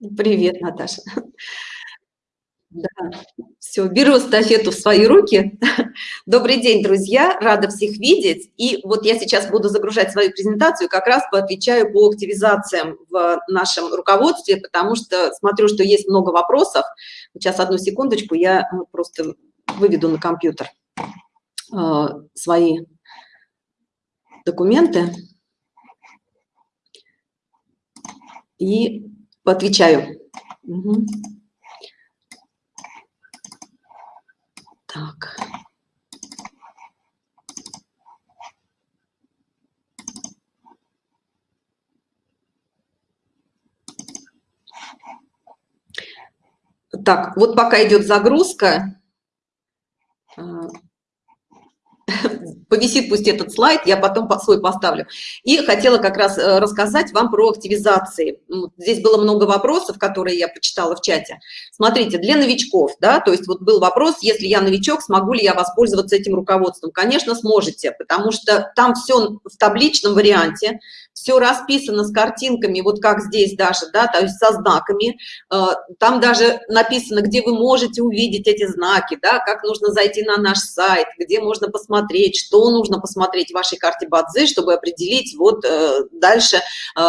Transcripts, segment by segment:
Привет, Наташа. Да, все, беру эстафету в свои руки. Добрый день, друзья, рада всех видеть. И вот я сейчас буду загружать свою презентацию, как раз поотвечаю по активизациям в нашем руководстве, потому что смотрю, что есть много вопросов. Сейчас, одну секундочку, я просто выведу на компьютер э, свои документы и поотвечаю. Угу. Так. Так, вот пока идет загрузка, а, повисит пусть этот слайд, я потом свой поставлю. И хотела как раз э, рассказать вам про активизации. Здесь было много вопросов, которые я почитала в чате. Смотрите, для новичков, да, то есть вот был вопрос, если я новичок, смогу ли я воспользоваться этим руководством? Конечно, сможете, потому что там все в табличном варианте, все расписано с картинками, вот как здесь даже, да, то есть со знаками. Э, там даже написано, где вы можете увидеть эти знаки, да, как нужно зайти на наш сайт, где можно посмотреть, что нужно посмотреть в вашей карте Бадзи, чтобы определить вот э, дальше, э,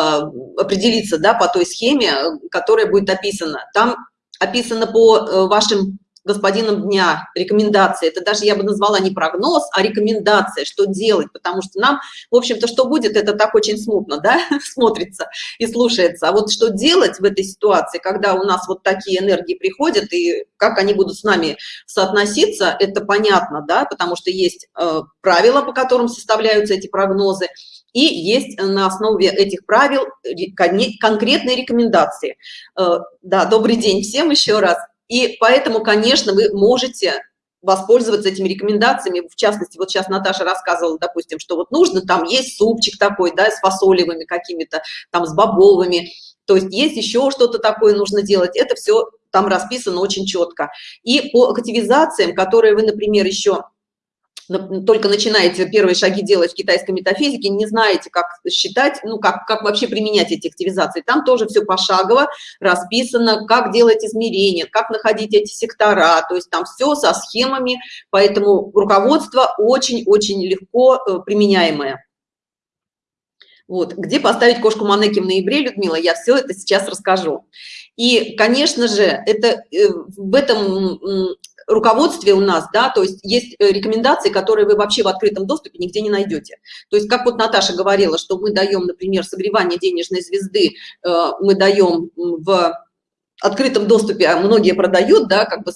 определиться, да, по той схеме, которая будет описана. Там описано по вашим господином дня рекомендации. Это даже я бы назвала не прогноз а рекомендация что делать потому что нам в общем-то что будет это так очень смутно да смотрится и слушается. А вот что делать в этой ситуации когда у нас вот такие энергии приходят и как они будут с нами соотноситься это понятно да потому что есть э, правила по которым составляются эти прогнозы и есть на основе этих правил конкретные рекомендации. Э, да добрый день всем еще раз и поэтому, конечно, вы можете воспользоваться этими рекомендациями. В частности, вот сейчас Наташа рассказывала, допустим, что вот нужно, там есть супчик такой, да, с фасолевыми какими-то, там с бобовыми. То есть есть еще что-то такое нужно делать. Это все там расписано очень четко. И по активизациям, которые вы, например, еще только начинаете первые шаги делать в китайской метафизике, не знаете, как считать, ну, как, как вообще применять эти активизации. Там тоже все пошагово расписано, как делать измерения, как находить эти сектора, то есть там все со схемами, поэтому руководство очень-очень легко э, применяемое. Вот, где поставить кошку Манеки в ноябре, Людмила, я все это сейчас расскажу. И, конечно же, это э, в этом руководстве у нас, да, то есть есть э, рекомендации, которые вы вообще в открытом доступе нигде не найдете. То есть, как вот Наташа говорила, что мы даем, например, согревание денежной звезды, э, мы даем в открытом доступе, а многие продают, да, как бы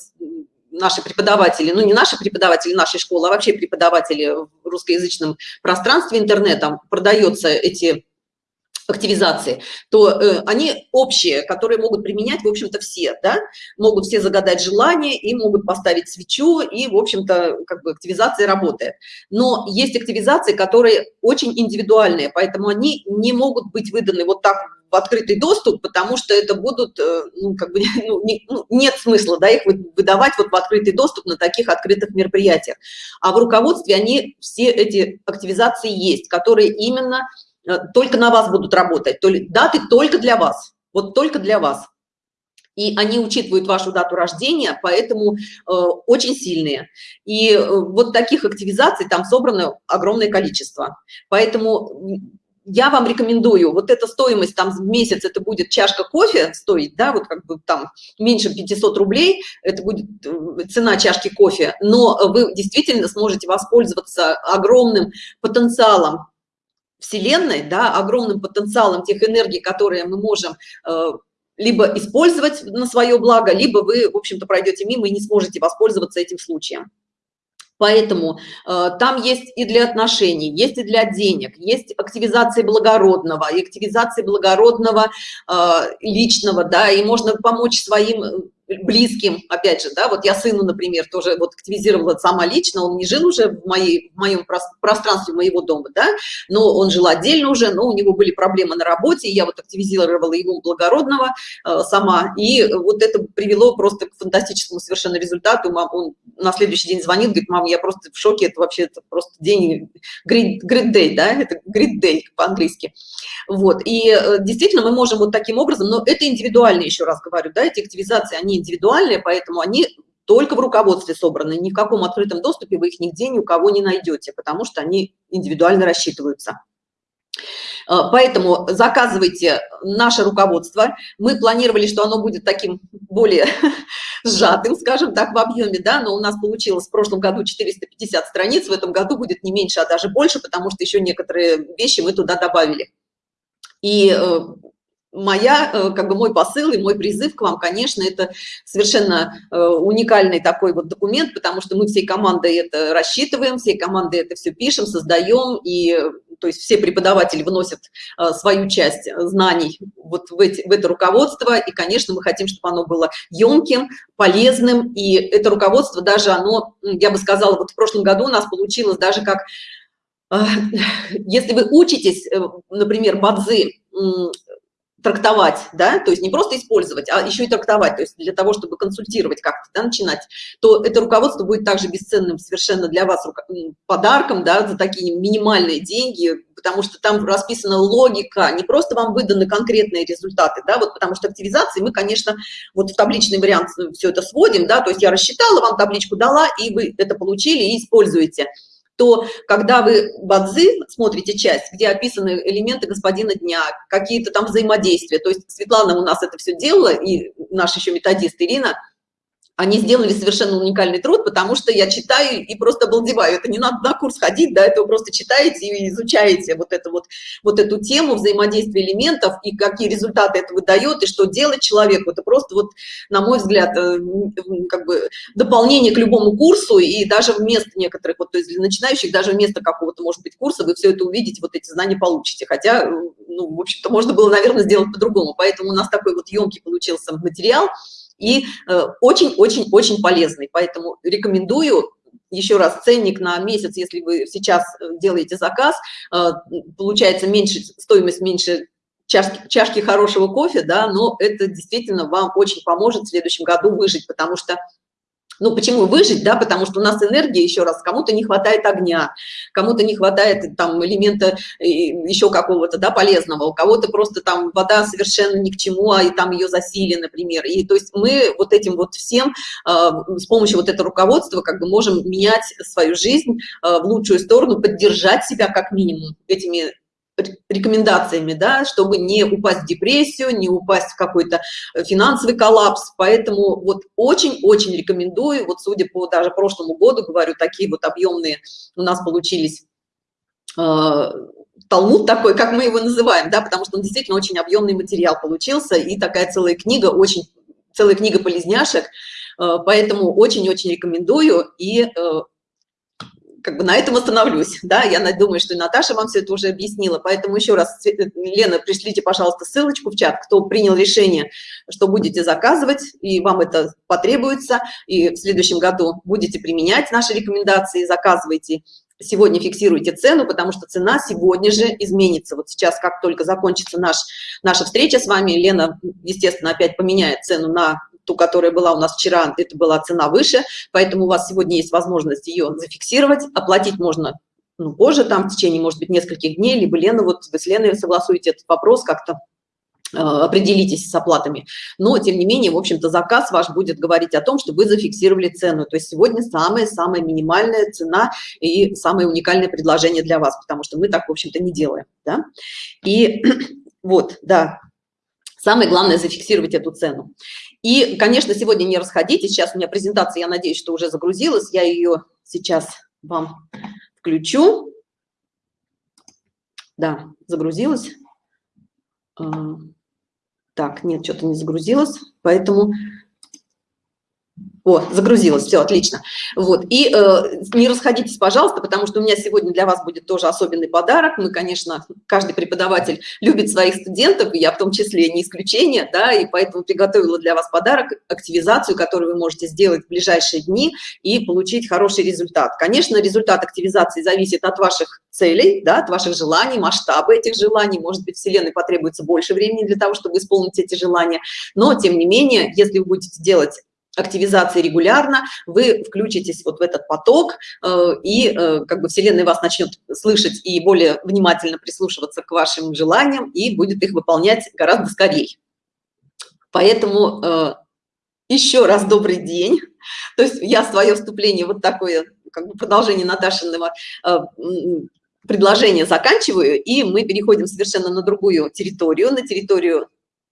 наши преподаватели, ну не наши преподаватели нашей школы, а вообще преподаватели в русскоязычном пространстве интернетом продается эти активизации, то э, они общие, которые могут применять, в общем-то, все, да, могут все загадать желание и могут поставить свечу, и, в общем-то, как бы активизация работает. Но есть активизации, которые очень индивидуальные, поэтому они не могут быть выданы вот так в открытый доступ, потому что это будут, э, ну, как бы, ну, не, ну, нет смысла, да, их выдавать вот в открытый доступ на таких открытых мероприятиях. А в руководстве они, все эти активизации есть, которые именно только на вас будут работать, то ли даты только для вас, вот только для вас. И они учитывают вашу дату рождения, поэтому э, очень сильные. И э, вот таких активизаций там собрано огромное количество. Поэтому я вам рекомендую, вот эта стоимость там в месяц, это будет чашка кофе стоить, да, вот как бы там меньше 500 рублей, это будет э, цена чашки кофе, но вы действительно сможете воспользоваться огромным потенциалом Вселенной, да, огромным потенциалом тех энергий, которые мы можем э, либо использовать на свое благо, либо вы, в общем-то, пройдете мимо и не сможете воспользоваться этим случаем. Поэтому э, там есть и для отношений, есть и для денег, есть активизации благородного, и активизации благородного э, личного, да, и можно помочь своим близким, опять же, да, вот я сыну, например, тоже вот активизировала сама лично, он не жил уже в, моей, в моем пространстве моего дома, да, но он жил отдельно уже, но у него были проблемы на работе, я вот активизировала его благородного э, сама, и вот это привело просто к фантастическому совершенно результату, мам, он на следующий день звонит, говорит, мам, я просто в шоке, это вообще это просто день, great, great day, да, это great day по-английски, вот, и э, действительно мы можем вот таким образом, но это индивидуально, еще раз говорю, да, эти активизации, они индивидуальные, поэтому они только в руководстве собраны, ни в каком открытом доступе вы их нигде ни у кого не найдете, потому что они индивидуально рассчитываются. Э, поэтому заказывайте наше руководство. Мы планировали, что оно будет таким более сжатым, скажем так, в объеме, да, но у нас получилось в прошлом году 450 страниц, в этом году будет не меньше, а даже больше, потому что еще некоторые вещи мы туда добавили. И э, моя, э, как бы мой посыл и мой призыв к вам, конечно, это совершенно э, уникальный такой вот документ, потому что мы всей командой это рассчитываем, всей командой это все пишем, создаем, и то есть все преподаватели вносят э, свою часть знаний вот в, эти, в это руководство, и, конечно, мы хотим, чтобы оно было емким, полезным, и это руководство даже оно, я бы сказала, вот в прошлом году у нас получилось даже как если вы учитесь, например, бадзи трактовать, да, то есть не просто использовать, а еще и трактовать, то есть для того, чтобы консультировать как-то, да, начинать, то это руководство будет также бесценным совершенно для вас подарком, да, за такие минимальные деньги, потому что там расписана логика, не просто вам выданы конкретные результаты, да, вот потому что активизации мы, конечно, вот в табличный вариант все это сводим, да, то есть я рассчитала, вам табличку дала, и вы это получили и используете то когда вы бадзи смотрите часть, где описаны элементы господина дня, какие-то там взаимодействия, то есть Светлана у нас это все делала, и наш еще методист Ирина, они сделали совершенно уникальный труд, потому что я читаю и просто обалдеваю. Это не надо на курс ходить, да, это вы просто читаете и изучаете вот, это вот, вот эту тему взаимодействия элементов и какие результаты это выдает, и что делать человеку. Это просто вот, на мой взгляд, э, как бы дополнение к любому курсу, и даже вместо некоторых, вот, то есть для начинающих, даже вместо какого-то, может быть, курса вы все это увидите, вот эти знания получите. Хотя, ну, в общем-то, можно было, наверное, сделать по-другому. Поэтому у нас такой вот емкий получился материал, и очень-очень-очень э, полезный. Поэтому рекомендую еще раз ценник на месяц, если вы сейчас э, делаете заказ, э, получается меньше, стоимость меньше чашки, чашки хорошего кофе, да, но это действительно вам очень поможет в следующем году выжить, потому что ну, почему выжить, да, потому что у нас энергия, еще раз, кому-то не хватает огня, кому-то не хватает там элемента э, еще какого-то, да, полезного, у кого-то просто там вода совершенно ни к чему, а и там ее засили, например. И то есть мы вот этим вот всем э, с помощью вот этого руководства как бы можем менять свою жизнь э, в лучшую сторону, поддержать себя как минимум этими рекомендациями, да, чтобы не упасть в депрессию, не упасть в какой-то э, финансовый коллапс. Поэтому вот очень-очень рекомендую, вот судя по даже прошлому году, говорю, такие вот объемные у нас получились э, Талмуд такой, как мы его называем, да, потому что он действительно очень объемный материал получился, и такая целая книга, очень целая книга полезняшек, э, поэтому очень-очень рекомендую, и э, как бы на этом остановлюсь, да, я думаю, что и Наташа вам все это уже объяснила, поэтому еще раз, Лена, пришлите, пожалуйста, ссылочку в чат, кто принял решение, что будете заказывать, и вам это потребуется, и в следующем году будете применять наши рекомендации, заказывайте, сегодня фиксируйте цену, потому что цена сегодня же изменится. Вот сейчас, как только закончится наш, наша встреча с вами, Лена, естественно, опять поменяет цену на ту, которая была у нас вчера, это была цена выше, поэтому у вас сегодня есть возможность ее зафиксировать, оплатить можно ну, позже, там, в течение, может быть, нескольких дней, либо Лена, вот вы с Леной согласуете этот вопрос как-то, э, определитесь с оплатами. Но, тем не менее, в общем-то, заказ ваш будет говорить о том, что вы зафиксировали цену. То есть сегодня самая-самая минимальная цена и самое уникальное предложение для вас, потому что мы так, в общем-то, не делаем. Да? И вот, да, самое главное зафиксировать эту цену. И, конечно, сегодня не расходитесь. Сейчас у меня презентация, я надеюсь, что уже загрузилась. Я ее сейчас вам включу. Да, загрузилась. А, так, нет, что-то не загрузилось. Поэтому О, загрузилось, все, отлично. Вот, и э, не расходитесь, пожалуйста, потому что у меня сегодня для вас будет тоже особенный подарок. Мы, конечно, каждый преподаватель любит своих студентов, и я в том числе не исключение, да, и поэтому приготовила для вас подарок, активизацию, которую вы можете сделать в ближайшие дни и получить хороший результат. Конечно, результат активизации зависит от ваших целей, да, от ваших желаний, масштаба этих желаний. Может быть, Вселенной потребуется больше времени для того, чтобы исполнить эти желания, но, тем не менее, если вы будете делать активизации регулярно, вы включитесь вот в этот поток, э, и э, как бы Вселенная вас начнет слышать и более внимательно прислушиваться к вашим желаниям, и будет их выполнять гораздо скорее. Поэтому э, еще раз добрый день. То есть я свое вступление, вот такое как бы продолжение Наташиного предложения заканчиваю, и мы переходим совершенно на другую территорию, на территорию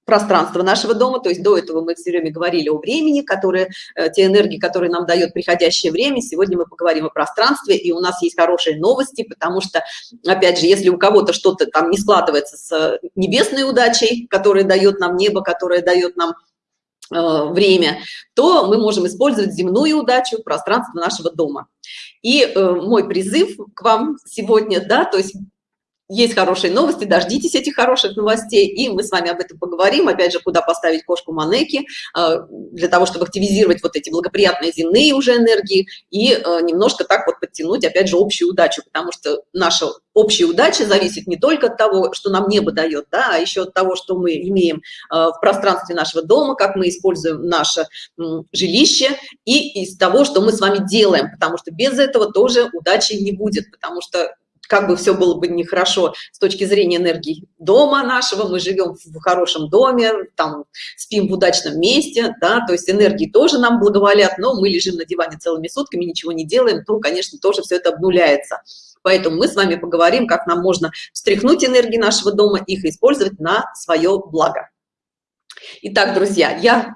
пространство нашего дома, то есть до этого мы все время говорили о времени, которые, э, те энергии, которые нам дает приходящее время, сегодня мы поговорим о пространстве, и у нас есть хорошие новости, потому что, опять же, если у кого-то что-то там не складывается с небесной удачей, которая дает нам небо, которая дает нам э, время, то мы можем использовать земную удачу, пространство нашего дома. И э, мой призыв к вам сегодня, да, то есть есть хорошие новости, дождитесь этих хороших новостей, и мы с вами об этом поговорим, опять же, куда поставить кошку Манеки, э, для того, чтобы активизировать вот эти благоприятные земные уже энергии и э, немножко так вот подтянуть, опять же, общую удачу, потому что наша общая удача зависит не только от того, что нам небо дает, да, а еще от того, что мы имеем э, в пространстве нашего дома, как мы используем наше жилище, и из того, что мы с вами делаем, потому что без этого тоже удачи не будет, потому что как бы все было бы нехорошо с точки зрения энергии дома нашего, мы живем в хорошем доме, там спим в удачном месте, да, то есть энергии тоже нам благоволят, но мы лежим на диване целыми сутками, ничего не делаем, то, конечно, тоже все это обнуляется. Поэтому мы с вами поговорим, как нам можно встряхнуть энергии нашего дома, их использовать на свое благо. Итак, друзья, я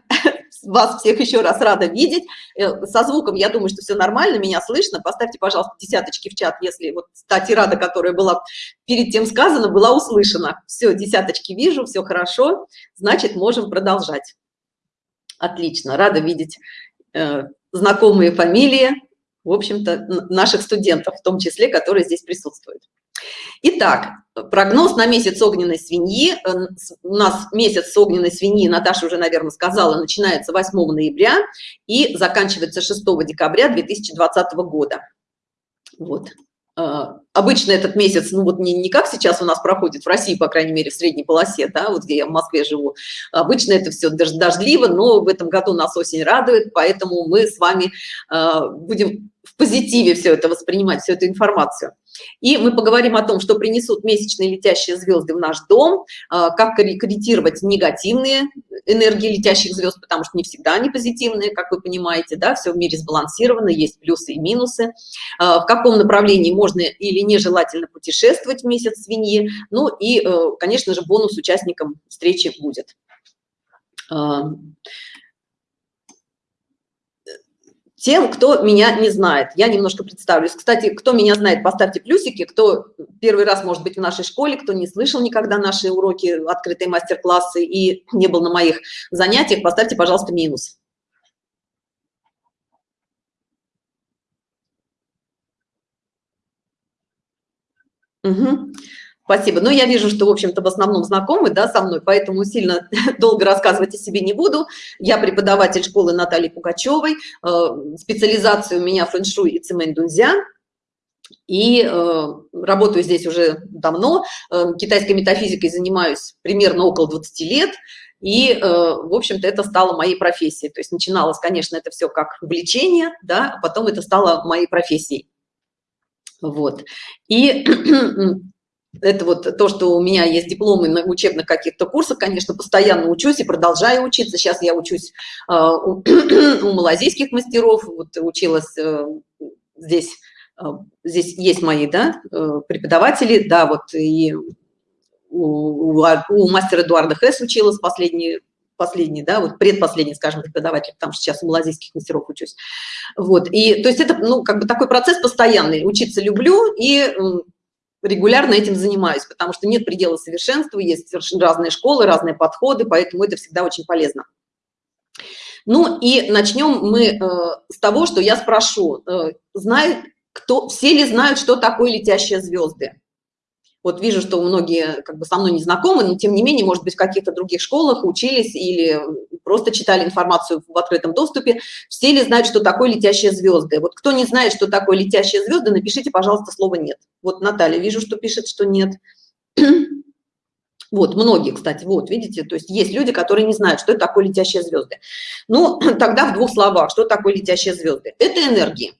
вас всех еще раз рада видеть. Э, со звуком, я думаю, что все нормально, меня слышно. Поставьте, пожалуйста, десяточки в чат, если вот та тирада, которая была перед тем сказана, была услышана. Все, десяточки вижу, все хорошо, значит, можем продолжать. Отлично, рада видеть э, знакомые фамилии, в общем-то, наших студентов, в том числе, которые здесь присутствуют. Итак, прогноз на месяц огненной свиньи. Э, у нас месяц огненной свиньи, Наташа уже, наверное, сказала, начинается 8 ноября и заканчивается 6 декабря 2020 года. Вот. Э, обычно этот месяц, ну вот не, не как сейчас у нас проходит в России, по крайней мере, в средней полосе, да, вот где я в Москве живу. Обычно это все дождливо, но в этом году нас осень радует, поэтому мы с вами э, будем в позитиве все это воспринимать, всю эту информацию. И мы поговорим о том, что принесут месячные летящие звезды в наш дом, а, как корректировать негативные энергии летящих звезд, потому что не всегда они позитивные, как вы понимаете, да, все в мире сбалансировано, есть плюсы и минусы, а, в каком направлении можно или нежелательно путешествовать в месяц свиньи, ну и, э, конечно же, бонус участникам встречи будет. Тем, кто меня не знает. Я немножко представлюсь. Кстати, кто меня знает, поставьте плюсики. Кто первый раз, может быть, в нашей школе, кто не слышал никогда наши уроки, открытые мастер-классы и не был на моих занятиях, поставьте, пожалуйста, минус. Угу. Спасибо. Но я вижу, что, в общем-то, в основном знакомы да, со мной, поэтому сильно долго рассказывать о себе не буду. Я преподаватель школы Натальи Пугачевой. Э, специализация у меня фэн-шуй и цемень дунзя. И э, работаю здесь уже давно. Э, китайской метафизикой занимаюсь примерно около 20 лет. И, э, в общем-то, это стало моей профессией. То есть начиналось, конечно, это все как увлечение, да, а потом это стало моей профессией. Вот. И это вот то, что у меня есть дипломы на учебных каких-то курсах, конечно, постоянно учусь и продолжаю учиться. Сейчас я учусь э, у, у малазийских мастеров, вот училась э, здесь, э, здесь есть мои, да, э, преподаватели, да, вот и у, у, у мастера Эдуарда Хэс училась последний, последний, да, вот предпоследний, скажем, преподаватель, потому что сейчас у малазийских мастеров учусь. Вот, и то есть это, ну, как бы такой процесс постоянный, учиться люблю и регулярно этим занимаюсь, потому что нет предела совершенства, есть совершенно разные школы, разные подходы, поэтому это всегда очень полезно. Ну и начнем мы э, с того, что я спрошу, э, знает кто, все ли знают, что такое летящие звезды? Вот вижу, что многие как бы со мной не знакомы, но тем не менее, может быть, в каких-то других школах учились или просто читали информацию в открытом доступе. Все ли знают, что такое летящие звезды? Вот кто не знает, что такое летящие звезды, напишите, пожалуйста, слово «нет». Вот Наталья, вижу, что пишет, что нет. Вот, многие, кстати, вот, видите, то есть есть люди, которые не знают, что это такое летящие звезды. Ну, тогда в двух словах, что такое летящие звезды? Это энергии.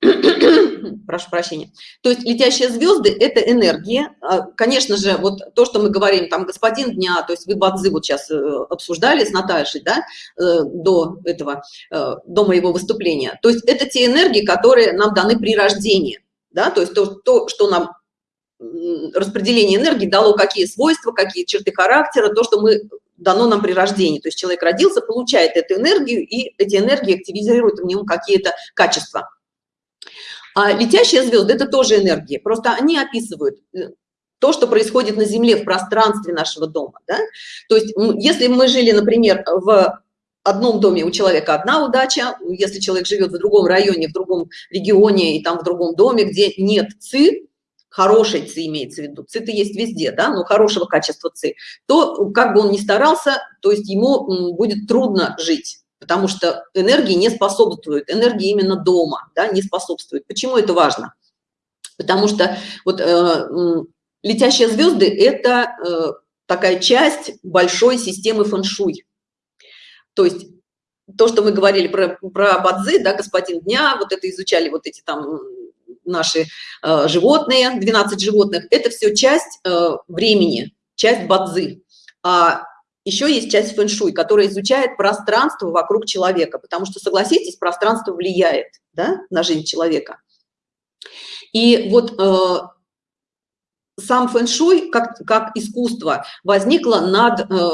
прошу прощения. То есть летящие звезды – это энергия. А, конечно же, вот то, что мы говорим, там, господин дня, то есть вы Бадзи вот сейчас э, обсуждали с Наташей, да, э, до этого, э, до моего выступления. То есть это те энергии, которые нам даны при рождении, да, то есть то, то что нам распределение энергии дало какие свойства, какие черты характера, то, что мы дано нам при рождении. То есть человек родился, получает эту энергию, и эти энергии активизируют в нем какие-то качества. А летящие звезды – это тоже энергии, просто они описывают э, то, что происходит на Земле, в пространстве нашего дома. Да? То есть если мы жили, например, в одном доме у человека одна удача, если человек живет в другом районе, в другом регионе и там в другом доме, где нет ЦИ, хорошей ЦИ имеется в виду, ЦИ-то есть везде, да, но хорошего качества ЦИ, то как бы он ни старался, то есть ему будет трудно жить потому что энергии не способствует, энергии именно дома, да, не способствует. Почему это важно? Потому что вот э, летящие звезды – это э, такая часть большой системы фэншуй. То есть то, что мы говорили про, про бадзи, да, господин дня, вот это изучали вот эти там наши э, животные, 12 животных, это все часть э, времени, часть бадзи. А еще есть часть фэн-шуй, которая изучает пространство вокруг человека, потому что, согласитесь, пространство влияет да, на жизнь человека. И вот э, сам фэн-шуй, как, как искусство, возникло над э,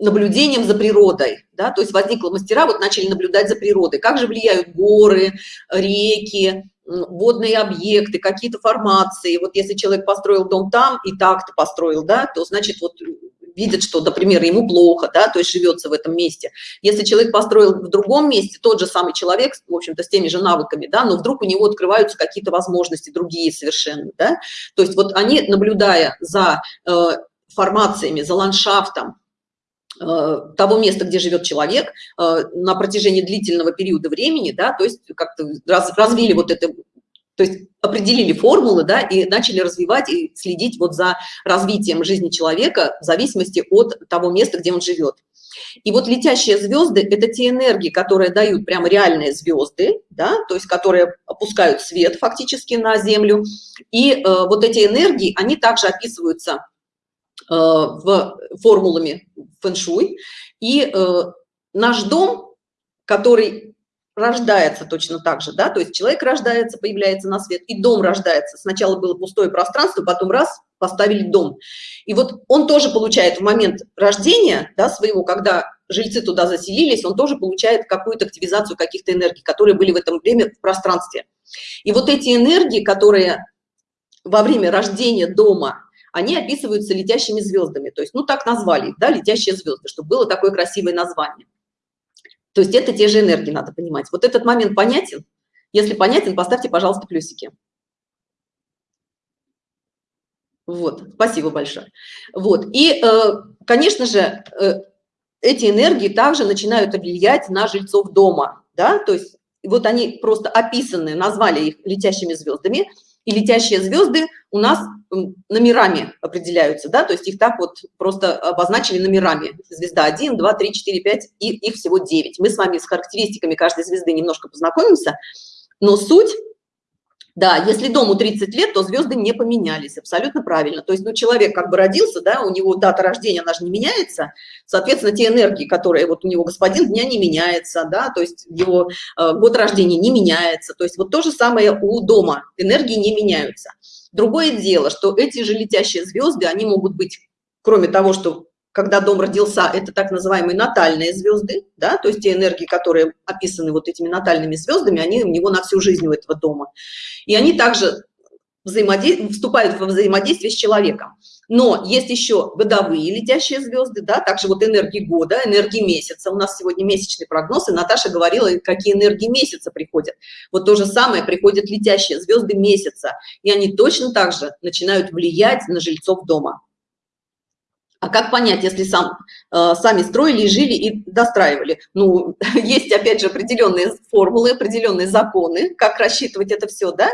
наблюдением за природой, да, то есть возникло мастера, вот начали наблюдать за природой, как же влияют горы, реки, водные объекты, какие-то формации. Вот если человек построил дом там и так-то построил, да, то значит вот видит, что, например, ему плохо, да, то есть живется в этом месте. Если человек построил в другом месте, тот же самый человек, в общем-то, с теми же навыками, да, но вдруг у него открываются какие-то возможности другие совершенно, да, то есть вот они, наблюдая за э, формациями, за ландшафтом, э, того места, где живет человек э, на протяжении длительного периода времени, да, то есть как-то раз, развили вот это то есть определили формулы, да, и начали развивать и следить вот за развитием жизни человека в зависимости от того места, где он живет. И вот летящие звезды – это те энергии, которые дают прямо реальные звезды, да, то есть которые опускают свет фактически на Землю. И э, вот эти энергии, они также описываются э, в формулами фэн-шуй. И э, наш дом, который рождается точно так же, да, то есть человек рождается, появляется на свет, и дом рождается. Сначала было пустое пространство, потом раз, поставили дом. И вот он тоже получает в момент рождения, да, своего, когда жильцы туда заселились, он тоже получает какую-то активизацию каких-то энергий, которые были в этом время в пространстве. И вот эти энергии, которые во время рождения дома, они описываются летящими звездами, то есть, ну, так назвали, да, летящие звезды, чтобы было такое красивое название. То есть это те же энергии, надо понимать. Вот этот момент понятен? Если понятен, поставьте, пожалуйста, плюсики. Вот, спасибо большое. Вот, и, э, конечно же, э, эти энергии также начинают влиять на жильцов дома, да, то есть вот они просто описаны, назвали их летящими звездами, и летящие звезды у нас номерами определяются, да, то есть их так вот просто обозначили номерами. Звезда 1, 2, 3, 4, 5, и их всего 9. Мы с вами с характеристиками каждой звезды немножко познакомимся, но суть да, если дому 30 лет, то звезды не поменялись, абсолютно правильно. То есть, ну, человек как бы родился, да, у него дата рождения, она же не меняется, соответственно, те энергии, которые вот у него господин дня не меняется, да, то есть его э, год рождения не меняется, то есть вот то же самое у дома, энергии не меняются. Другое дело, что эти же летящие звезды, они могут быть, кроме того, что когда дом родился, это так называемые натальные звезды, да, то есть те энергии, которые описаны вот этими натальными звездами, они у него на всю жизнь у этого дома. И они также вступают в взаимодействие с человеком. Но есть еще годовые летящие звезды, да, также вот энергии года, энергии месяца. У нас сегодня месячный прогноз, и Наташа говорила, какие энергии месяца приходят. Вот то же самое, приходят летящие звезды месяца, и они точно так же начинают влиять на жильцов дома. А как понять, если сам, э, сами строили и жили и достраивали? Ну, есть, опять же, определенные формулы, определенные законы, как рассчитывать это все, да?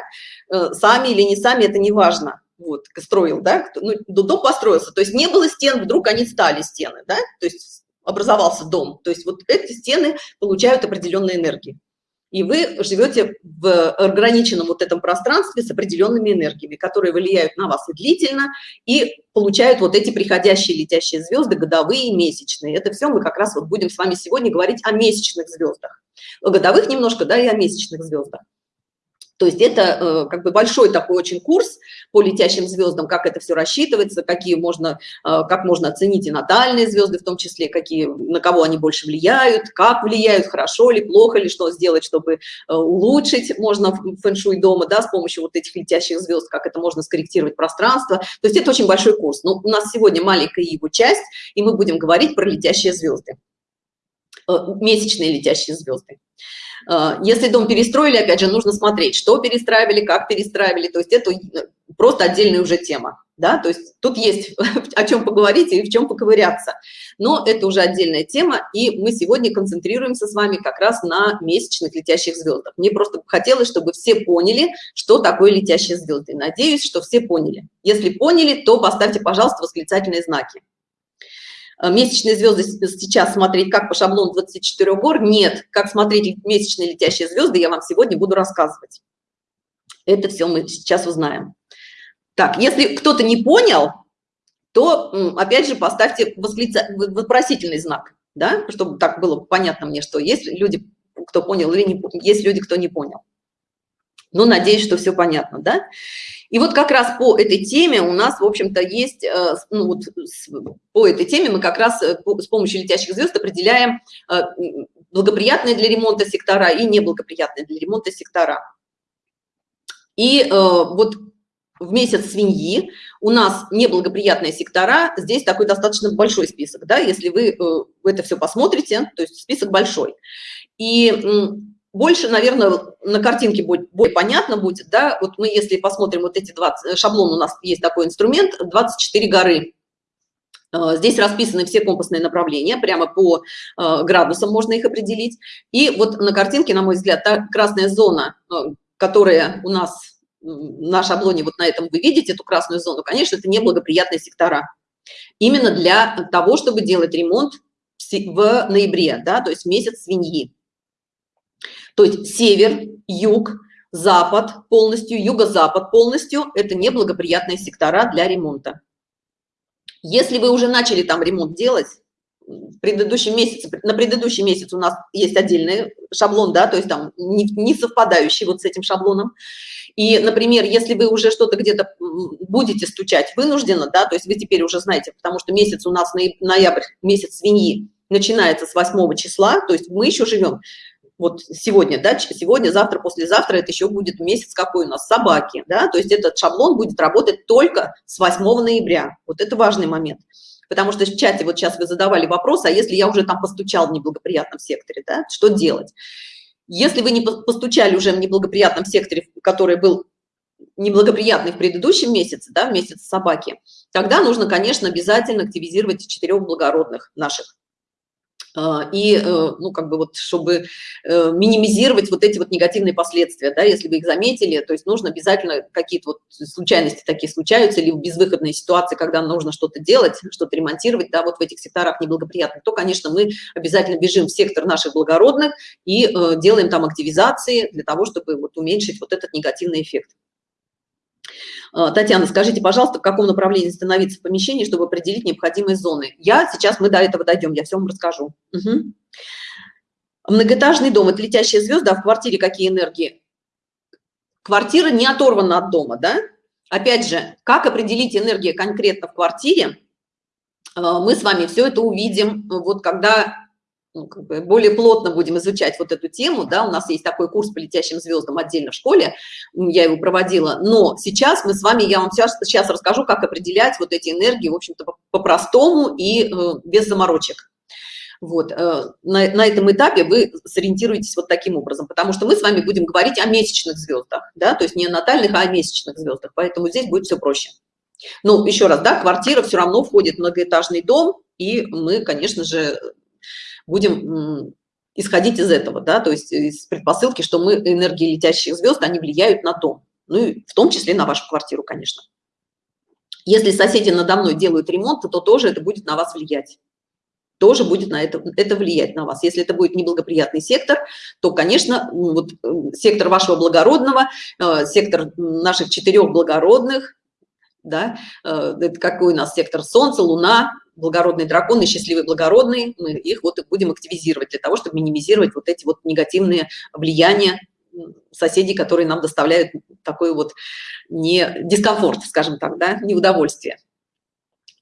Э, сами или не сами, это не важно. Вот, строил, да? Ну, дом построился, то есть не было стен, вдруг они стали стены, да? То есть образовался дом. То есть вот эти стены получают определенные энергии и вы живете в ограниченном вот этом пространстве с определенными энергиями, которые влияют на вас и длительно, и получают вот эти приходящие летящие звезды, годовые и месячные. Это все мы как раз вот будем с вами сегодня говорить о месячных звездах. О годовых немножко, да, и о месячных звездах. То есть это э, как бы большой такой очень курс по летящим звездам, как это все рассчитывается, какие можно, э, как можно оценить и натальные звезды, в том числе, какие, на кого они больше влияют, как влияют, хорошо ли, плохо ли, что сделать, чтобы э, улучшить можно фэн-шуй дома, да, с помощью вот этих летящих звезд, как это можно скорректировать пространство. То есть это очень большой курс. Но у нас сегодня маленькая его часть, и мы будем говорить про летящие звезды, месячные летящие звезды. А, если дом перестроили, опять же, нужно смотреть, что перестраивали, как перестраивали, то есть это просто отдельная уже тема, да, то есть тут есть о чем поговорить и в чем поковыряться, но это уже отдельная тема, и мы сегодня концентрируемся с вами как раз на месячных летящих звездах. Мне просто хотелось, чтобы все поняли, что такое летящие звезды. Надеюсь, что все поняли. Если поняли, то поставьте, пожалуйста, восклицательные знаки. Э, месячные звезды сейчас смотреть как по шаблону 24 гор? Нет. Как смотреть месячные летящие звезды я вам сегодня буду рассказывать. Это все мы сейчас узнаем. Так если кто-то не понял то опять же поставьте восклица... вопросительный знак да? Чтобы так было понятно мне что есть люди кто понял или не есть люди кто не понял ну надеюсь что все понятно да и вот как раз по этой теме у нас, в общем-то, есть, э, ну, вот, по этой теме мы как раз э, с помощью летящих звезд определяем э, благоприятные для ремонта сектора и неблагоприятные для ремонта сектора. И вот в месяц свиньи у нас неблагоприятные сектора, здесь такой достаточно большой список, да, если вы это все посмотрите, то есть список большой. И больше, наверное, на картинке будет более понятно будет, да, вот мы, если посмотрим вот эти 20, шаблон у нас есть такой инструмент, 24 горы. Э, здесь расписаны все компасные направления, прямо по э, градусам можно их определить. И вот на картинке, на мой взгляд, та красная зона, э, которая у нас на шаблоне, вот на этом вы видите эту красную зону, конечно, это неблагоприятные сектора. Именно для того, чтобы делать ремонт в ноябре, да, то есть месяц свиньи. То есть север, юг, запад полностью, юго-запад полностью – это неблагоприятные сектора для ремонта. Если вы уже начали там ремонт делать, в предыдущем месяце, на предыдущий месяц у нас есть отдельный шаблон, да, то есть там не, не совпадающий вот с этим шаблоном. И, например, если вы уже что-то где-то будете стучать вынужденно, да, то есть вы теперь уже знаете, потому что месяц у нас ноябрь, месяц свиньи, начинается с 8 числа, то есть мы еще живем вот сегодня, да, сегодня, завтра, послезавтра, это еще будет месяц какой у нас, собаки, да, то есть этот шаблон будет работать только с 8 ноября, вот это важный момент. Потому что в чате вот сейчас вы задавали вопрос, а если я уже там постучал в неблагоприятном секторе, да, что делать? Если вы не постучали уже в неблагоприятном секторе, который был неблагоприятный в предыдущем месяце, да, в месяц собаки, тогда нужно, конечно, обязательно активизировать четырех благородных наших и, э, ну, как бы вот, чтобы э, минимизировать вот эти вот негативные последствия, да, если вы их заметили, то есть нужно обязательно какие-то вот случайности такие случаются или безвыходные ситуации, когда нужно что-то делать, что-то ремонтировать, да, вот в этих секторах неблагоприятных, то, конечно, мы обязательно бежим в сектор наших благородных и э, делаем там активизации для того, чтобы вот уменьшить вот этот негативный эффект. А, Татьяна, скажите, пожалуйста, в каком направлении становиться в помещении, чтобы определить необходимые зоны? Я сейчас, мы до этого дойдем, я все вам расскажу. Угу. Многоэтажный дом – это летящие звезды, а в квартире какие энергии? Квартира не оторвана от дома, да? Опять же, как определить энергию конкретно в квартире? А, мы с вами все это увидим, вот когда ну, как бы более плотно будем изучать вот эту тему, да, у нас есть такой курс по летящим звездам отдельно в школе, я его проводила, но сейчас мы с вами, я вам сейчас, сейчас расскажу, как определять вот эти энергии, в общем-то, по-простому и э, без заморочек. Вот, э, на, на этом этапе вы сориентируетесь вот таким образом, потому что мы с вами будем говорить о месячных звездах, да, то есть не натальных, а о месячных звездах, поэтому здесь будет все проще. Ну, еще раз, да, квартира все равно входит в многоэтажный дом, и мы, конечно же, будем исходить из этого, да, то есть из предпосылки, что мы энергии летящих звезд, они влияют на дом, ну и в том числе на вашу квартиру, конечно. Если соседи надо мной делают ремонт, то тоже это будет на вас влиять тоже будет на это, это влиять на вас. Если это будет неблагоприятный сектор, то, конечно, вот э, сектор вашего благородного, э, сектор наших четырех благородных, да, э, это какой у нас сектор Солнца, Луна, благородные драконы, счастливые благородные, мы их вот и будем активизировать для того, чтобы минимизировать вот эти вот негативные влияния соседей, которые нам доставляют такой вот не дискомфорт, скажем так, да, неудовольствие.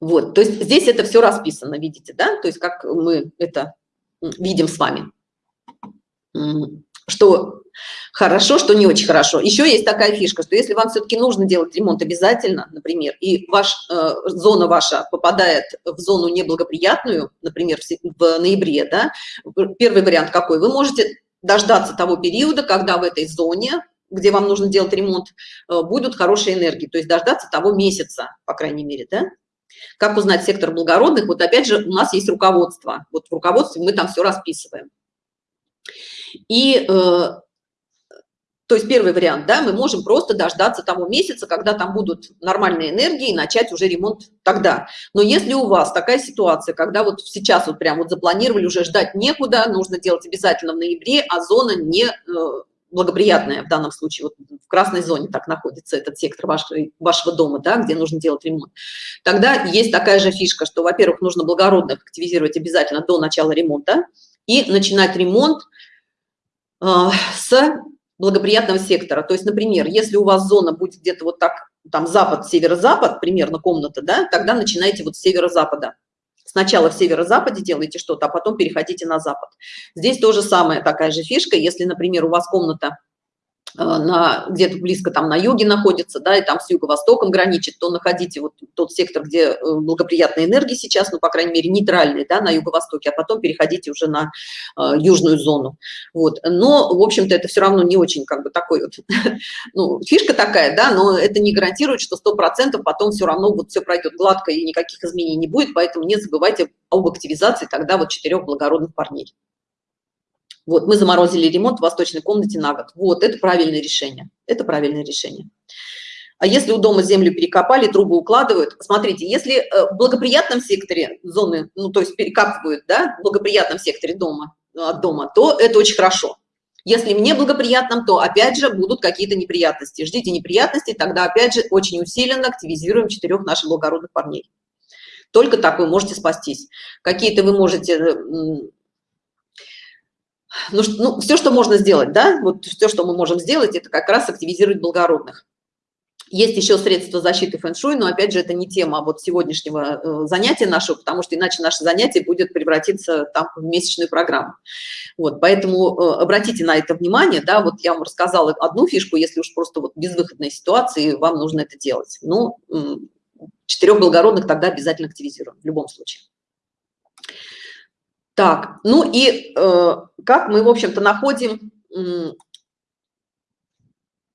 Вот, то есть здесь это все расписано, видите, да, то есть как мы это видим с вами, что хорошо, что не очень хорошо. Еще есть такая фишка, что если вам все-таки нужно делать ремонт обязательно, например, и ваш, э, зона ваша попадает в зону неблагоприятную, например, в, в ноябре, да, первый вариант какой? Вы можете дождаться того периода, когда в этой зоне где вам нужно делать ремонт, э, будут хорошие энергии, то есть дождаться того месяца, по крайней мере, да? Как узнать сектор благородных? Вот опять же у нас есть руководство. Вот в руководстве мы там все расписываем. И, э, то есть первый вариант, да, мы можем просто дождаться того месяца, когда там будут нормальные энергии и начать уже ремонт тогда. Но если у вас такая ситуация, когда вот сейчас вот прям вот запланировали, уже ждать некуда, нужно делать обязательно в ноябре, а зона не э, благоприятная в данном случае, вот в красной зоне так находится этот сектор вашего, вашего дома, да, где нужно делать ремонт, тогда есть такая же фишка, что, во-первых, нужно благородных активизировать обязательно до начала ремонта и начинать ремонт с благоприятного сектора. То есть, например, если у вас зона будет где-то вот так, там запад, северо-запад, примерно комната, да, тогда начинайте вот с северо-запада Сначала в северо-западе делаете что-то, а потом переходите на запад. Здесь тоже самая такая же фишка. Если, например, у вас комната на где-то близко там на юге находится, да, и там с юго-востоком граничит, то находите вот тот сектор, где э, благоприятные энергии сейчас, ну, по крайней мере, нейтральные, да, на юго-востоке, а потом переходите уже на э, южную зону. Вот. Но, в общем-то, это все равно не очень как бы такой вот, ну, фишка такая, да, но это не гарантирует, что сто процентов потом все равно вот все пройдет гладко и никаких изменений не будет, поэтому не забывайте об активизации тогда вот четырех благородных парней. Вот, мы заморозили ремонт в восточной комнате на год. Вот, это правильное решение. Это правильное решение. А если у дома землю перекопали, трубы укладывают, смотрите, если э, в благоприятном секторе зоны, ну, то есть перекапывают, да, в благоприятном секторе дома, э, от дома, то это очень хорошо. Если в неблагоприятном, то опять же будут какие-то неприятности. Ждите неприятностей, тогда опять же очень усиленно активизируем четырех наших благородных парней. Только так вы можете спастись. Какие-то вы можете ну, ну, все, что можно сделать, да, вот все, что мы можем сделать, это как раз активизировать благородных. Есть еще средства защиты фэн-шуй, но опять же это не тема вот сегодняшнего э, занятия нашего, потому что иначе наше занятие будет превратиться там в месячную программу. Вот, поэтому э, обратите на это внимание, да, вот я вам рассказала одну фишку, если уж просто вот безвыходной ситуации вам нужно это делать. Ну, четырех благородных тогда обязательно активизируем в любом случае. Так, ну и э, как мы, в общем-то, находим э,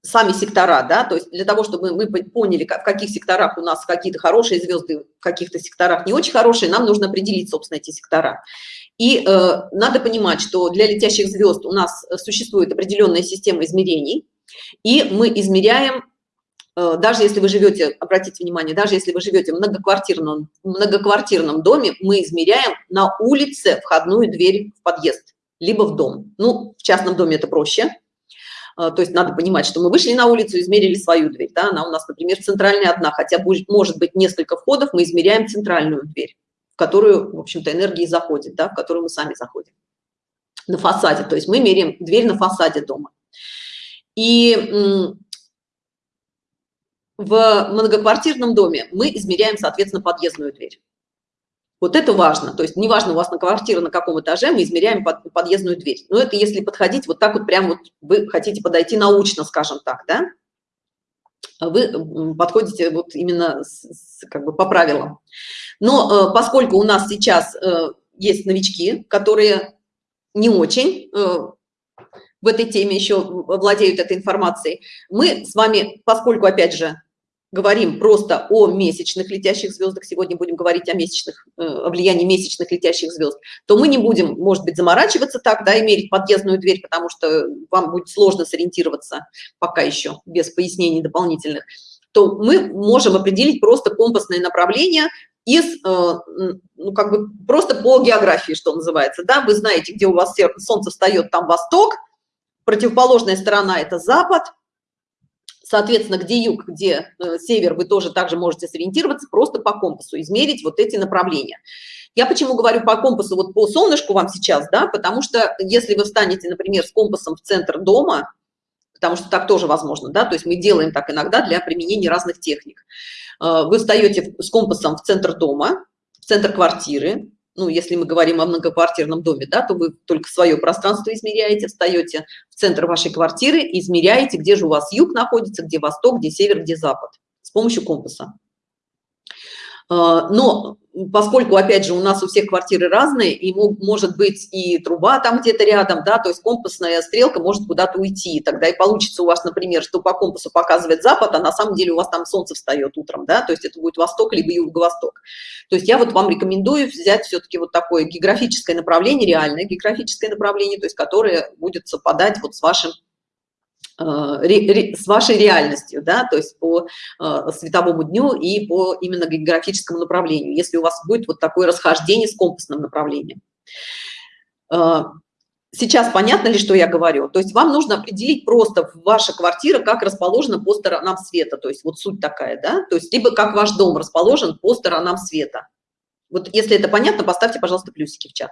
сами сектора, да, то есть для того, чтобы мы поняли, в каких секторах у нас какие-то хорошие звезды, в каких-то секторах не очень хорошие, нам нужно определить, собственно, эти сектора. И э, надо понимать, что для летящих звезд у нас существует определенная система измерений, и мы измеряем даже если вы живете, обратите внимание, даже если вы живете в многоквартирном, многоквартирном доме, мы измеряем на улице входную дверь в подъезд, либо в дом. Ну, в частном доме это проще. Э, то есть надо понимать, что мы вышли на улицу, измерили свою дверь. Да? Она у нас, например, центральная одна, хотя будет, может быть несколько входов, мы измеряем центральную дверь, в которую, в общем-то, энергии заходит, да? в которую мы сами заходим. На фасаде, то есть мы меряем дверь на фасаде дома. И в многоквартирном доме мы измеряем, соответственно, подъездную дверь. Вот это важно. То есть неважно у вас на квартира на каком этаже, мы измеряем под, подъездную дверь. Но это если подходить вот так вот прям вот вы хотите подойти научно, скажем так, да? Вы подходите вот именно с, с, как бы по правилам. Но э, поскольку у нас сейчас э, есть новички, которые не очень э, в этой теме еще владеют этой информацией, мы с вами, поскольку, опять же, говорим просто о месячных летящих звездах, сегодня будем говорить о месячных, э, о влиянии месячных летящих звезд, то мы не будем, может быть, заморачиваться так, да, и мерить подъездную дверь, потому что вам будет сложно сориентироваться пока еще, без пояснений дополнительных, то мы можем определить просто компасное направление из, э, ну, как бы просто по географии, что называется, да, вы знаете, где у вас солнце встает, там восток, противоположная сторона – это запад, Соответственно, где юг, где э, север, вы тоже также можете сориентироваться просто по компасу, измерить вот эти направления. Я почему говорю по компасу, вот по солнышку вам сейчас, да, потому что если вы встанете, например, с компасом в центр дома, потому что так тоже возможно, да, то есть мы делаем так иногда для применения разных техник. Э, вы встаете с компасом в центр дома, в центр квартиры, ну, если мы говорим о многоквартирном доме, да, то вы только свое пространство измеряете, встаете в центр вашей квартиры, измеряете, где же у вас юг находится, где восток, где север, где запад с помощью компаса. А, но поскольку, опять же, у нас у всех квартиры разные, и может быть и труба там где-то рядом, да, то есть компасная стрелка может куда-то уйти, тогда и получится у вас, например, что по компасу показывает запад, а на самом деле у вас там солнце встает утром, да, то есть это будет восток либо юго-восток. То есть я вот вам рекомендую взять все-таки вот такое географическое направление, реальное географическое направление, то есть которое будет совпадать вот с вашим с вашей реальностью, да, то есть по э, световому дню и по именно географическому направлению, если у вас будет вот такое расхождение с компасным направлением. Э, сейчас понятно ли, что я говорю? То есть вам нужно определить просто ваша квартира, как расположена по сторонам света, то есть вот суть такая, да, то есть либо как ваш дом расположен по сторонам света. Вот если это понятно, поставьте, пожалуйста, плюсики в чат.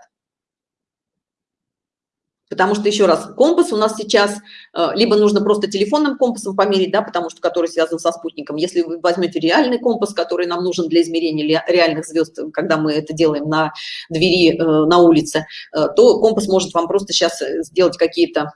Потому что, еще раз, компас у нас сейчас, э, либо нужно просто телефонным компасом померить, да, потому что который связан со спутником. Если вы возьмете реальный компас, который нам нужен для измерения реальных звезд, когда мы это делаем на двери э, на улице, э, то компас может вам просто сейчас сделать какие-то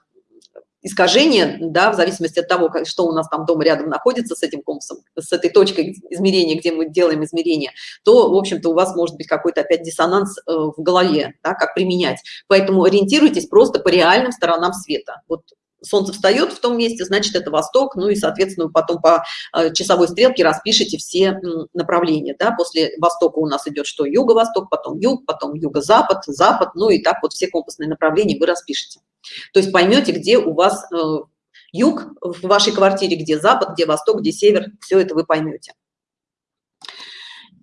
искажения, да, в зависимости от того, как, что у нас там дома рядом находится с этим компасом, с этой точкой измерения, где мы делаем измерения, то, в общем-то, у вас может быть какой-то опять диссонанс э, в голове, да, как применять. Поэтому ориентируйтесь просто по реальным сторонам света. Вот солнце встает в том месте, значит, это восток, ну и, соответственно, потом по э, часовой стрелке распишите все направления, да, после востока у нас идет что, юго-восток, потом юг, потом юго-запад, запад, ну и так вот все компасные направления вы распишите. То есть поймете, где у вас э, юг в вашей квартире, где запад, где восток, где север, все это вы поймете.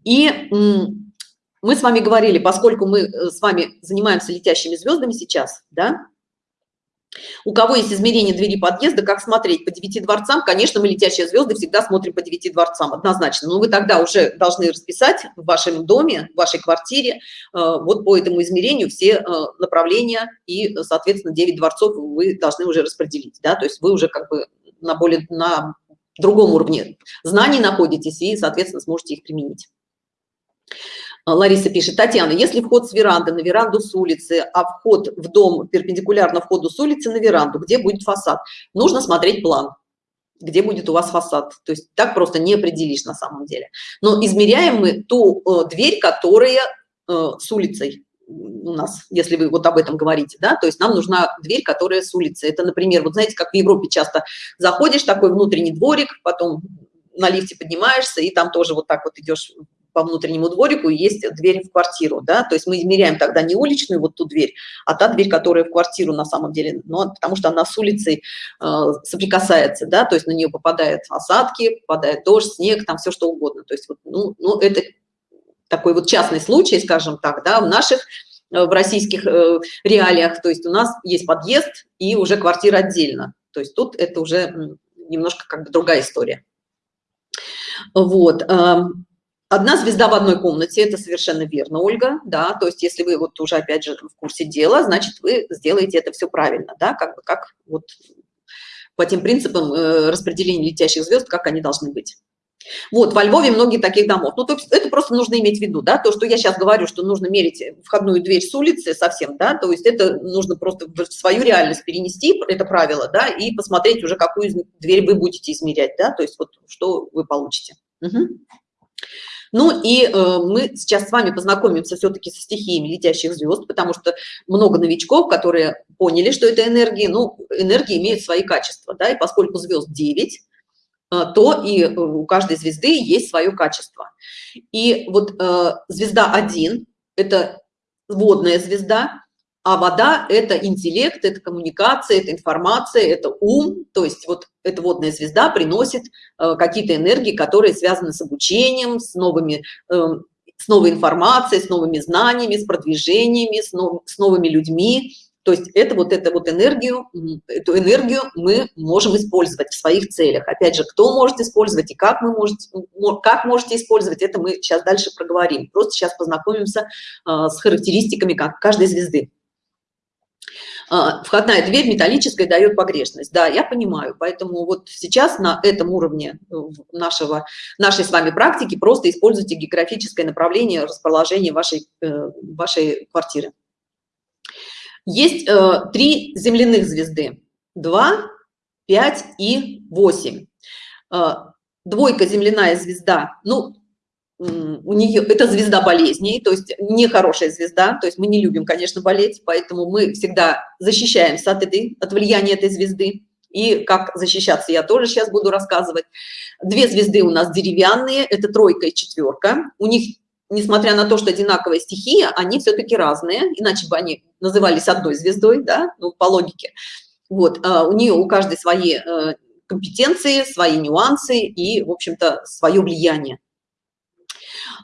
И мы с вами говорили, поскольку мы э, с вами занимаемся летящими звездами сейчас, да, у кого есть измерение двери подъезда, как смотреть по девяти дворцам? Конечно, мы летящие звезды всегда смотрим по девяти дворцам, однозначно. Но вы тогда уже должны расписать в вашем доме, в вашей квартире, э, вот по этому измерению все э, направления и, соответственно, 9 дворцов вы должны уже распределить, да, то есть вы уже как бы на более, на другом уровне знаний находитесь и, соответственно, сможете их применить. А, Лариса пишет, Татьяна, если вход с веранды на веранду с улицы, а вход в дом перпендикулярно входу с улицы на веранду, где будет фасад? Нужно смотреть план, где будет у вас фасад. То есть так просто не определишь на самом деле. Но измеряем мы ту э, дверь, которая э, с улицей у нас, если вы вот об этом говорите, да, то есть нам нужна дверь, которая с улицы. Это, например, вот знаете, как в Европе часто заходишь, такой внутренний дворик, потом на лифте поднимаешься, и там тоже вот так вот идешь по внутреннему дворику есть дверь в квартиру, да, то есть мы измеряем тогда не уличную вот ту дверь, а та дверь, которая в квартиру на самом деле, но потому что она с улицей э, соприкасается, да, то есть на нее попадают осадки, попадает дождь, снег, там все что угодно, то есть вот, ну, ну это такой вот частный случай, скажем так, да, в наших э, в российских э, реалиях, то есть у нас есть подъезд и уже квартира отдельно, то есть тут это уже немножко как бы другая история. Вот. Одна звезда в одной комнате, это совершенно верно, Ольга, да, то есть если вы вот уже опять же в курсе дела, значит вы сделаете это все правильно, да, как как вот по тем принципам э, распределения летящих звезд, как они должны быть. Вот, во Львове многие таких домов. Ну, то есть это просто нужно иметь в виду, да, то, что я сейчас говорю, что нужно мерить входную дверь с улицы совсем, да, то есть это нужно просто в свою реальность перенести, это правило, да, и посмотреть уже, какую дверь вы будете измерять, да, то есть вот что вы получите. Угу. Ну и э, мы сейчас с вами познакомимся все-таки со стихиями летящих звезд, потому что много новичков, которые поняли, что это энергии, ну, энергии имеют свои качества, да, и поскольку звезд 9, э, то и э, у каждой звезды есть свое качество. И вот э, звезда 1 – это водная звезда, а вода – это интеллект, это коммуникация, это информация, это ум. То есть вот эта водная звезда приносит э, какие-то энергии, которые связаны с обучением, с, новыми, э, с новой информацией, с новыми знаниями, с продвижениями, с, нов, с новыми людьми. То есть это вот эту вот энергию, эту энергию мы можем использовать в своих целях. Опять же, кто может использовать и как мы можете, как можете использовать, это мы сейчас дальше проговорим. Просто сейчас познакомимся э, с характеристиками каждой звезды. А, входная дверь металлическая дает погрешность. Да, я понимаю. Поэтому вот сейчас на этом уровне э, нашего, нашей с вами практики просто используйте географическое направление расположения вашей, э, вашей квартиры. Есть э, три земляных звезды. 2, 5 и 8. Двойка земляная звезда. Ну, у нее это звезда болезней, то есть нехорошая звезда, то есть мы не любим, конечно, болеть, поэтому мы всегда защищаемся от этой, от влияния этой звезды. И как защищаться я тоже сейчас буду рассказывать. Две звезды у нас деревянные, это тройка и четверка. У них, несмотря на то, что одинаковая стихия, они все-таки разные, иначе бы они назывались одной звездой, да, ну, по логике. Вот, а у нее у каждой свои э, компетенции, свои нюансы и, в общем-то, свое влияние.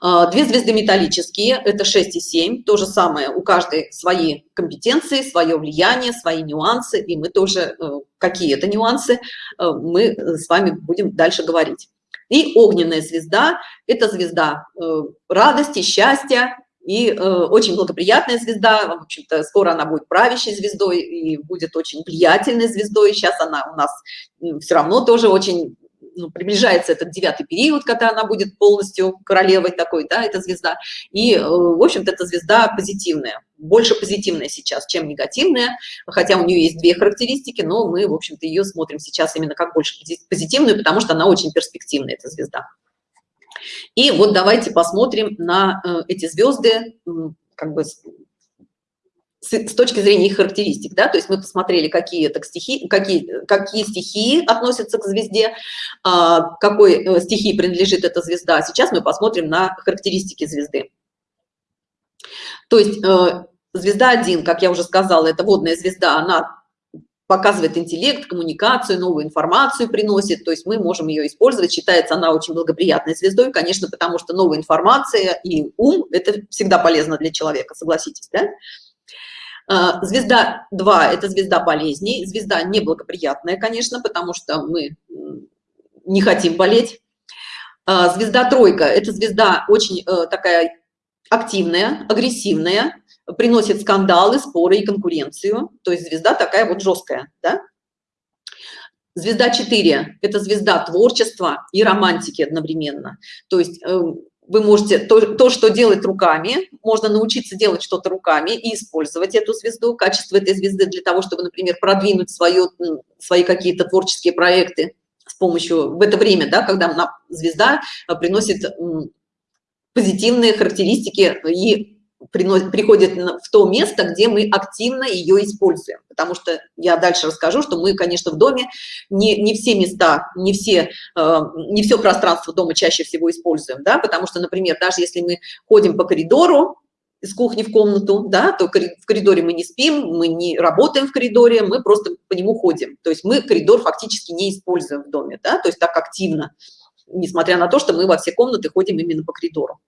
А, две звезды металлические, это 6 и 7, то же самое, у каждой свои компетенции, свое влияние, свои нюансы, и мы тоже, э, какие это нюансы, э, мы с вами будем дальше говорить. И огненная звезда – это звезда э, радости, счастья, и э, очень благоприятная звезда, в общем-то, скоро она будет правящей звездой и будет очень влиятельной звездой. Сейчас она у нас все равно тоже очень ну, приближается этот девятый период, когда она будет полностью королевой такой, да, эта звезда. И, э, в общем-то, эта звезда позитивная, больше позитивная сейчас, чем негативная, хотя у нее есть две характеристики, но мы, в общем-то, ее смотрим сейчас именно как больше позитивную, потому что она очень перспективная, эта звезда. И вот давайте посмотрим на э, эти звезды, как бы с, точки зрения их характеристик, да, то есть мы посмотрели, какие это стихи, какие, какие стихии относятся к звезде, а, какой э, стихии принадлежит эта звезда. Сейчас мы посмотрим на характеристики звезды. То есть э, звезда 1, как я уже сказала, это водная звезда, она показывает интеллект, коммуникацию, новую информацию приносит, то есть мы можем ее использовать, считается она очень благоприятной звездой, конечно, потому что новая информация и ум – это всегда полезно для человека, согласитесь, да? А, звезда 2 – это звезда болезней, звезда неблагоприятная, конечно, потому что мы не хотим болеть. А, звезда тройка – это звезда очень э, такая активная, агрессивная, приносит скандалы, споры и конкуренцию. То есть звезда такая вот жесткая, да? Звезда 4 – это звезда творчества и романтики одновременно. То есть эм, вы можете то, то что делать руками можно научиться делать что-то руками и использовать эту звезду качество этой звезды для того чтобы например продвинуть свое свои какие-то творческие проекты с помощью в это время да когда звезда а, приносит позитивные характеристики и приходит в то место, где мы активно ее используем. Потому что я дальше расскажу, что мы, конечно, в доме не, не все места, не, все, э, не все пространство дома чаще всего используем, да, потому что, например, даже если мы ходим по коридору, из кухни в комнату, да, то в коридоре мы не спим, мы не работаем в коридоре, мы просто по нему ходим. То есть мы коридор фактически не используем в доме, да, то есть так активно, несмотря на то, что мы во все комнаты ходим именно по коридору.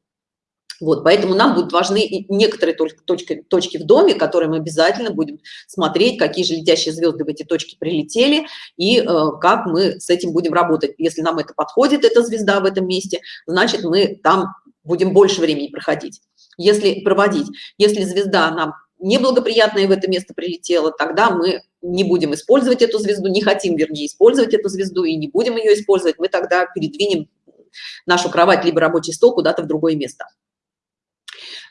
Вот, поэтому нам будут важны некоторые точки, точки в доме, которые мы обязательно будем смотреть, какие же летящие звезды в эти точки прилетели и э, как мы с этим будем работать. Если нам это подходит, эта звезда в этом месте, значит, мы там будем больше времени проходить. Если проводить, если звезда нам неблагоприятная в это место прилетела, тогда мы не будем использовать эту звезду, не хотим, вернее, использовать эту звезду и не будем ее использовать, мы тогда передвинем нашу кровать либо рабочий стол куда-то в другое место.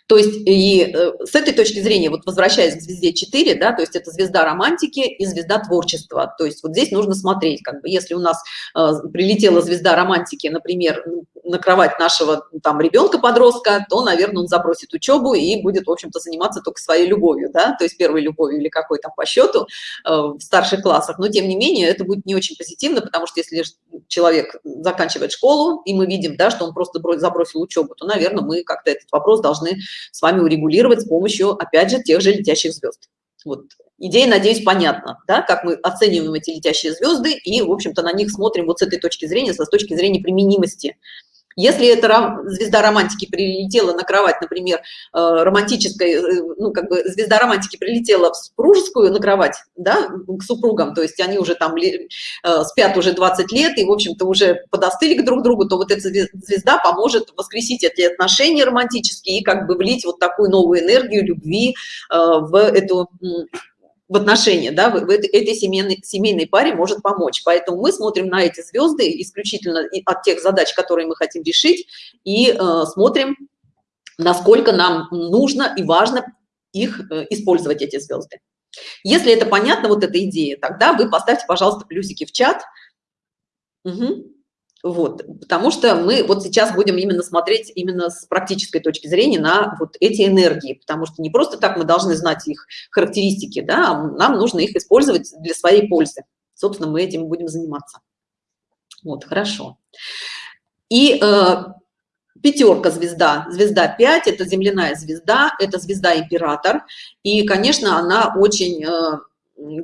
То есть и э, с этой точки зрения, вот возвращаясь к звезде 4, да, то есть это звезда романтики и звезда творчества. То есть вот здесь нужно смотреть, как бы, если у нас э, прилетела звезда романтики, например, на кровать нашего там ребенка-подростка, то, наверное, он запросит учебу и будет, в общем-то, заниматься только своей любовью, да, то есть первой любовью или какой там по счету э, в старших классах. Но, тем не менее, это будет не очень позитивно, потому что если человек заканчивает школу, и мы видим, да, что он просто забросил учебу, то, наверное, мы как-то этот вопрос должны с вами урегулировать с помощью, опять же, тех же летящих звезд. Вот. Идея, надеюсь, понятна, да, как мы оцениваем эти летящие звезды и, в общем-то, на них смотрим вот с этой точки зрения, с точки зрения применимости если эта звезда романтики прилетела на кровать, например, э, романтической, э, ну, как бы звезда романтики прилетела в супружескую на кровать, да, к супругам, то есть они уже там э, спят уже 20 лет и, в общем-то, уже подостыли к друг другу, то вот эта звезда поможет воскресить эти отношения романтические и как бы влить вот такую новую энергию любви в эту в отношения, да, в, в этой, этой семейной, семейной паре может помочь. Поэтому мы смотрим на эти звезды исключительно от тех задач, которые мы хотим решить, и э, смотрим, насколько нам нужно и важно их э, использовать, эти звезды. Если это понятно, вот эта идея, тогда вы поставьте, пожалуйста, плюсики в чат. Угу. Вот, потому что мы вот сейчас будем именно смотреть именно с практической точки зрения на вот эти энергии, потому что не просто так мы должны знать их характеристики, да, а нам нужно их использовать для своей пользы. Собственно, мы этим будем заниматься. Вот, хорошо. И э, пятерка звезда, звезда 5, это земляная звезда, это звезда император, и, конечно, она очень... Э,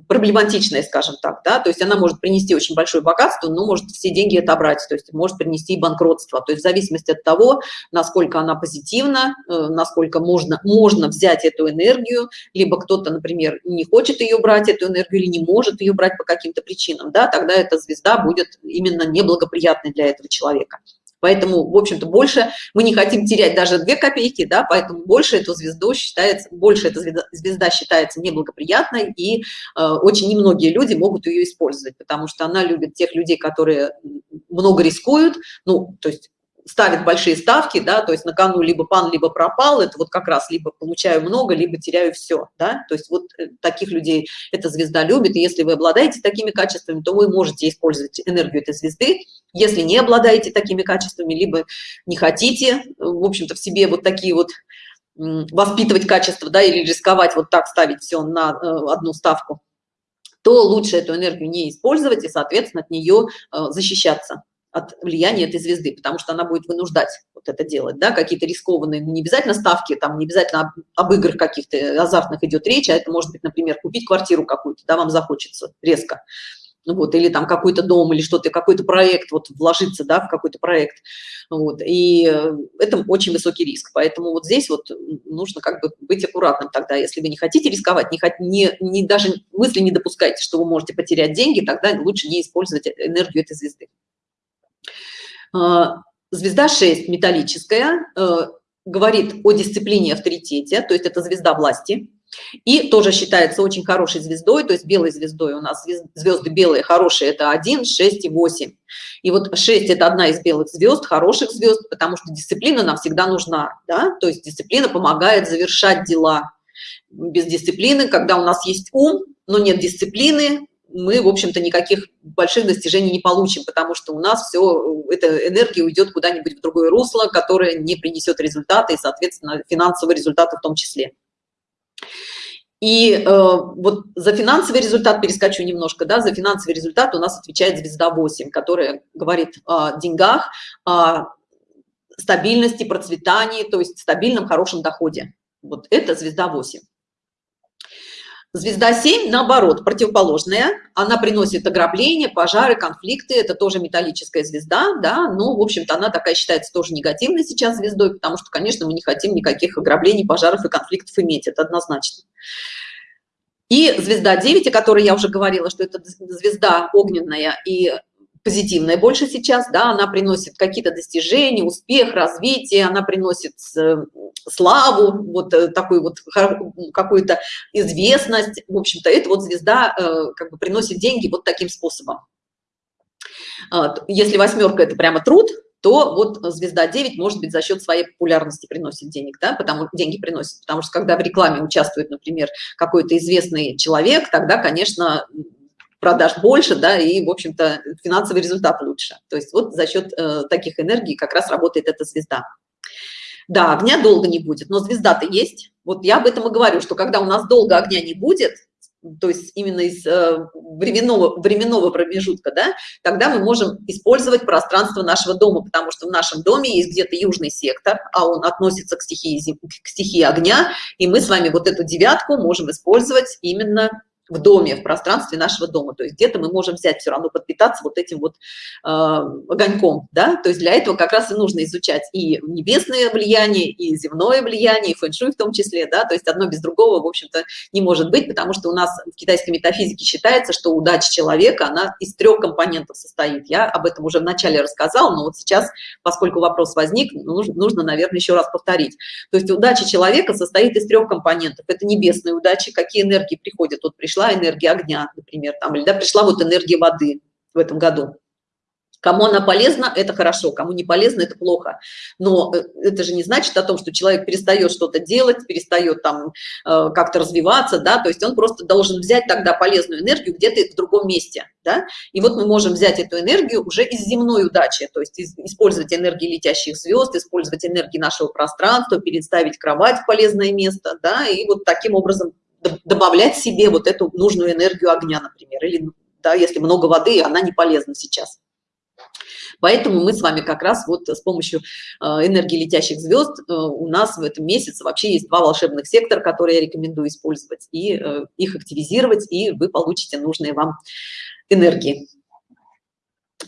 проблематичная, скажем так, да, то есть она может принести очень большое богатство, но может все деньги отобрать, то есть может принести банкротство, то есть в зависимости от того, насколько она позитивна, э, насколько можно, можно взять эту энергию, либо кто-то, например, не хочет ее брать, эту энергию, или не может ее брать по каким-то причинам, да, тогда эта звезда будет именно неблагоприятной для этого человека. Поэтому, в общем-то, больше мы не хотим терять даже две копейки, да, поэтому больше эту звезду считается, больше эта звезда, звезда считается неблагоприятной, и э, очень немногие люди могут ее использовать, потому что она любит тех людей, которые много рискуют, ну, то есть ставит большие ставки, да, то есть на кону либо пан, либо пропал, это вот как раз либо получаю много, либо теряю все, да, то есть вот э, таких людей эта звезда любит, и если вы обладаете такими качествами, то вы можете использовать энергию этой звезды, если не обладаете такими качествами, либо не хотите, в общем-то, в себе вот такие вот воспитывать качества, да, или рисковать вот так ставить все на э, одну ставку, то лучше эту энергию не использовать и, соответственно, от нее э, защищаться от влияния этой звезды, потому что она будет вынуждать вот это делать, да, какие-то рискованные, ну, не обязательно ставки, там не обязательно об, об играх каких-то азартных идет речь, а это может быть, например, купить квартиру какую-то, да, вам захочется резко, вот, или там какой-то дом, или что-то, какой-то проект, вот, вложиться, да, в какой-то проект, вот, и э, это очень высокий риск, поэтому вот здесь вот нужно как бы быть аккуратным тогда, если вы не хотите рисковать, не, не, не даже мысли не допускайте, что вы можете потерять деньги, тогда лучше не использовать энергию этой звезды. А, звезда 6 металлическая, э, говорит о дисциплине авторитете, то есть это звезда власти. И тоже считается очень хорошей звездой, то есть белой звездой у нас звезды белые хорошие, это 1, 6 и 8. И вот 6 это одна из белых звезд, хороших звезд, потому что дисциплина нам всегда нужна, да? то есть дисциплина помогает завершать дела. Без дисциплины, когда у нас есть ум, но нет дисциплины, мы, в общем-то, никаких больших достижений не получим, потому что у нас все, эта энергия уйдет куда-нибудь в другое русло, которое не принесет результаты и, соответственно, финансовые результаты в том числе. И э, вот за финансовый результат перескочу немножко, да, за финансовый результат у нас отвечает звезда 8, которая говорит о деньгах, о стабильности, процветании, то есть стабильном, хорошем доходе. Вот это звезда 8. Звезда 7, наоборот, противоположная. Она приносит ограбления, пожары, конфликты. Это тоже металлическая звезда, да. Но, в общем-то, она такая считается тоже негативной сейчас звездой, потому что, конечно, мы не хотим никаких ограблений, пожаров и конфликтов иметь. Это однозначно. И звезда 9, о которой я уже говорила, что это звезда огненная и позитивная. Больше сейчас, да, она приносит какие-то достижения, успех, развитие, она приносит э, славу, вот э, такую вот какую-то известность, в общем-то, это вот звезда э, как бы приносит деньги вот таким способом. Если восьмерка – это прямо труд, то вот звезда 9 может быть за счет своей популярности приносит денег, да, потому деньги приносит, потому что когда в рекламе участвует, например, какой-то известный человек, тогда, конечно, продаж больше, да, и, в общем-то, финансовый результат лучше. То есть вот за счет э, таких энергий как раз работает эта звезда. Да, огня долго не будет, но звезда-то есть. Вот я об этом и говорю, что когда у нас долго огня не будет, то есть именно из э, временного, временного промежутка, да, тогда мы можем использовать пространство нашего дома, потому что в нашем доме есть где-то южный сектор, а он относится к стихии, к стихии огня, и мы с вами вот эту девятку можем использовать именно в доме, в пространстве нашего дома. То есть где-то мы можем взять все равно подпитаться вот этим вот э, огоньком, да. То есть для этого как раз и нужно изучать и небесное влияние, и земное влияние, и фэншуй в том числе, да. То есть одно без другого, в общем-то, не может быть, потому что у нас в китайской метафизике считается, что удача человека, она из трех компонентов состоит. Я об этом уже вначале рассказала, но вот сейчас, поскольку вопрос возник, нужно, нужно наверное, еще раз повторить. То есть удача человека состоит из трех компонентов. Это небесные удачи, какие энергии приходят от пришельцев, пришла энергия огня, например, там, или да, пришла вот энергия воды в этом году. Кому она полезна, это хорошо, кому не полезно, это плохо. Но э, это же не значит о том, что человек перестает что-то делать, перестает там э, как-то развиваться, да, то есть он просто должен взять тогда полезную энергию где-то в другом месте, да. И вот мы можем взять эту энергию уже из земной удачи, то есть использовать энергии летящих звезд, использовать энергии нашего пространства, переставить кровать в полезное место, да, и вот таким образом добавлять себе вот эту нужную энергию огня, например, или да, если много воды, она не полезна сейчас. Поэтому мы с вами как раз вот с помощью э, энергии летящих звезд э, у нас в этом месяце вообще есть два волшебных сектора, которые я рекомендую использовать, и э, их активизировать, и вы получите нужные вам энергии.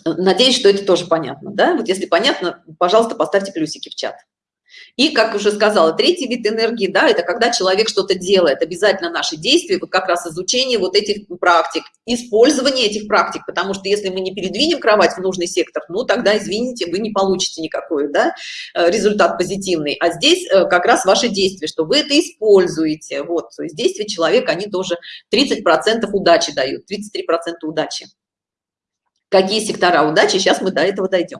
Надеюсь, что это тоже понятно, да? Вот если понятно, пожалуйста, поставьте плюсики в чат. И, как уже сказала, третий вид энергии, да, это когда человек что-то делает, обязательно наши действия, вот как раз изучение вот этих практик, использование этих практик, потому что если мы не передвинем кровать в нужный сектор, ну, тогда, извините, вы не получите никакой, да, э, результат позитивный. А здесь э, как раз ваши действия, что вы это используете, вот, то есть действия человека, они тоже 30% удачи дают, 33% удачи. Какие сектора удачи, сейчас мы до этого дойдем.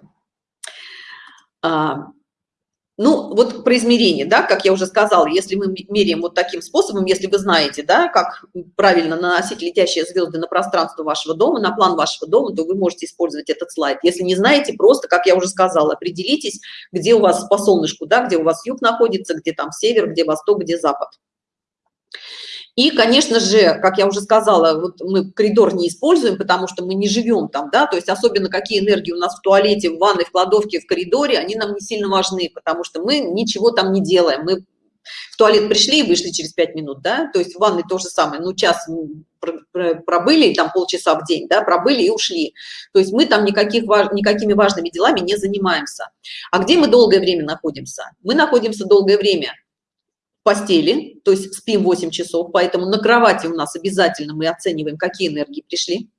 Ну, вот про измерение, да, как я уже сказала, если мы меряем вот таким способом, если вы знаете, да, как правильно наносить летящие звезды на пространство вашего дома, на план вашего дома, то вы можете использовать этот слайд. Если не знаете, просто, как я уже сказала, определитесь, где у вас по солнышку, да, где у вас юг находится, где там север, где восток, где запад. И, конечно же, как я уже сказала, вот мы коридор не используем, потому что мы не живем там, да, то есть особенно какие энергии у нас в туалете, в ванной, в кладовке, в коридоре, они нам не сильно важны, потому что мы ничего там не делаем. Мы в туалет пришли и вышли через пять минут, да, то есть в ванной то же самое, ну, час пробыли, там полчаса в день, да, пробыли и ушли. То есть мы там никаких, никакими важными делами не занимаемся. А где мы долгое время находимся? Мы находимся долгое время постели, то есть спим 8 часов, поэтому на кровати у нас обязательно мы оцениваем, какие энергии пришли.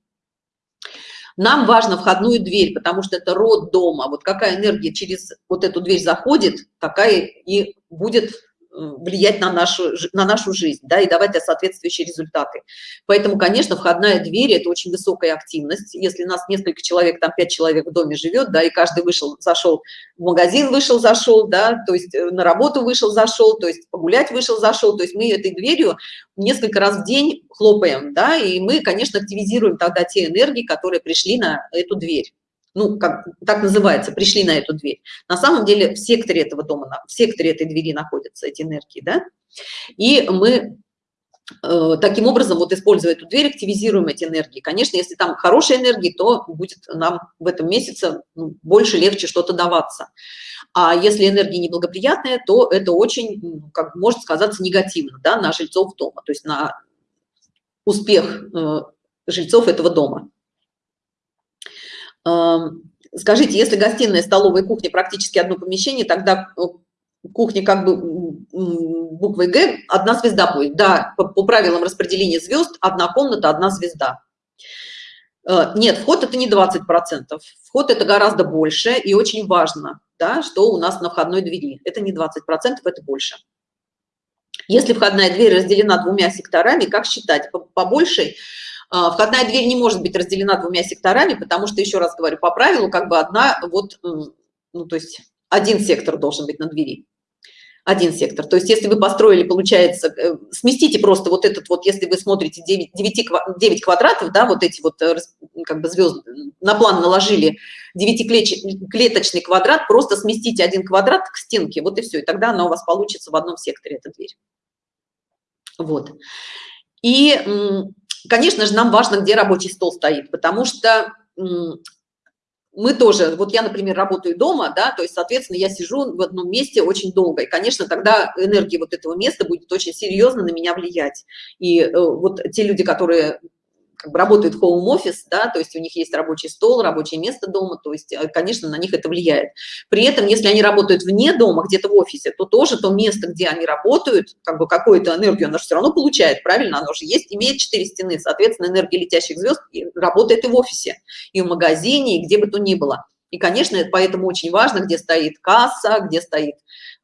Нам важно входную дверь, потому что это род дома. Вот какая энергия через вот эту дверь заходит, такая и будет влиять на нашу, на нашу жизнь, да, и давать соответствующие результаты. Поэтому, конечно, входная дверь – это очень высокая активность. Если нас несколько человек, там пять человек в доме живет, да, и каждый вышел, зашел в магазин, вышел, зашел, да, то есть э, на работу вышел, зашел, то есть погулять вышел, зашел, то есть мы этой дверью несколько раз в день хлопаем, да, и мы, конечно, активизируем тогда те энергии, которые пришли на эту дверь ну, как так называется, пришли на эту дверь. На самом деле в секторе этого дома, в секторе этой двери находятся эти энергии, да, и мы э, таким образом, вот используя эту дверь, активизируем эти энергии. Конечно, если там хорошие энергии, то будет нам в этом месяце ну, больше, легче что-то даваться. А если энергия неблагоприятная, то это очень, ну, как может сказаться негативно, да, на жильцов дома, то есть на успех э, жильцов этого дома. Скажите, если гостиная, столовая кухня практически одно помещение, тогда э, кухня как бы буквой Г одна звезда будет. Да, по, по правилам распределения звезд одна комната, одна звезда. Э, нет, вход это не 20%. Вход это гораздо больше и очень важно, да, что у нас на входной двери. Это не 20%, это больше. Если входная дверь разделена двумя секторами, как считать? По, по большей входная дверь не может быть разделена двумя секторами, потому что, еще раз говорю, по правилу, как бы одна вот ну, то есть один сектор должен быть на двери один сектор. То есть если вы построили, получается, э, сместите просто вот этот вот, если вы смотрите 9, 9, 9 квадратов, да, вот эти вот э, как бы звезды, на план наложили 9-клеточный квадрат, просто сместите один квадрат к стенке, вот и все, и тогда она у вас получится в одном секторе, эта дверь. Вот. И, конечно же, нам важно, где рабочий стол стоит, потому что мы тоже, вот я, например, работаю дома, да, то есть, соответственно, я сижу в одном месте очень долго, и, конечно, тогда энергия вот этого места будет очень серьезно на меня влиять. И э, вот те люди, которые как бы работают в home office, да, то есть у них есть рабочий стол, рабочее место дома, то есть, э, конечно, на них это влияет. При этом, если они работают вне дома, где-то в офисе, то тоже то место, где они работают, как бы какую-то энергию она же все равно получает, правильно? Оно же есть, имеет четыре стены, соответственно, энергия летящих звезд работает и в офисе, и в магазине, и где бы то ни было. И, конечно, поэтому очень важно, где стоит касса, где стоит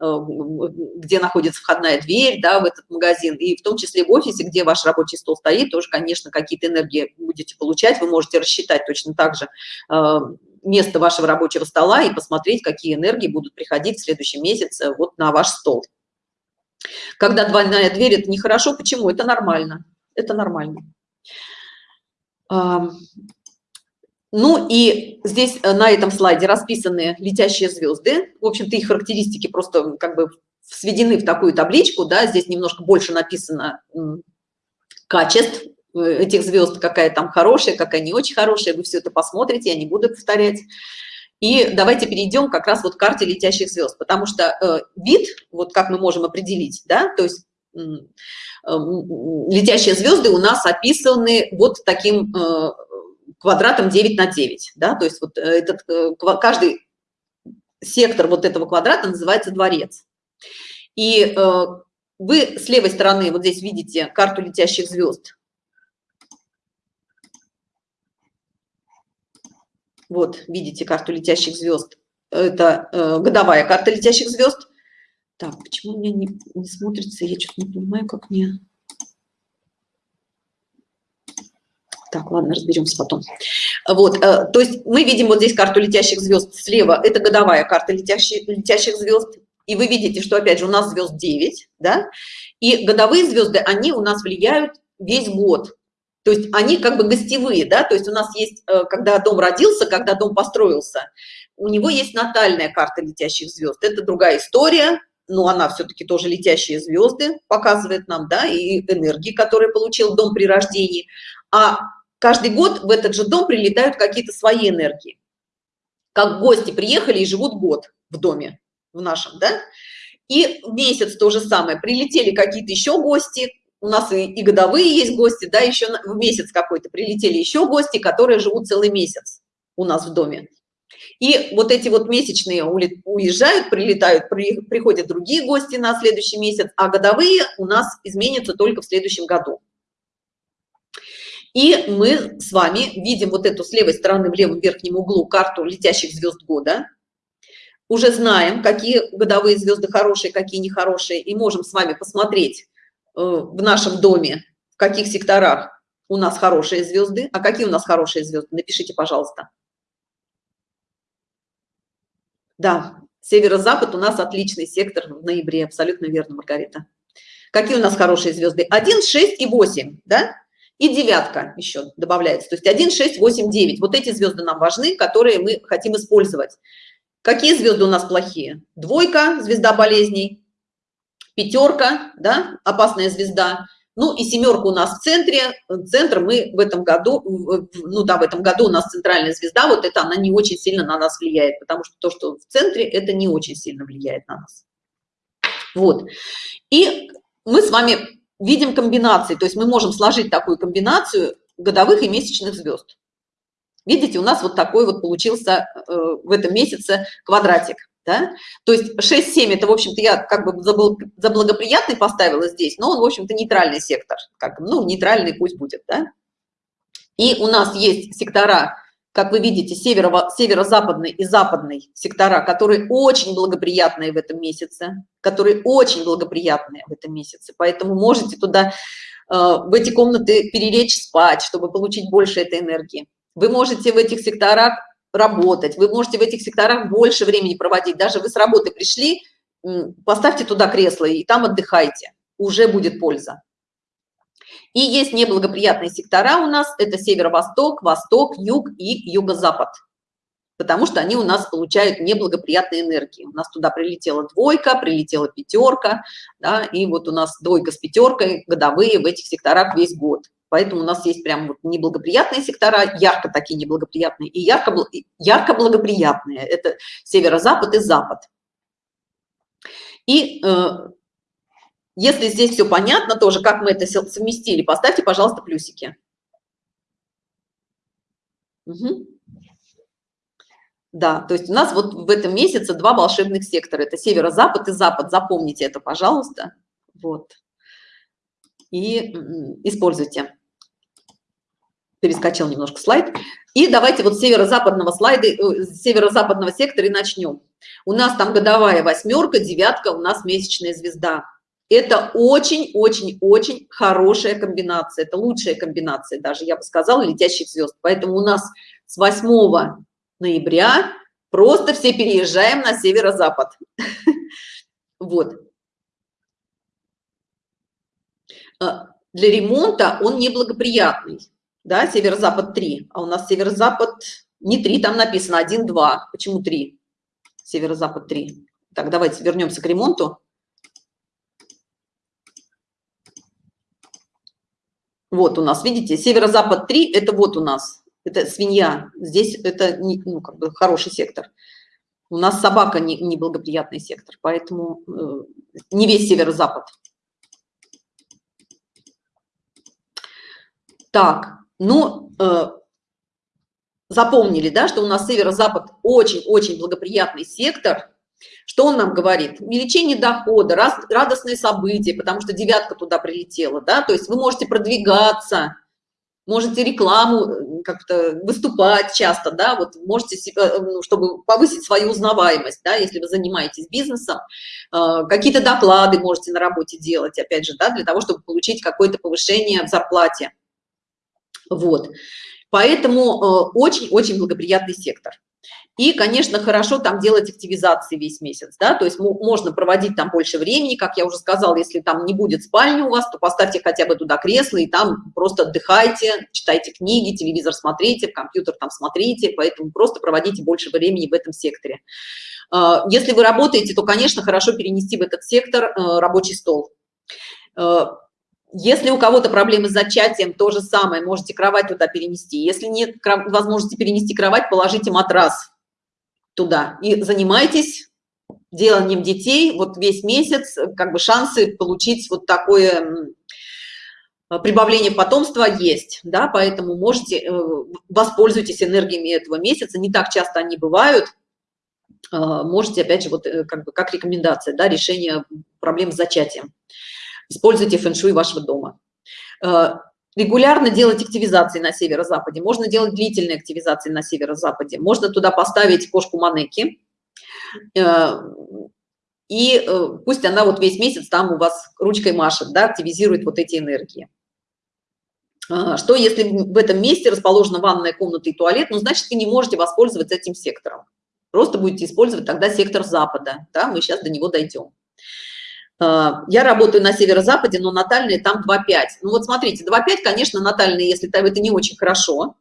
где находится входная дверь да, в этот магазин, и в том числе в офисе, где ваш рабочий стол стоит, тоже, конечно, какие-то энергии будете получать, вы можете рассчитать точно так же э, место вашего рабочего стола и посмотреть, какие энергии будут приходить в следующем месяце вот на ваш стол. Когда двойная дверь, это нехорошо. Почему? Это нормально. Это нормально. Ну и здесь э, на этом слайде расписаны летящие звезды. В общем-то, их характеристики просто как бы сведены в такую табличку, да, здесь немножко больше написано качеств э, этих звезд, какая там хорошая, какая не очень хорошая. Вы все это посмотрите, я не буду повторять. И давайте перейдем как раз вот к карте летящих звезд, потому что э, вид, вот как мы можем определить, да, то есть летящие звезды у нас описаны вот таким квадратом 9 на 9, да, то есть вот э, этот, э, каждый сектор вот этого квадрата называется дворец. И э, вы с левой стороны вот здесь видите карту летящих звезд. Вот, видите карту летящих звезд. Это годовая карта летящих звезд. Так, почему у меня не, не смотрится? Я что-то не понимаю, как мне... Так, ладно, разберемся потом. Вот, э, то есть мы видим вот здесь карту летящих звезд слева, это годовая карта летящих, летящих звезд, и вы видите, что опять же у нас звезд 9, да, и годовые звезды, они у нас влияют весь год, то есть они как бы гостевые, да, то есть у нас есть, э, когда дом родился, когда дом построился, у него есть натальная карта летящих звезд, это другая история, но она все-таки тоже летящие звезды показывает нам, да, и энергии, которые получил дом при рождении. А каждый год в этот же дом прилетают какие-то свои энергии. Как гости приехали и живут год в доме, в нашем, да? И месяц то же самое. Прилетели какие-то еще гости, у нас и, и годовые есть гости, да, еще в месяц какой-то прилетели еще гости, которые живут целый месяц у нас в доме. И вот эти вот месячные уезжают, прилетают, при, приходят другие гости на следующий месяц, а годовые у нас изменятся только в следующем году. И мы с вами видим вот эту с левой стороны в левом верхнем углу карту летящих звезд года. Уже знаем, какие годовые звезды хорошие, какие нехорошие, и можем с вами посмотреть э, в нашем доме, в каких секторах у нас хорошие звезды, а какие у нас хорошие звезды. Напишите, пожалуйста. Да, северо-запад у нас отличный сектор в ноябре, абсолютно верно, Маргарита. Какие у нас хорошие звезды? 1, 6 и 8, да? И девятка еще добавляется. То есть 1, 6, 8, 9. Вот эти звезды нам важны, которые мы хотим использовать. Какие звезды у нас плохие? Двойка, звезда болезней, пятерка, да, опасная звезда. Ну и семерка у нас в центре. Центр мы в этом году, ну да, в этом году у нас центральная звезда, вот это она не очень сильно на нас влияет, потому что то, что в центре, это не очень сильно влияет на нас. Вот. И мы с вами видим комбинации, то есть мы можем сложить такую комбинацию годовых и месячных звезд. Видите, у нас вот такой вот получился э, в этом месяце квадратик. Да? То есть 6-7 это, в общем-то, я как бы за благоприятный поставила здесь, но он, в общем-то, нейтральный сектор. Как, ну, нейтральный пусть будет. Да? И у нас есть сектора как вы видите, северо, северо-западный и западный сектора, которые очень благоприятные в этом месяце, которые очень благоприятные в этом месяце. Поэтому можете туда, э, в эти комнаты перелечь спать, чтобы получить больше этой энергии. Вы можете в этих секторах работать, вы можете в этих секторах больше времени проводить. Даже вы с работы пришли, поставьте туда кресло и там отдыхайте, уже будет польза. И есть неблагоприятные сектора у нас, это северо-восток, восток, юг и юго-запад потому что они у нас получают неблагоприятные энергии. У нас туда прилетела двойка, прилетела пятерка, да, и вот у нас двойка с пятеркой годовые в этих секторах весь год. Поэтому у нас есть прям вот неблагоприятные сектора, ярко такие неблагоприятные, и ярко, ярко благоприятные. Это северо-запад и запад. И э, если здесь все понятно тоже, как мы это совместили, поставьте, пожалуйста, плюсики. Угу. Да, то есть у нас вот в этом месяце два волшебных сектора. Это северо-запад и запад. Запомните это, пожалуйста. Вот. И используйте. Перескочил немножко слайд. И давайте вот с северо-западного слайда, э, северо-западного сектора и начнем. У нас там годовая восьмерка, девятка, у нас месячная звезда. Это очень-очень-очень хорошая комбинация. Это лучшая комбинация даже, я бы сказала, летящих звезд. Поэтому у нас с 8 ноября просто все переезжаем на северо-запад. Вот. А, для ремонта он неблагоприятный. Да, северо-запад 3, а у нас северо-запад не 3, там написано 1, 2. Почему 3? Северо-запад 3. Так, давайте вернемся к ремонту. Вот у нас, видите, северо-запад 3, это вот у нас это свинья. Здесь это не, ну, как бы хороший сектор. У нас собака не, неблагоприятный сектор, поэтому э, не весь северо-запад. Так, ну, э, запомнили, да, что у нас северо-запад очень-очень благоприятный сектор. Что он нам говорит? Увеличение дохода, радостные события, потому что девятка туда прилетела, да, то есть вы можете продвигаться, можете рекламу э, как-то выступать часто, да, вот можете, э, ну, чтобы повысить свою узнаваемость, да, если вы занимаетесь бизнесом, э, какие-то доклады можете на работе делать, опять же, да, для того, чтобы получить какое-то повышение в зарплате. Вот. Поэтому очень-очень благоприятный сектор. И, конечно, хорошо там делать активизации весь месяц, да, то есть можно проводить там больше времени, как я уже сказала, если там не будет спальни у вас, то поставьте хотя бы туда кресло и там просто отдыхайте, читайте книги, телевизор смотрите, компьютер там смотрите, поэтому просто проводите больше времени в этом секторе. А, если вы работаете, то, конечно, хорошо перенести в этот сектор э, рабочий стол. Э, если у кого-то проблемы с зачатием, то же самое, можете кровать туда перенести. Если нет возможности перенести кровать, положите матрас туда. И занимайтесь деланием детей. Вот весь месяц как бы шансы получить вот такое прибавление потомства есть да поэтому можете э, воспользуйтесь энергиями этого месяца. Не так часто они бывают. Можете опять же вот э, как бы как рекомендация да решение проблем с зачатием. Используйте фэн-шуй вашего дома регулярно делать активизации на северо-западе, можно делать длительные активизации на северо-западе, можно туда поставить кошку Манеки, э, и э, пусть она вот весь месяц там у вас ручкой машет, да, активизирует вот эти энергии. А, что если в этом месте расположена ванная комната и туалет, ну, значит, вы не можете воспользоваться этим сектором. Просто будете использовать тогда сектор запада, да, мы сейчас до него дойдем. А, я работаю на северо-западе, но натальные там 2,5. Ну вот смотрите, 2,5, конечно, натальные, если это не очень хорошо.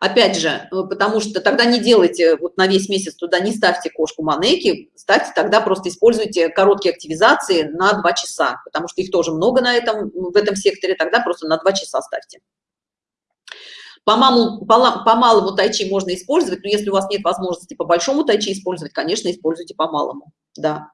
Опять же, э, потому что тогда не делайте вот на весь месяц туда, не ставьте кошку манеки, ставьте тогда просто используйте короткие активизации на 2 часа, потому что их тоже много на этом, в этом секторе, тогда просто на 2 часа ставьте. По малому, по, по малому тайчи можно использовать, но если у вас нет возможности по большому тайчи использовать, конечно, используйте по малому да.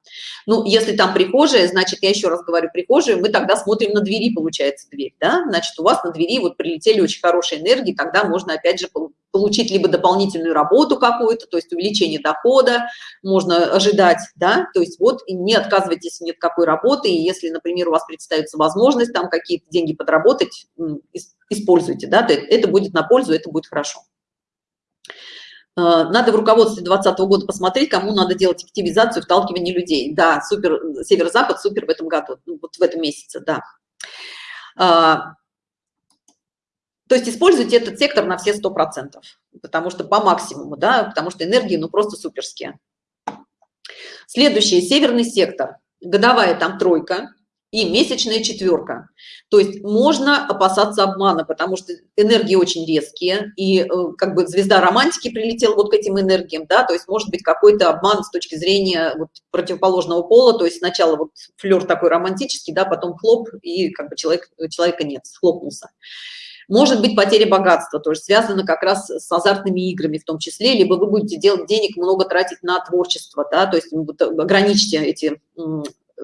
Ну, если там прихожая, значит, я еще раз говорю, прихожая, мы тогда смотрим на двери, получается, дверь, да, значит, у вас на двери вот прилетели очень хорошие энергии, тогда можно, опять же, получить либо дополнительную работу какую-то, то есть увеличение дохода, можно ожидать, да, то есть вот не отказывайтесь ни от какой работы, и если, например, у вас представится возможность там какие-то деньги подработать, используйте, да, это будет на пользу, это будет хорошо. Э, надо в руководстве 2020 года посмотреть, кому надо делать активизацию, вталкивание людей. Да, супер, северо-запад супер в этом году, ну, вот в этом месяце, да. А, то есть используйте этот сектор на все 100%. потому что по максимуму, да, потому что энергии, ну, просто суперские. Следующий, северный сектор. Годовая там тройка, и месячная четверка. То есть можно опасаться обмана, потому что энергии очень резкие, и э, как бы звезда романтики прилетела вот к этим энергиям, да, то есть может быть какой-то обман с точки зрения вот противоположного пола, то есть сначала вот флер такой романтический, да, потом хлоп, и как бы человек, человека нет, хлопнулся. Может быть потеря богатства, тоже связано как раз с азартными играми в том числе, либо вы будете делать денег много тратить на творчество, да, то есть вот, ограничьте эти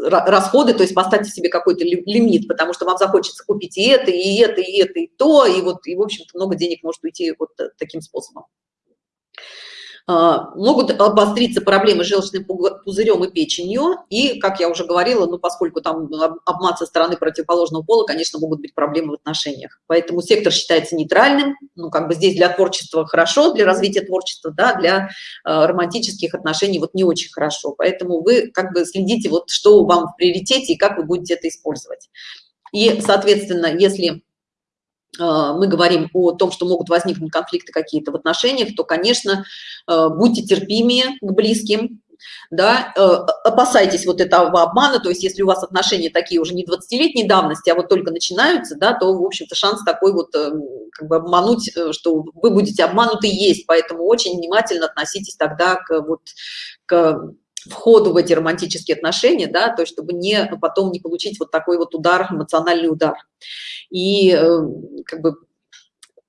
расходы, то есть поставьте себе какой-то лимит, потому что вам захочется купить и это, и это, и это, и то, и вот, и, в общем-то, много денег может уйти вот э, таким способом. А, могут обостриться проблемы с желчным пузырем и печенью, и, как я уже говорила, ну, поскольку там обман со стороны противоположного пола, конечно, могут быть проблемы в отношениях. Поэтому сектор считается нейтральным, ну, как бы здесь для творчества хорошо, для развития творчества, да, для э, романтических отношений вот не очень хорошо. Поэтому вы как бы следите, вот что вам в приоритете и как вы будете это использовать. И, соответственно, если мы говорим о том, что могут возникнуть конфликты какие-то в отношениях, то, конечно, а, будьте терпимее к близким, да, а, опасайтесь вот этого обмана, то есть если у вас отношения такие уже не 20-летней давности, а вот только начинаются, да, то, в общем-то, шанс такой вот э, как бы обмануть, э, что вы будете обмануты есть, поэтому очень внимательно относитесь тогда к вот к входу в эти романтические отношения, да, то есть чтобы не потом не получить вот такой вот удар, эмоциональный удар. И э, как бы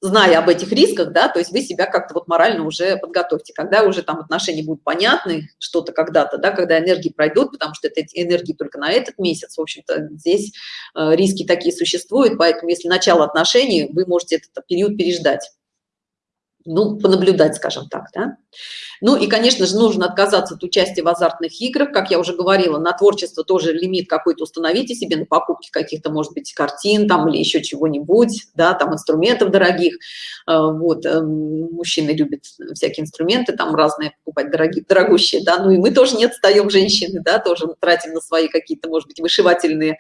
зная об этих рисках, да, то есть вы себя как-то вот морально уже подготовьте, когда уже там отношения будут понятны, что-то когда-то, да, когда энергии пройдут, потому что это энергии только на этот месяц, в общем-то, здесь э, риски такие существуют, поэтому если начало отношений, вы можете этот период переждать ну, понаблюдать, скажем так, да. Ну и, конечно же, нужно отказаться от участия в азартных играх, как я уже говорила, на творчество тоже лимит какой-то установите себе, на покупки каких-то, может быть, картин там или еще чего-нибудь, да, там инструментов дорогих, а, вот, эм, мужчины любят всякие инструменты там разные покупать, дорогие, дорогущие, да, ну и мы тоже не отстаем, женщины, да, тоже тратим на свои какие-то, может быть, вышивательные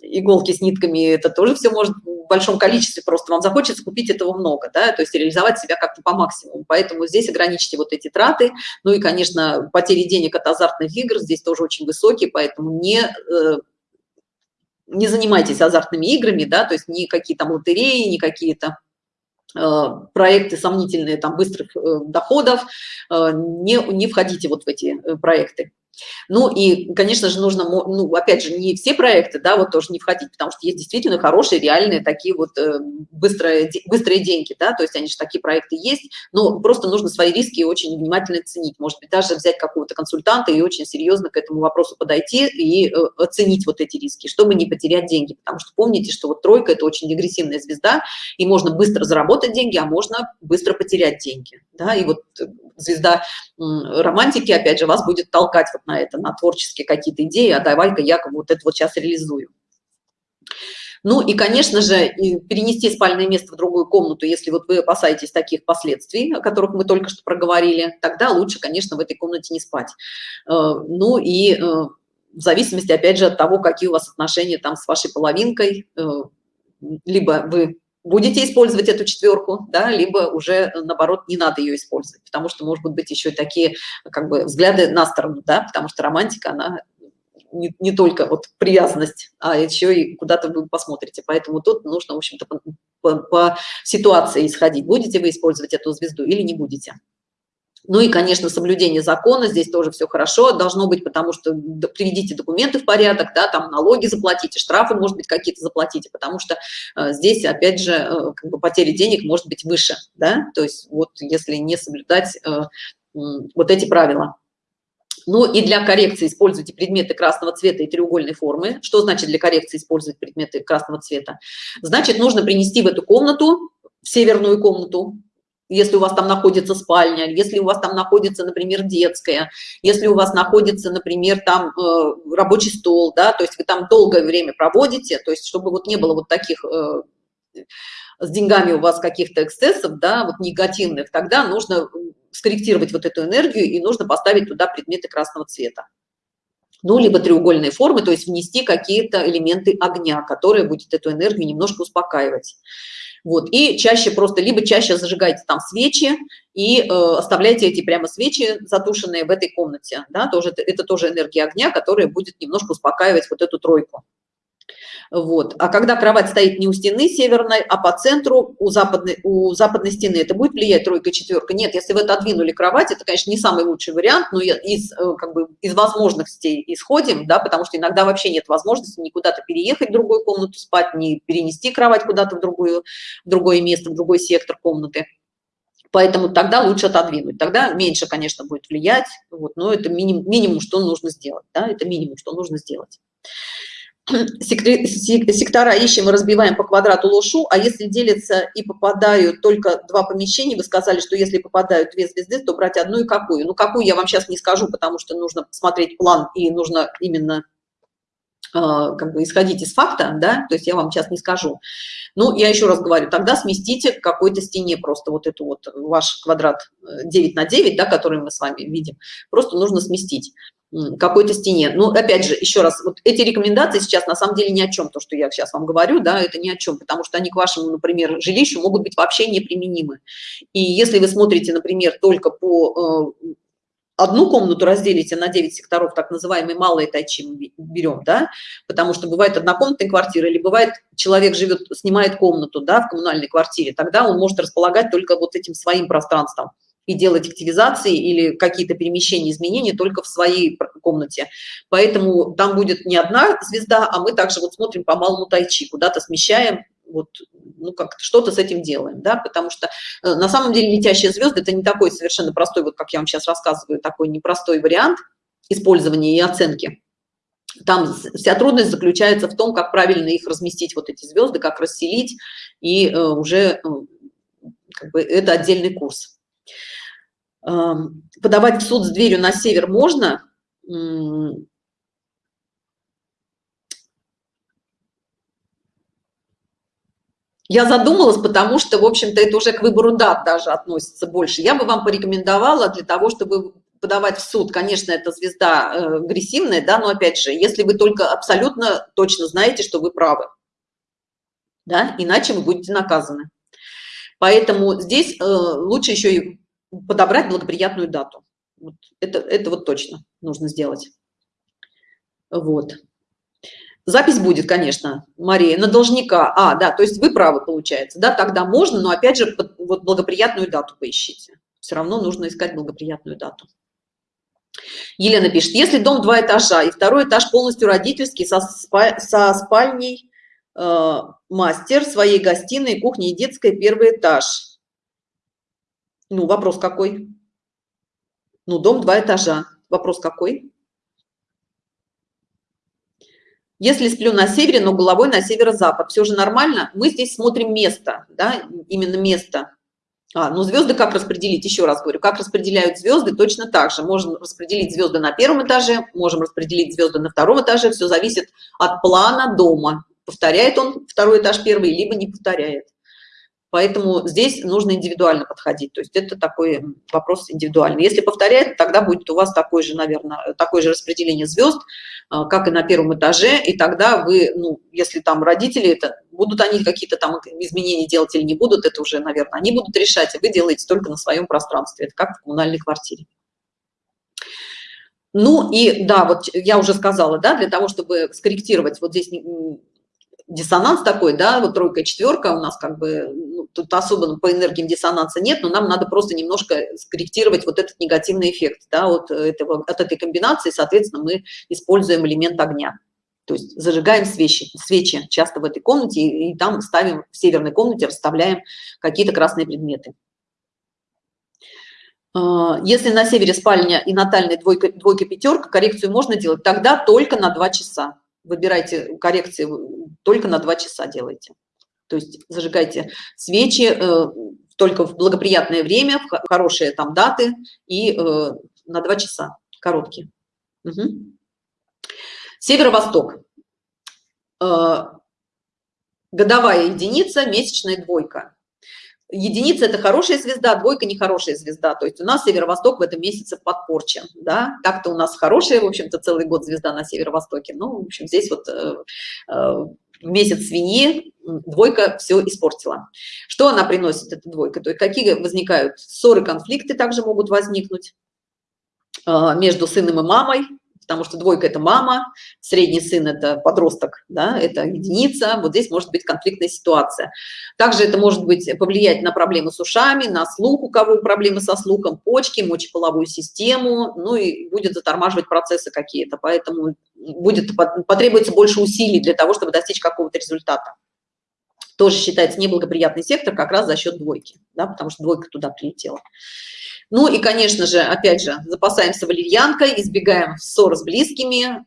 иголки с нитками, это тоже все может в большом количестве, просто вам захочется купить этого много, да, то есть реализовать себя как как-то по максимуму. Поэтому здесь ограничьте вот эти траты. Ну и, конечно, потери денег от азартных игр здесь тоже очень высокие, поэтому не э, не занимайтесь азартными играми, да, то есть ни какие там лотереи, ни какие-то э, проекты сомнительные там быстрых э, доходов, не, не входите вот в эти проекты. Ну и, конечно же, нужно, ну, опять же, не все проекты, да, вот тоже не входить, потому что есть действительно хорошие, реальные такие вот э, быстрые, быстрые деньги, да, то есть они же такие проекты есть, но просто нужно свои риски очень внимательно ценить, может быть, даже взять какого-то консультанта и очень серьезно к этому вопросу подойти и э, оценить вот эти риски, чтобы не потерять деньги, потому что помните, что вот тройка – это очень агрессивная звезда, и можно быстро заработать деньги, а можно быстро потерять деньги, да, и вот э, звезда романтики, опять же, вас будет толкать вот на это, на творческие какие-то идеи, а давай-ка я вот это вот сейчас реализую. Ну и, конечно же, перенести спальное место в другую комнату, если вот вы опасаетесь таких последствий, о которых мы только что проговорили, тогда лучше, конечно, в этой комнате не спать. Э, ну и э, в зависимости, опять же, от того, какие у вас отношения там с вашей половинкой, э, либо вы будете использовать эту четверку, да, либо уже наоборот не надо ее использовать, потому что может быть еще такие как бы взгляды на сторону, да, потому что романтика, она не, не только вот привязанность, а еще и куда-то вы посмотрите. Поэтому тут нужно, в общем-то, по, по, по ситуации исходить, будете вы использовать эту звезду или не будете. Ну и, конечно, соблюдение закона, здесь тоже все хорошо должно быть, потому что приведите документы в порядок, да, там налоги заплатите, штрафы, может быть, какие-то заплатите, потому что э, здесь, опять же, э, как бы потери денег может быть выше, да, то есть вот если не соблюдать э, вот эти правила. Ну и для коррекции используйте предметы красного цвета и треугольной формы. Что значит для коррекции использовать предметы красного цвета? Значит, нужно принести в эту комнату, в северную комнату, если у вас там находится спальня, если у вас там находится, например, детская, если у вас находится, например, там э, рабочий стол, да, то есть вы там долгое время проводите, то есть чтобы вот не было вот таких э, с деньгами у вас каких-то эксцессов, да, вот негативных, тогда нужно скорректировать вот эту энергию и нужно поставить туда предметы красного цвета. Ну, либо треугольные формы, то есть внести какие-то элементы огня, которые будет эту энергию немножко успокаивать. Вот, и чаще просто, либо чаще зажигайте там свечи и э, оставляйте эти прямо свечи затушенные в этой комнате, да, тоже, это, тоже энергия огня, которая будет немножко успокаивать вот эту тройку. Вот. А когда кровать стоит не у стены северной, а по центру у западной, у западной стены, это будет влиять тройка, четверка? Нет, если вы отодвинули кровать, это, конечно, не самый лучший вариант, но из, э, как бы, из возможностей исходим, да, потому что иногда вообще нет возможности ни куда-то переехать в другую комнату спать, ни перенести кровать куда-то в, другую, в другое место, в другой сектор комнаты. Поэтому тогда лучше отодвинуть. Тогда меньше, конечно, будет влиять, вот, но это минимум, минимум, что нужно сделать. Да, это минимум, что нужно сделать сектора ищем и разбиваем по квадрату лошу, а если делятся и попадают только два помещения, вы сказали, что если попадают две звезды, то брать одну и какую. Ну, какую я вам сейчас не скажу, потому что нужно посмотреть план и нужно именно э, как бы исходить из факта, да, то есть я вам сейчас не скажу. Ну, я еще раз говорю, тогда сместите какой-то стене просто вот эту вот ваш квадрат 9 на 9, да, который мы с вами видим, просто нужно сместить какой-то стене. Но опять же, еще раз, вот эти рекомендации сейчас на самом деле ни о чем, то, что я сейчас вам говорю, да, это ни о чем, потому что они к вашему, например, жилищу могут быть вообще неприменимы. И если вы смотрите, например, только по э, одну комнату разделите на 9 секторов, так называемые малые тайчи берем, да, потому что бывает однокомнатная квартира, или бывает человек живет, снимает комнату, да, в коммунальной квартире, тогда он может располагать только вот этим своим пространством и делать активизации или какие-то перемещения, изменения только в своей комнате. Поэтому там будет не одна звезда, а мы также вот смотрим по малому тайчи, куда-то смещаем, вот, ну, как что-то с этим делаем, да, потому что э, на самом деле летящие звезды – это не такой совершенно простой, вот как я вам сейчас рассказываю, такой непростой вариант использования и оценки. Там вся трудность заключается в том, как правильно их разместить, вот эти звезды, как расселить, и э, уже э, как бы это отдельный курс подавать в суд с дверью на север можно Я задумалась, потому что, в общем-то, это уже к выбору дат даже относится больше. Я бы вам порекомендовала для того, чтобы подавать в суд, конечно, это звезда э, агрессивная, да, но опять же, если вы только абсолютно точно знаете, что вы правы, да, иначе вы будете наказаны. Поэтому здесь э, лучше еще и подобрать благоприятную дату. Вот это, это вот точно нужно сделать. Вот. Запись будет, конечно, Мария, на должника. А, да, то есть вы правы, получается. Да, тогда можно, но опять же, вот благоприятную дату поищите. Все равно нужно искать благоприятную дату. Елена пишет, если дом два этажа и второй этаж полностью родительский со, спа со спальней э, мастер, своей гостиной, кухней и детской, первый этаж – ну, вопрос какой? Ну, дом два этажа. Вопрос какой? Если сплю на севере, но головой на северо-запад, все же нормально? Мы здесь смотрим место, да, именно место. А, ну звезды как распределить? Еще раз говорю, как распределяют звезды, точно так же. Можем распределить звезды на первом этаже, можем распределить звезды на втором этаже. Все зависит от плана дома. Повторяет он второй этаж первый, либо не повторяет. Поэтому здесь нужно индивидуально подходить. То есть это такой вопрос индивидуальный. Если повторяет, тогда будет у вас такое же, наверное, такое же распределение звезд, а, как и на первом этаже. И тогда вы, ну, если там родители, это будут они какие-то там изменения делать или не будут, это уже, наверное, они будут решать, и вы делаете только на своем пространстве. Это как в коммунальной квартире. Ну и да, вот я уже сказала, да, для того, чтобы скорректировать вот здесь диссонанс такой, да, вот тройка, четверка у нас как бы, ну, тут особо по энергиям диссонанса нет, но нам надо просто немножко скорректировать вот этот негативный эффект, да, от, этого, от этой комбинации, соответственно, мы используем элемент огня. То есть зажигаем свечи, свечи часто в этой комнате, и, и там ставим, в северной комнате расставляем какие-то красные предметы. А, если на севере спальня и натальная двойка, двойка пятерка, коррекцию можно делать тогда только на 2 часа выбирайте коррекции только на два часа делайте. То есть зажигайте свечи э, только в благоприятное время в хорошие там даты и э, на два часа короткие. Угу. северо-восток. Э, годовая единица месячная двойка единица это хорошая звезда двойка нехорошая звезда то есть у нас северо-восток в этом месяце подпорчен да так-то у нас хорошая в общем-то целый год звезда на северо-востоке ну в общем здесь вот э, э, месяц свиньи, двойка все испортила. Что она приносит, эта двойка? То есть какие возникают ссоры, конфликты также могут возникнуть а, между сыном и мамой, потому что двойка – это мама, средний сын – это подросток, да, это единица, вот здесь может быть конфликтная ситуация. Также это может быть повлиять на проблемы с ушами, на слух, у кого проблемы со слухом, почки, мочеполовую систему, ну и будет затормаживать процессы какие-то, поэтому будет потребуется больше усилий для того, чтобы достичь какого-то результата. Тоже считается неблагоприятный сектор как раз за счет двойки, да, потому что двойка туда прилетела. Ну и, конечно же, опять же, запасаемся валерьянкой, избегаем ссор с близкими,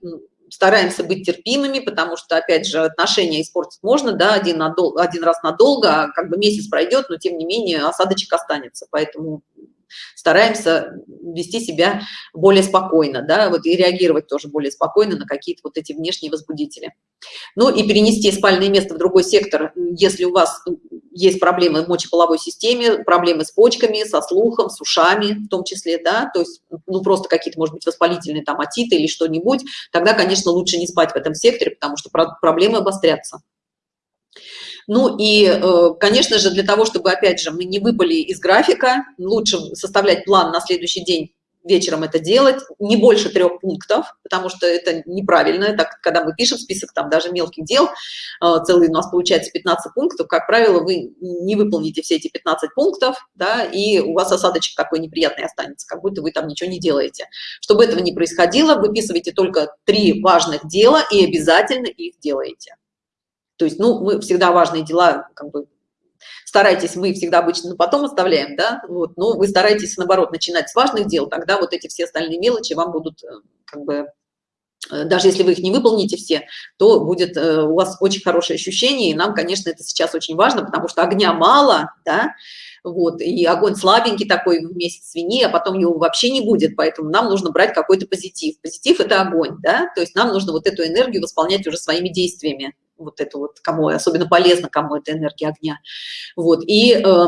стараемся быть терпимыми, потому что, опять же, отношения испортить можно, да, один, надол один раз надолго, а как бы месяц пройдет, но тем не менее осадочек останется, поэтому стараемся вести себя более спокойно, да, вот и реагировать тоже более спокойно на какие-то вот эти внешние возбудители. Ну и перенести спальное место в другой сектор, если у вас есть проблемы в мочеполовой системе, проблемы с почками, со слухом, с ушами в том числе, да, то есть, ну, просто какие-то, может быть, воспалительные там отиты или что-нибудь, тогда, конечно, лучше не спать в этом секторе, потому что проблемы обострятся. Ну и, э, конечно же, для того, чтобы, опять же, мы не выпали из графика, лучше составлять план на следующий день вечером это делать, не больше трех пунктов, потому что это неправильно, так, когда мы пишем список там даже мелких дел, э, целый у нас получается 15 пунктов, как правило, вы не выполните все эти 15 пунктов, да, и у вас осадочек такой неприятный останется, как будто вы там ничего не делаете. Чтобы этого не происходило, выписывайте только три важных дела и обязательно их делаете. То есть, ну, мы всегда важные дела, как бы, старайтесь, мы всегда обычно потом оставляем, да, вот, но вы стараетесь, наоборот, начинать с важных дел, тогда вот эти все остальные мелочи вам будут, э, как бы, э, даже если вы их не выполните все, то будет э, у вас очень хорошее ощущение, и нам, конечно, это сейчас очень важно, потому что огня мало, да, вот, и огонь слабенький такой в месяц свиньи, а потом его вообще не будет, поэтому нам нужно брать какой-то позитив. Позитив – это огонь, да, то есть нам нужно вот эту энергию восполнять уже своими действиями, вот это вот, кому особенно полезно, кому это энергия огня. Вот, и Э,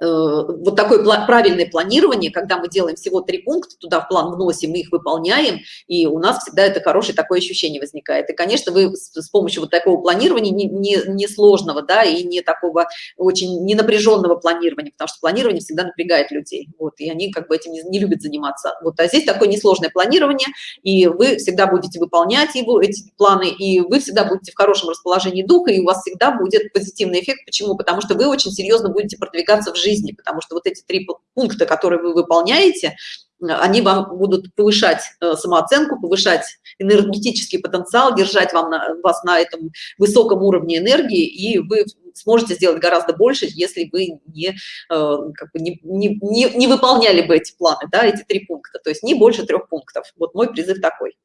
вот такое правильное планирование, когда мы делаем всего три пункта, туда в план вносим, мы их выполняем, и у нас всегда это хорошее такое ощущение возникает. И, конечно, вы с помощью вот такого планирования, не, не, не сложного, да, и не такого очень не напряженного планирования, потому что планирование всегда напрягает людей, вот, и они как бы этим не, не любят заниматься. Вот, а здесь такое несложное планирование, и вы всегда будете выполнять его, эти планы, и вы всегда будете в хорошем расположении духа, и у вас всегда будет позитивный эффект. Почему? Потому что вы очень серьезно будете продвигаться в жизни, жизни, потому что вот эти три пункта, которые вы выполняете, они вам будут повышать э, самооценку, повышать энергетический потенциал, держать вам на, вас на этом высоком уровне энергии, и вы сможете сделать гораздо больше, если вы не, э, как бы не, не, не, не выполняли бы эти планы, да, эти три пункта, то есть не больше трех пунктов. Вот мой призыв такой.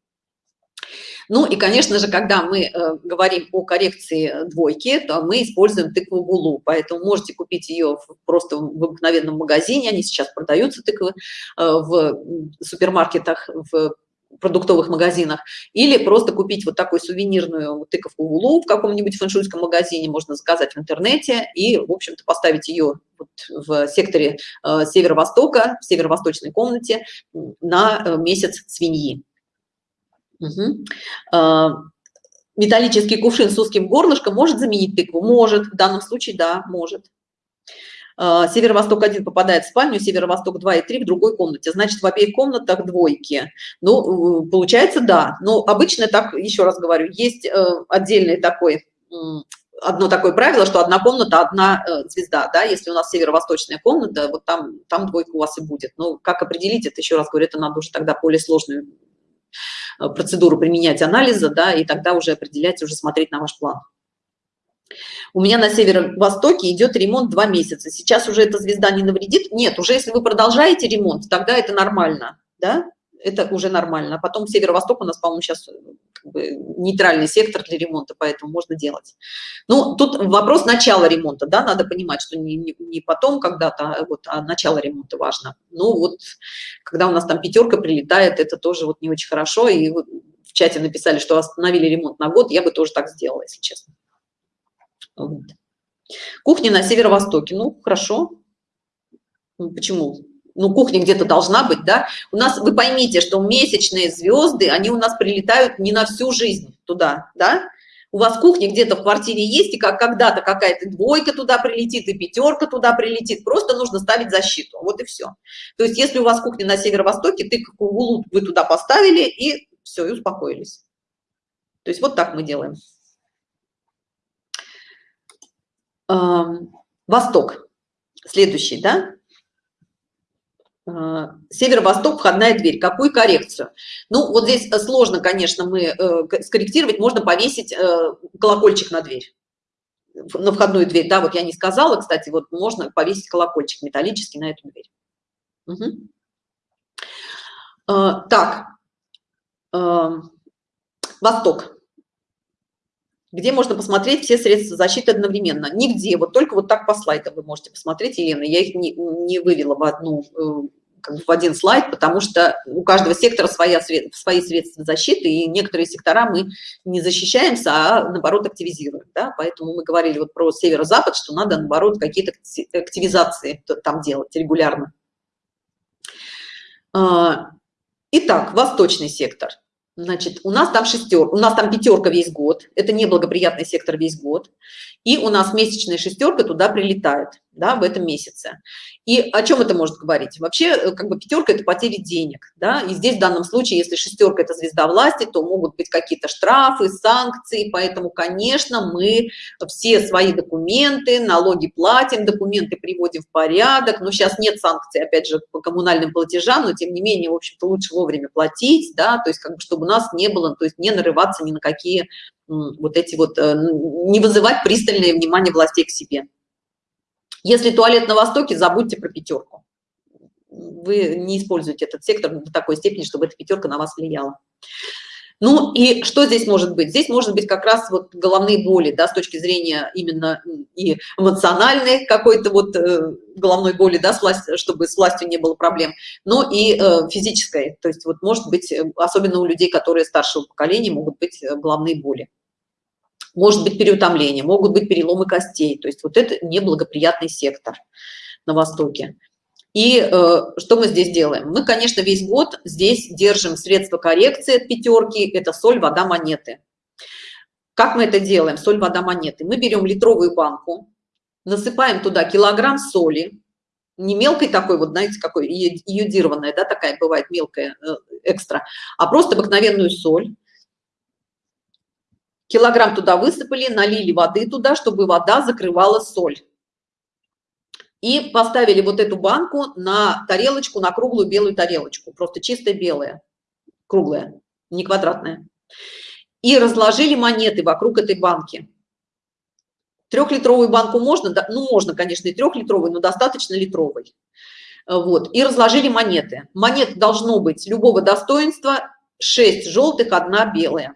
Ну и, конечно же, когда мы э, говорим о коррекции двойки, то мы используем тыкву гулу, поэтому можете купить ее просто в обыкновенном магазине, они сейчас продаются тыквы э, в супермаркетах, в продуктовых магазинах, или просто купить вот такую сувенирную тыковку гулу в каком-нибудь фэншуйском магазине, можно заказать в интернете и, в общем-то, поставить ее вот в секторе э, северо-востока, в северо-восточной комнате на э, месяц свиньи. Угу. Металлический кувшин с узким горлышком может заменить тыкву? Может, в данном случае, да, может. А, северо-восток 1 попадает в спальню, северо-восток 2 и 3 в другой комнате. Значит, в обеих комнатах двойки. Ну, получается, да. Но обычно так, еще раз говорю, есть э, отдельный такой одно такое правило, что одна комната, одна э, звезда, да, если у нас северо-восточная комната, вот там, там двойка у вас и будет. Но как определить это, еще раз говорю, это надо уже тогда более сложную Э, процедуру применять анализа, да, и тогда уже определять, уже смотреть на ваш план. У меня на северо-востоке идет ремонт два месяца. Сейчас уже эта звезда не навредит? Нет, уже если вы продолжаете ремонт, тогда это нормально, да, это уже нормально. Потом северо-восток у нас, по-моему, сейчас как бы, нейтральный сектор для ремонта, поэтому можно делать. Ну, тут вопрос начала ремонта, да, надо понимать, что не, не, не потом когда-то, а, вот, а начало ремонта важно. Ну, вот, когда у нас там пятерка прилетает, это тоже вот не очень хорошо, и вот в чате написали, что остановили ремонт на год, я бы тоже так сделала, если честно. Вот. Кухня на северо-востоке, ну, хорошо. Ну, почему? Ну, кухня где-то должна быть, да, у нас, вы поймите, что месячные звезды, они у нас прилетают не на всю жизнь туда, да, у вас кухня где-то в квартире есть, и как когда-то какая-то двойка туда прилетит, и пятерка туда прилетит, просто нужно ставить защиту, вот и все. То есть если у вас кухня на северо-востоке, ты как углу вы туда поставили, и все, и успокоились. То есть вот так мы делаем. Восток. Следующий, да? А, северо-восток, входная дверь. Какую коррекцию? Ну, вот здесь э, сложно, конечно, мы э, скорректировать. Можно повесить э, колокольчик на дверь, на входную дверь. Да, вот я не сказала, кстати, вот можно повесить колокольчик металлический на эту дверь. Угу. Так, восток где можно посмотреть все средства защиты одновременно. Нигде, вот только вот так по слайдам вы можете посмотреть, Елена. Я их не, не вывела в одну э, как бы в один слайд, потому что у каждого сектора своя, свои средства защиты, и некоторые сектора мы не защищаемся, а наоборот активизируем. Да? Поэтому мы говорили вот про северо-запад, что надо наоборот какие-то активизации там делать регулярно. А, итак, восточный сектор – Значит, у нас там шестерка, у нас там пятерка весь год, это неблагоприятный сектор весь год, и у нас месячная шестерка туда прилетает, да, в этом месяце. И о чем это может говорить? Вообще, э, как бы пятерка – это потери денег, да, и здесь в данном случае, если шестерка – это звезда власти, то могут быть какие-то штрафы, санкции, поэтому, конечно, мы все свои документы, налоги платим, документы приводим в порядок, но сейчас нет санкций, опять же, по коммунальным платежам, но тем не менее, в общем-то, лучше вовремя платить, да, то есть как бы чтобы у нас не было, то есть не нарываться ни на какие вот эти вот, э, не вызывать пристальное внимание властей к себе. Если туалет на Востоке, забудьте про пятерку. Вы не используете этот сектор до такой степени, чтобы эта пятерка на вас влияла. Ну и что здесь может быть? Здесь может быть как раз вот головные боли, да, с точки зрения именно и эмоциональной какой-то вот э, головной боли, да, с власть, чтобы с властью не было проблем, но и э, физической. То есть вот может быть, э, особенно у людей, которые старшего поколения, могут быть э, головные боли. Может быть переутомление, могут быть переломы костей. То есть вот это неблагоприятный сектор на Востоке. И э, что мы здесь делаем? Мы, конечно, весь год здесь держим средства коррекции от пятерки, это соль, вода, монеты. Как мы это делаем? Соль, вода, монеты. Мы берем литровую банку, насыпаем туда килограмм соли, не мелкой такой, вот знаете, какой иодированная, да, такая бывает мелкая, э, экстра, а просто обыкновенную соль. Килограмм туда высыпали, налили воды туда, чтобы вода закрывала соль и поставили вот эту банку на тарелочку, на круглую белую тарелочку, просто чистая белая, круглая, не квадратная. И разложили монеты вокруг этой банки. Трехлитровую банку можно, да, ну можно, конечно, и трехлитровую, но достаточно литровой. Вот, и разложили монеты. Монет должно быть любого достоинства, 6 желтых, одна белая.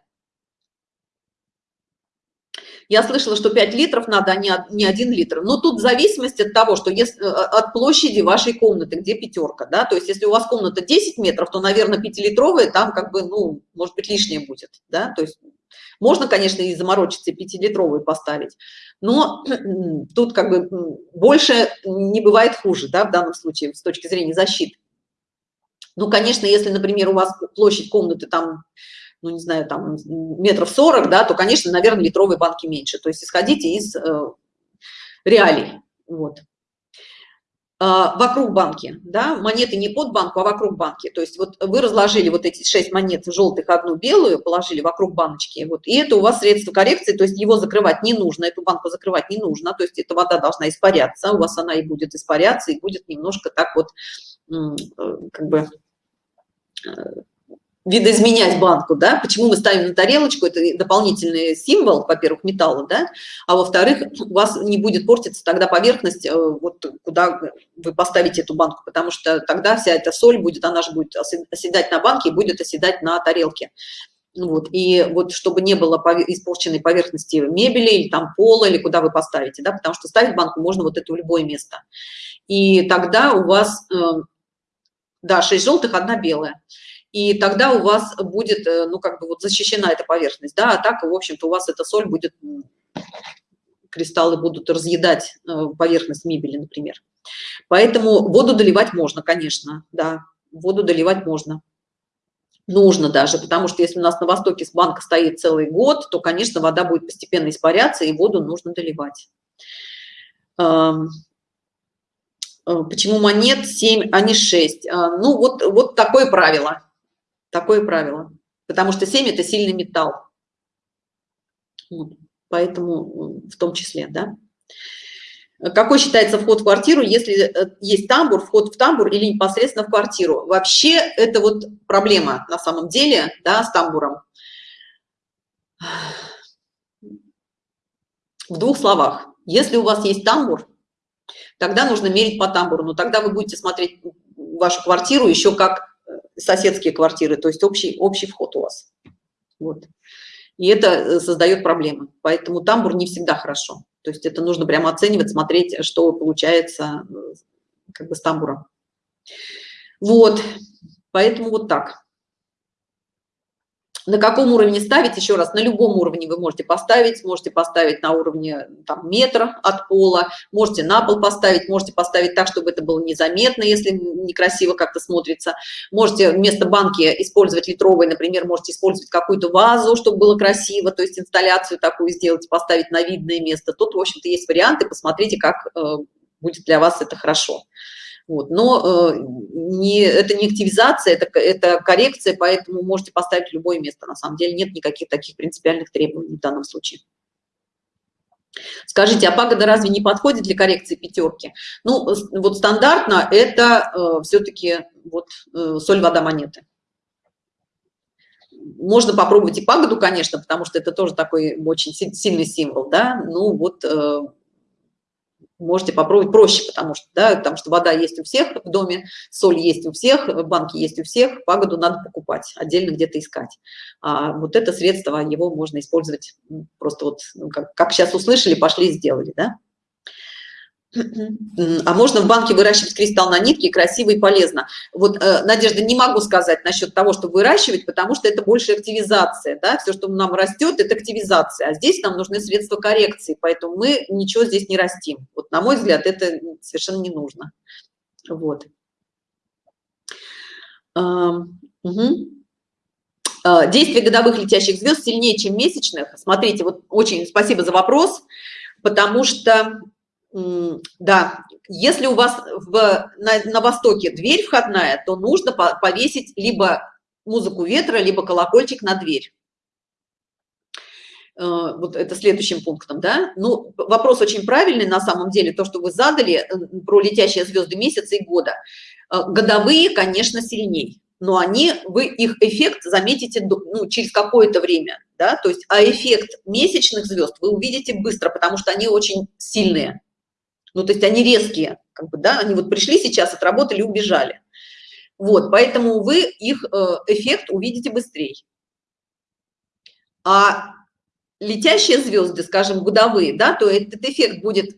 Я слышала, что 5 литров надо, а не, не 1 литр. Но тут в зависимости от того, что если, э, от площади вашей комнаты, где пятерка, да, то есть если у вас комната 10 метров, то, наверное, 5-литровая там как бы, ну, может быть, лишнее будет, да, то есть можно, конечно, и заморочиться, 5-литровую поставить, но тут как бы больше не бывает хуже, да, в данном случае с точки зрения защиты. Ну, конечно, если, например, у вас площадь комнаты там ну, не знаю, там метров 40, да, то, конечно, наверное, литровые банки меньше. То есть исходите из э, реалий. Вот. А, вокруг банки, да, монеты не под банку, а вокруг банки. То есть вот вы разложили вот эти шесть монет желтых, одну белую, положили вокруг баночки, вот, и это у вас средство коррекции, то есть его закрывать не нужно, эту банку закрывать не нужно, то есть эта вода должна испаряться, у вас она и будет испаряться, и будет немножко так вот, э, как бы, э, видоизменять банку, да, почему мы ставим на тарелочку, это дополнительный символ, во-первых, металла, да, а во-вторых, у вас не будет портиться тогда поверхность, э, вот куда вы поставите эту банку, потому что тогда вся эта соль будет, она же будет оседать на банке и будет оседать на тарелке. Вот, и вот чтобы не было испорченной поверхности мебели или там пола, или куда вы поставите, да, потому что ставить банку можно вот это в любое место. И тогда у вас, э, да, 6 желтых, одна белая и тогда у вас будет, э, ну, как бы вот защищена эта поверхность, да, а так, в общем-то, у вас эта соль будет, кристаллы будут разъедать э, поверхность мебели, например. Поэтому воду доливать можно, конечно, да, воду доливать можно. нужно даже, потому что если у нас на востоке с банка стоит целый год, то, конечно, вода будет постепенно испаряться, и воду нужно доливать. Э, почему монет 7, а не 6? А, ну, вот, вот такое правило. Такое правило. Потому что 7 – это сильный металл. Поэтому в том числе, да. Какой считается вход в квартиру, если э, есть тамбур, вход в тамбур или непосредственно в квартиру? Вообще это вот проблема на самом деле, да, с тамбуром. В двух словах. Если у вас есть тамбур, тогда нужно мерить по тамбуру, но тогда вы будете смотреть вашу квартиру еще как соседские квартиры, то есть общий, общий вход у вас. Вот. И это э, создает проблемы. Поэтому тамбур не всегда хорошо. То есть это нужно прямо оценивать, смотреть, что получается э, как бы с тамбуром. Вот, поэтому вот так на каком уровне ставить еще раз на любом уровне вы можете поставить можете поставить на уровне там, метра от пола можете на пол поставить можете поставить так чтобы это было незаметно если некрасиво как-то смотрится. Можете вместо банки использовать литровой например можете использовать какую-то вазу чтобы было красиво то есть инсталляцию такую сделать поставить на видное место. Тут в общем-то есть варианты посмотрите как э, будет для вас это хорошо вот. Но э, не, это не активизация, это, это коррекция, поэтому можете поставить любое место. На самом деле нет никаких таких принципиальных требований в данном случае. Скажите, а пагода разве не подходит для коррекции пятерки? Ну, вот стандартно это э, все-таки вот э, соль, вода, монеты. Можно попробовать и пагоду, конечно, потому что это тоже такой очень сильный символ, да, ну вот э, можете попробовать проще, потому что, да, потому что вода есть у всех в доме, соль есть у всех, банки есть у всех, пагоду надо покупать, отдельно где-то искать. А вот это средство, его можно использовать просто вот, ну, как, как сейчас услышали, пошли и сделали, да. А можно в банке выращивать кристалл на нитке, красиво и полезно. Вот, э, Надежда, не могу сказать насчет того, что выращивать, потому что это больше активизация, да, все, что нам растет, это активизация, а здесь нам нужны средства коррекции, поэтому мы ничего здесь не растим. Вот, на мой взгляд, это совершенно не нужно. Вот. Угу. Действие годовых летящих звезд сильнее, чем месячных. Смотрите, вот очень спасибо за вопрос, потому что да, если у вас в, на, на востоке дверь входная, то нужно повесить либо музыку ветра, либо колокольчик на дверь. Э, вот это следующим пунктом, да. Ну, вопрос очень правильный на самом деле, то, что вы задали э, про летящие звезды месяца и года. Э, годовые, конечно, сильней, но они, вы их эффект заметите ну, через какое-то время, да, то есть, а эффект месячных звезд вы увидите быстро, потому что они очень сильные ну то есть они резкие как бы да они вот пришли сейчас отработали убежали. Вот поэтому вы их э, эффект увидите быстрее а летящие звезды скажем годовые да то этот эффект будет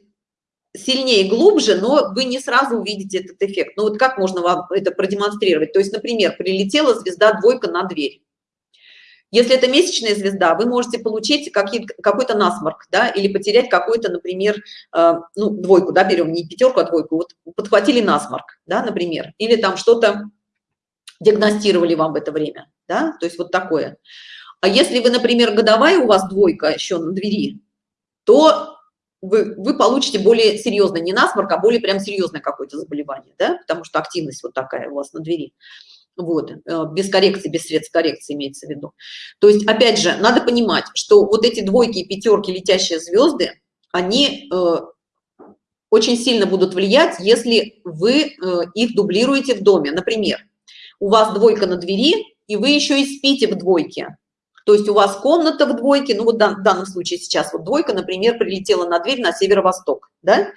сильнее глубже но вы не сразу увидите этот эффект. Ну вот как можно вам это продемонстрировать? То есть например прилетела звезда двойка на дверь если это месячная звезда, вы можете получить какой-то насморк, да, или потерять какой-то, например, э, ну, двойку, да, берем не пятерку, а двойку, вот подхватили насморк, да, например, или там что-то диагностировали вам в это время, да, то есть вот такое. А если вы, например, годовая у вас двойка еще на двери, то вы, вы получите более серьезно, не насморк, а более прям серьезное какое-то заболевание, да, потому что активность вот такая у вас на двери вот э, без коррекции без средств коррекции имеется в виду. То есть опять же надо понимать что вот эти двойки и пятерки летящие звезды они э, очень сильно будут влиять если вы э, их дублируете в доме. Например у вас двойка на двери и вы еще и спите в двойке. То есть у вас комната в двойке ну вот в данном случае сейчас вот двойка например прилетела на дверь на северо-восток да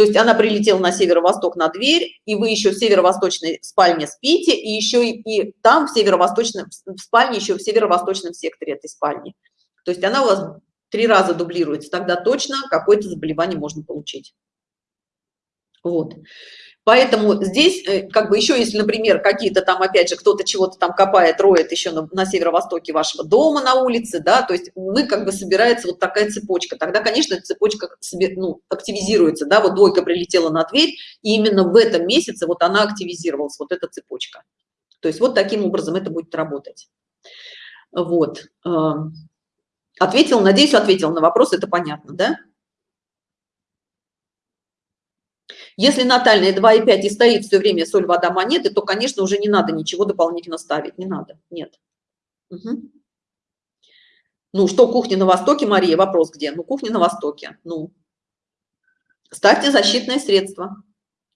то есть она прилетела на северо-восток на дверь, и вы еще в северо-восточной спальне спите, и еще и, и там в северо-восточном спальне, еще в северо-восточном секторе этой спальни. То есть она у вас три раза дублируется, тогда точно какое-то заболевание можно получить. Вот. Поэтому здесь, э, как бы еще если, например, какие-то там, опять же, кто-то чего-то там копает, роет еще на, на северо-востоке вашего дома на улице, да, то есть мы как бы собирается вот такая цепочка. Тогда, конечно, цепочка ну, активизируется, да, вот двойка прилетела на дверь, и именно в этом месяце вот она активизировалась, вот эта цепочка. То есть вот таким образом это будет работать. Вот. Э, ответил, надеюсь, ответил на вопрос, это понятно, да? Если натальная 2,5 и стоит все время соль, вода, монеты, то, конечно, уже не надо ничего дополнительно ставить, не надо, нет. Угу. Ну, что кухня на Востоке, Мария, вопрос где? Ну, кухня на Востоке, ну. Ставьте защитное средство.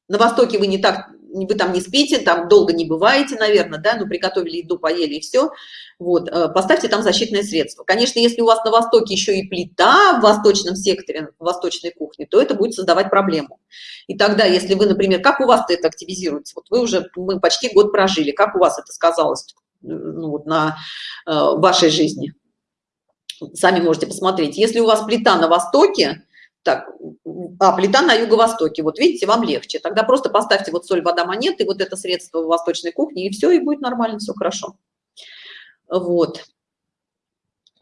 На Востоке вы не так вы там не спите, там долго не бываете, наверное, да, ну, приготовили еду, поели и все, вот, э, поставьте там защитное средство. Конечно, если у вас на Востоке еще и плита в восточном секторе, в восточной кухне, то это будет создавать проблему. И тогда, если вы, например, как у вас это активизируется, вот вы уже, мы почти год прожили, как у вас это сказалось ну, вот, на э, вашей жизни? Сами можете посмотреть. Если у вас плита на Востоке, так, а, плита на юго-востоке, вот видите, вам легче. Тогда просто поставьте вот соль, вода, монеты, вот это средство в восточной кухне, и все, и будет нормально, все хорошо. Вот.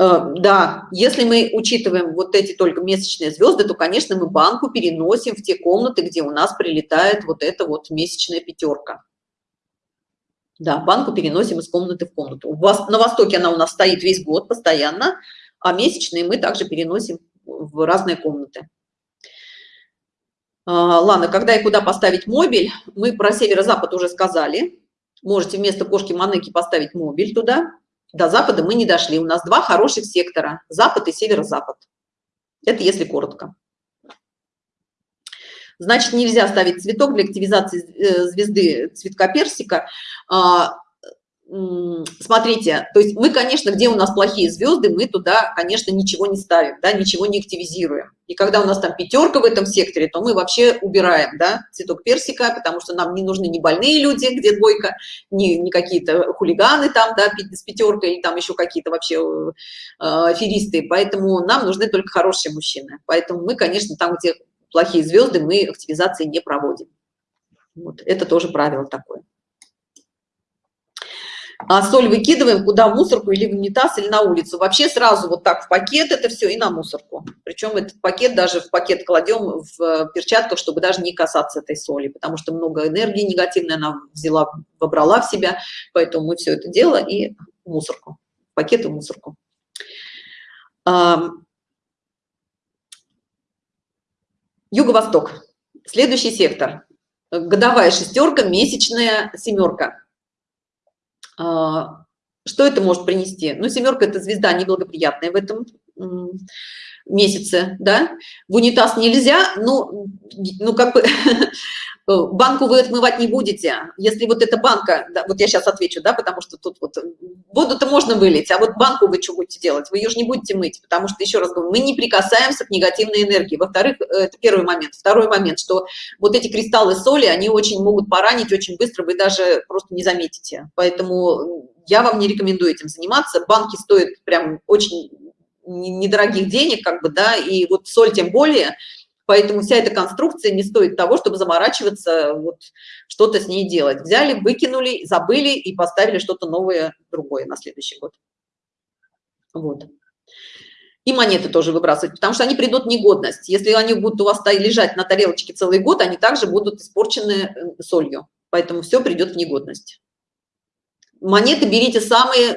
Э, да, если мы учитываем вот эти только месячные звезды, то, конечно, мы банку переносим в те комнаты, где у нас прилетает вот эта вот месячная пятерка. Да, банку переносим из комнаты в комнату. У вас на востоке она у нас стоит весь год постоянно, а месячные мы также переносим в разные комнаты. А, ладно, когда и куда поставить мобиль, мы про северо-запад уже сказали. Можете вместо кошки Манеки поставить мобиль туда. До запада мы не дошли. У нас два хороших сектора – запад и северо-запад. Это если коротко. Значит, нельзя ставить цветок для активизации э, звезды цветка персика. Смотрите, то есть мы, конечно, где у нас плохие звезды, мы туда, конечно, ничего не ставим, да, ничего не активизируем. И когда у нас там пятерка в этом секторе, то мы вообще убираем, да, цветок персика, потому что нам не нужны ни больные люди, где двойка, ни, ни какие-то хулиганы там, да, с пятеркой, или там еще какие-то вообще э, аферисты. Поэтому нам нужны только хорошие мужчины. Поэтому мы, конечно, там, где плохие звезды, мы активизации не проводим. Вот, это тоже правило такое а соль выкидываем куда в мусорку или в унитаз или на улицу. Вообще сразу вот так в пакет это все и на мусорку. Причем этот пакет даже в пакет кладем в перчатках чтобы даже не касаться этой соли потому что много энергии негативной она взяла вобрала в себя поэтому мы все это дело и в мусорку пакет и в мусорку. Юго-восток. Следующий сектор. Годовая шестерка месячная семерка что это может принести? Ну, семерка – это звезда неблагоприятная в этом месяце, да? В унитаз нельзя, ну, ну как бы банку вы отмывать не будете. Если вот эта банка, да, вот я сейчас отвечу, да, потому что тут вот воду-то можно вылить, а вот банку вы что будете делать? Вы ее же не будете мыть, потому что, еще раз говорю, мы не прикасаемся к негативной энергии. Во-вторых, э, это первый момент. Второй момент, что вот эти кристаллы соли, они очень могут поранить очень быстро, вы даже просто не заметите. Поэтому я вам не рекомендую этим заниматься. Банки стоят прям очень недорогих денег, как бы, да, и вот соль тем более – Поэтому вся эта конструкция не стоит того, чтобы заморачиваться, вот что-то с ней делать. Взяли, выкинули, забыли и поставили что-то новое, другое на следующий год. Вот. И монеты тоже выбрасывать, потому что они придут в негодность. Если они будут у вас лежать на тарелочке целый год, они также будут испорчены э, солью. Поэтому все придет в негодность. Монеты берите самые,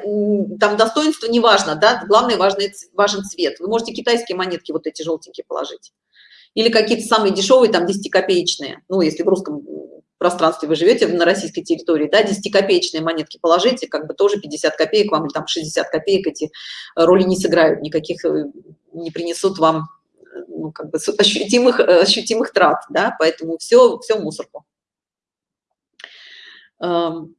там достоинства не важно, да, главное важный, важен цвет. Вы можете китайские монетки вот эти желтенькие положить или какие-то самые дешевые, там, 10-копеечные, ну, если в русском пространстве вы живете на российской территории, да, 10-копеечные монетки положите, как бы тоже 50 копеек вам, или там 60 копеек эти роли не сыграют, никаких э, не принесут вам, ну, как бы ощутимых, ощутимых трат, да, поэтому все, все мусорку. Эм,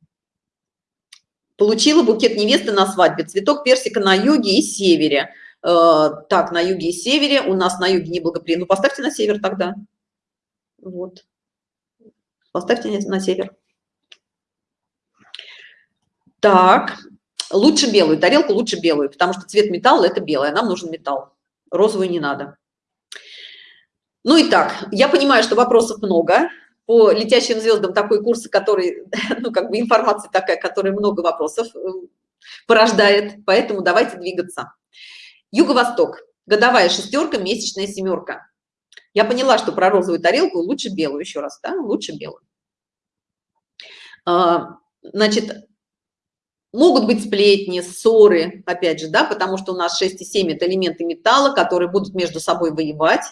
получила букет невесты на свадьбе, цветок персика на юге и севере – Э, так, на юге и севере, у нас на юге неблагоприятно. Ну, поставьте на север тогда. Вот. Поставьте на север. Так, лучше белую, тарелку лучше белую, потому что цвет металла – это белая, нам нужен металл. Розовую не надо. Ну и так, я понимаю, что вопросов много. По летящим звездам такой курс, который, ну как бы информация такая, которая много вопросов э, порождает, поэтому давайте двигаться. Юго-восток. Годовая шестерка, месячная семерка. Я поняла, что про розовую тарелку лучше белую еще раз, да, лучше белую. А, значит, Могут быть сплетни, ссоры, опять же, да, потому что у нас 6 и 7 – это элементы металла, которые будут между собой воевать,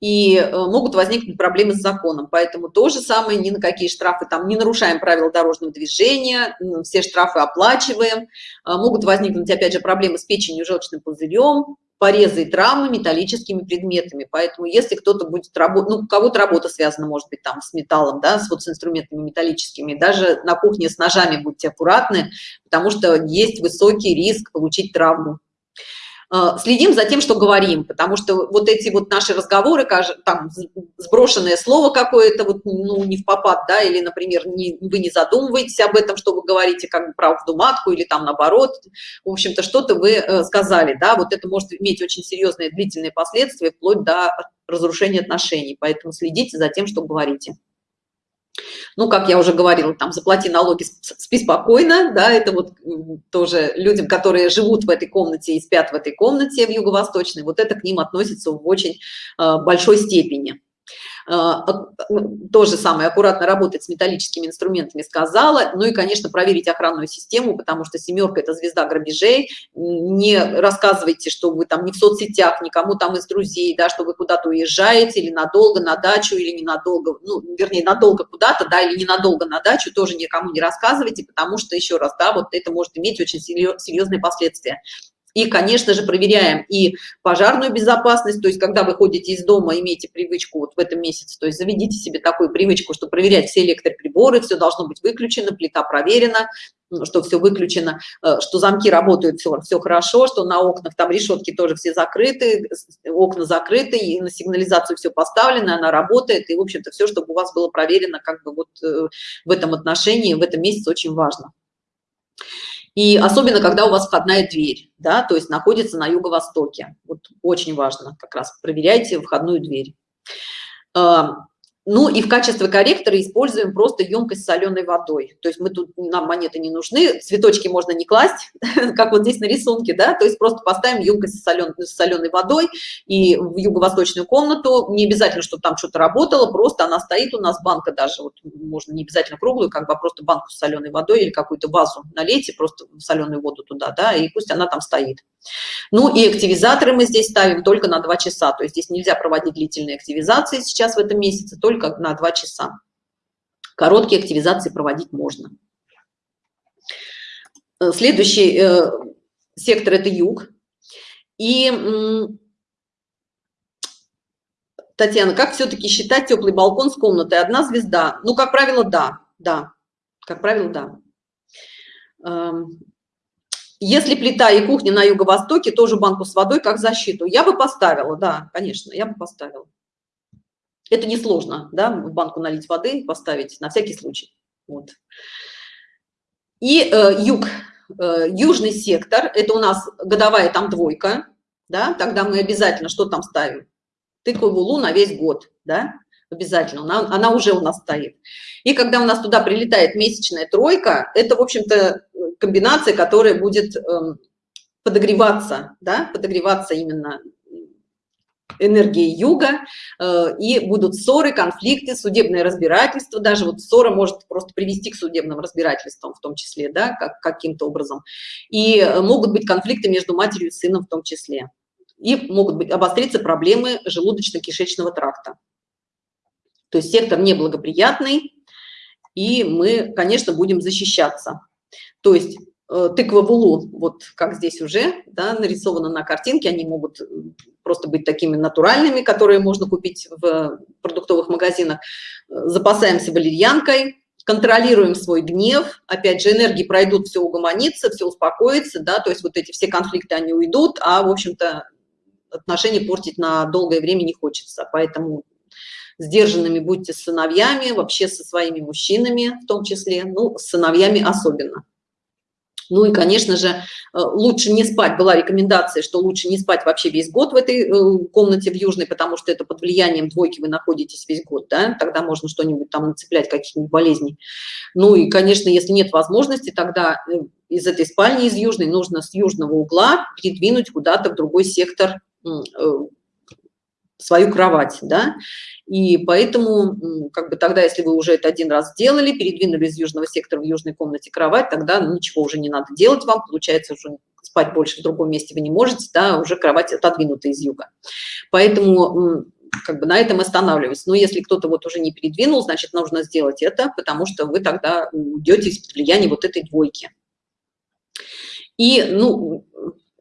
и э, могут возникнуть проблемы с законом. Поэтому то же самое, ни на какие штрафы, там не нарушаем правила дорожного движения, все штрафы оплачиваем. А, могут возникнуть, опять же, проблемы с печенью, желчным пузырем, порезы и травмы металлическими предметами. Поэтому если кто-то будет работать, ну, у кого-то работа связана, может быть, там с металлом, да, с, вот, с инструментами металлическими, даже на кухне с ножами будьте аккуратны, потому что есть высокий риск получить травму. Э, следим за тем, что говорим, потому что вот эти вот наши разговоры, там сброшенное слово какое-то, вот, ну, не в попад, да, или, например, не, вы не задумываетесь об этом, что вы говорите, как бы правду матку, или там наоборот, в общем-то, что-то вы э, сказали, да, вот это может иметь очень серьезные длительные последствия, вплоть до разрушения отношений, поэтому следите за тем, что говорите ну, как я уже говорила, там, заплати налоги, спи спокойно, да, это вот тоже людям, которые живут в этой комнате и спят в этой комнате в юго-восточной, вот это к ним относится в очень э, большой степени. А, ну, то же самое, аккуратно работать с металлическими инструментами сказала, ну и, конечно, проверить охранную систему, потому что семерка – это звезда грабежей, не рассказывайте, что вы там не в соцсетях, никому там из друзей, да, что вы куда-то уезжаете или надолго на дачу, или ненадолго, ну, вернее, надолго куда-то, да, или ненадолго на дачу, тоже никому не рассказывайте, потому что, еще раз, да, вот это может иметь очень серьезные последствия. И, конечно же, проверяем и пожарную безопасность, то есть, когда вы ходите из дома, имейте привычку вот в этом месяце, то есть, заведите себе такую привычку, что проверять все электроприборы, все должно быть выключено, плита проверена, что все выключено, э, что замки работают, все, все хорошо, что на окнах там решетки тоже все закрыты, окна закрыты, и на сигнализацию все поставлено, она работает, и, в общем-то, все, чтобы у вас было проверено, как бы вот э, в этом отношении, в этом месяце очень важно. И особенно, когда у вас входная дверь, да, то есть находится на юго-востоке. Вот очень важно как раз проверяйте входную дверь. Ну и в качестве корректора используем просто емкость с соленой водой. То есть мы тут, нам монеты не нужны, цветочки можно не класть, как вот здесь на рисунке, да, то есть просто поставим емкость с, солен, с соленой водой и в юго-восточную комнату. Не обязательно, чтобы там что-то работало, просто она стоит у нас, банка даже, вот можно не обязательно круглую, как бы, а просто банку с соленой водой или какую-то вазу налейте, просто соленую воду туда, да, и пусть она там стоит. Ну и активизаторы мы здесь ставим только на 2 часа, то есть здесь нельзя проводить длительные активизации сейчас в этом месяце, только на 2 часа. Короткие активизации проводить можно. Э, следующий э, сектор – это юг. И, Татьяна, как все-таки считать теплый балкон с комнатой? Одна звезда? Ну, как правило, да, да, как правило, да. Эм, если плита и кухня на юго-востоке, тоже банку с водой как защиту. Я бы поставила, да, конечно, я бы поставила. Это несложно, да, в банку налить воды, поставить на всякий случай. Вот. И э, юг, э, южный сектор, это у нас годовая там двойка, да, тогда мы обязательно что там ставим? Тыкву лу на весь год, да, обязательно, она, она уже у нас стоит. И когда у нас туда прилетает месячная тройка, это, в общем-то, комбинация, которая будет эм, подогреваться, да, подогреваться именно энергии юга, э, и будут ссоры, конфликты, судебное разбирательство, даже вот ссора может просто привести к судебным разбирательствам в том числе, да, как, каким-то образом. И могут быть конфликты между матерью и сыном в том числе. И могут быть обостриться проблемы желудочно-кишечного тракта. То есть сектор неблагоприятный, и мы, конечно, будем защищаться. То есть э, тыква в вот как здесь уже да, нарисовано на картинке, они могут э, просто быть такими натуральными, которые можно купить в продуктовых магазинах. Запасаемся валерьянкой, контролируем свой гнев, опять же, энергии пройдут, все угомонится, все успокоится, да, то есть вот эти все конфликты, они уйдут, а, в общем-то, отношения портить на долгое время не хочется, поэтому сдержанными будьте с сыновьями, вообще со своими мужчинами в том числе, ну, с сыновьями особенно. Ну и, конечно же, э, лучше не спать. Была рекомендация, что лучше не спать вообще весь год в этой э, комнате в Южной, потому что это под влиянием двойки вы находитесь весь год, да, тогда можно что-нибудь там нацеплять, каких-нибудь болезней. Ну и, конечно, если нет возможности, тогда э, из этой спальни, из Южной, нужно с южного угла передвинуть куда-то в другой сектор свою кровать, да, и поэтому, как бы тогда, если вы уже это один раз сделали, передвинули из южного сектора в южной комнате кровать, тогда ничего уже не надо делать вам, получается, уже спать больше в другом месте вы не можете, да, уже кровать отодвинута из юга. Поэтому как бы на этом останавливаюсь. Но если кто-то вот уже не передвинул, значит, нужно сделать это, потому что вы тогда уйдете из влияния вот этой двойки. И, ну,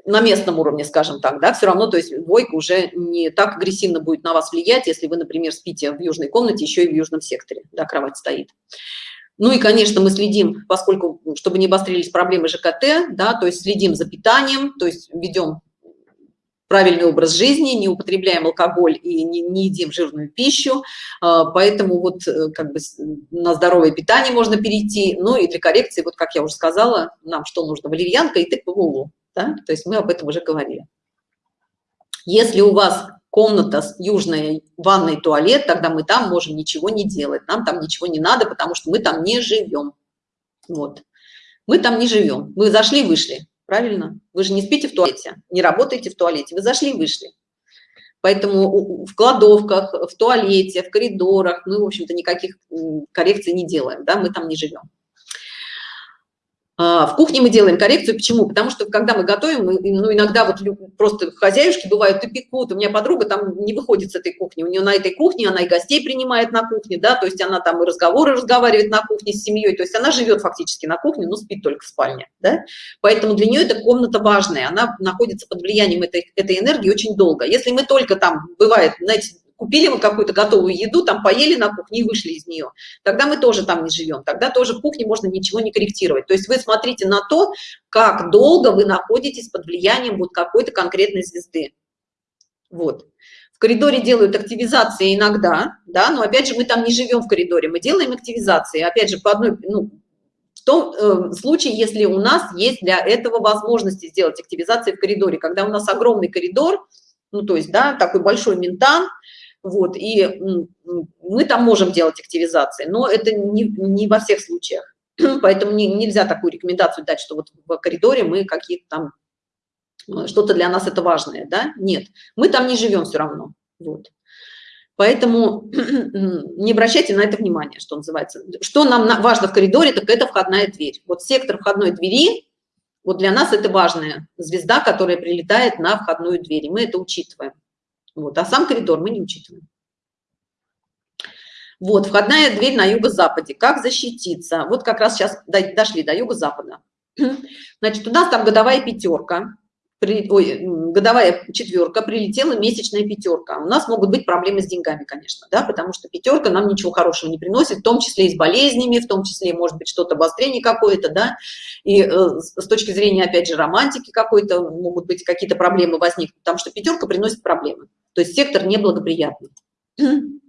на местном уровне, скажем так, да, все равно, то есть двойка уже не так агрессивно будет на вас влиять, если вы, например, спите в южной комнате, еще и в южном секторе, да, кровать стоит. Ну и, конечно, мы следим, поскольку, чтобы не обострились проблемы ЖКТ, да, то есть следим за питанием, то есть ведем правильный образ жизни, не употребляем алкоголь и не, не едим жирную пищу, а, поэтому вот э, как бы на здоровое питание можно перейти, ну и для коррекции, вот как я уже сказала, нам что нужно, валерьянка и тыква в да? то есть мы об этом уже говорили. Если у вас комната с южной ванной туалет, тогда мы там можем ничего не делать, нам там ничего не надо, потому что мы там не живем. Вот. Мы там не живем. Мы зашли, вышли правильно? Вы же не спите в туалете, не работаете в туалете, вы зашли вышли. Поэтому в кладовках, в туалете, в коридорах мы, в общем-то, никаких коррекций не делаем, да, мы там не живем. А, в кухне мы делаем коррекцию. Почему? Потому что когда мы готовим, ну, иногда вот просто хозяюшки бывают и пекут. У меня подруга там не выходит с этой кухни. У нее на этой кухне, она и гостей принимает на кухне, да, то есть она там и разговоры разговаривает на кухне с семьей. То есть она живет фактически на кухне, но спит только в спальне, да. Поэтому для нее эта комната важная. Она находится под влиянием этой, этой энергии очень долго. Если мы только там, бывает, знаете, купили мы какую-то готовую еду, там поели на кухне и вышли из нее, тогда мы тоже там не живем, тогда тоже в кухне можно ничего не корректировать. То есть вы смотрите на то, как долго вы находитесь под влиянием вот какой-то конкретной звезды. Вот. В коридоре делают активизации иногда, да, но опять же мы там не живем в коридоре, мы делаем активизации, опять же по одной, ну, в том э, случае, если у нас есть для этого возможности сделать активизации в коридоре, когда у нас огромный коридор, ну то есть, да, такой большой ментан, вот, и мы там можем делать активизации, но это не, не во всех случаях. Поэтому не, нельзя такую рекомендацию дать, что вот в коридоре мы какие-то там, э, что-то для нас это важное, да? Нет, мы там не живем все равно, вот. Поэтому не обращайте на это внимание, что называется. Что нам важно в коридоре, так это входная дверь. Вот сектор входной двери, вот для нас это важная звезда, которая прилетает на входную дверь, и мы это учитываем. Вот, а сам коридор мы не учитываем. Вот, входная дверь на юго-западе. Как защититься? Вот как раз сейчас дошли до юго-запада. Значит, у нас там годовая пятерка, при, ой, годовая четверка, прилетела месячная пятерка. У нас могут быть проблемы с деньгами, конечно, да, потому что пятерка нам ничего хорошего не приносит, в том числе и с болезнями, в том числе, может быть, что-то обострение какое-то, да, и э, с точки зрения, опять же, романтики какой-то, могут быть какие-то проблемы возникнуть, потому что пятерка приносит проблемы. То есть сектор неблагоприятный.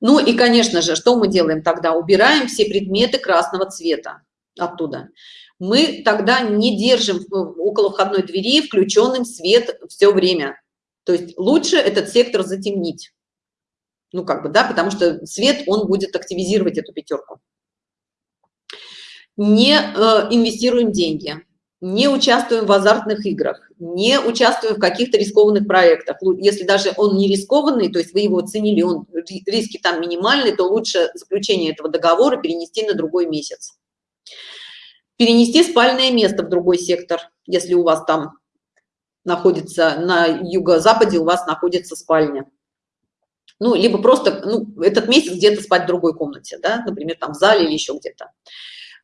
Ну и, конечно же, что мы делаем тогда? Убираем все предметы красного цвета оттуда. Мы тогда не держим около входной двери включенным свет все время. То есть лучше этот сектор затемнить. Ну, как бы, да, потому что свет, он будет активизировать эту пятерку. Не э, инвестируем деньги не участвуем в азартных играх, не участвуем в каких-то рискованных проектах. Если даже он не рискованный, то есть вы его оценили, он, риски там минимальные, то лучше заключение этого договора перенести на другой месяц. Перенести спальное место в другой сектор, если у вас там находится на юго-западе, у вас находится спальня. Ну, либо просто ну, этот месяц где-то спать в другой комнате, да, например, там в зале или еще где-то.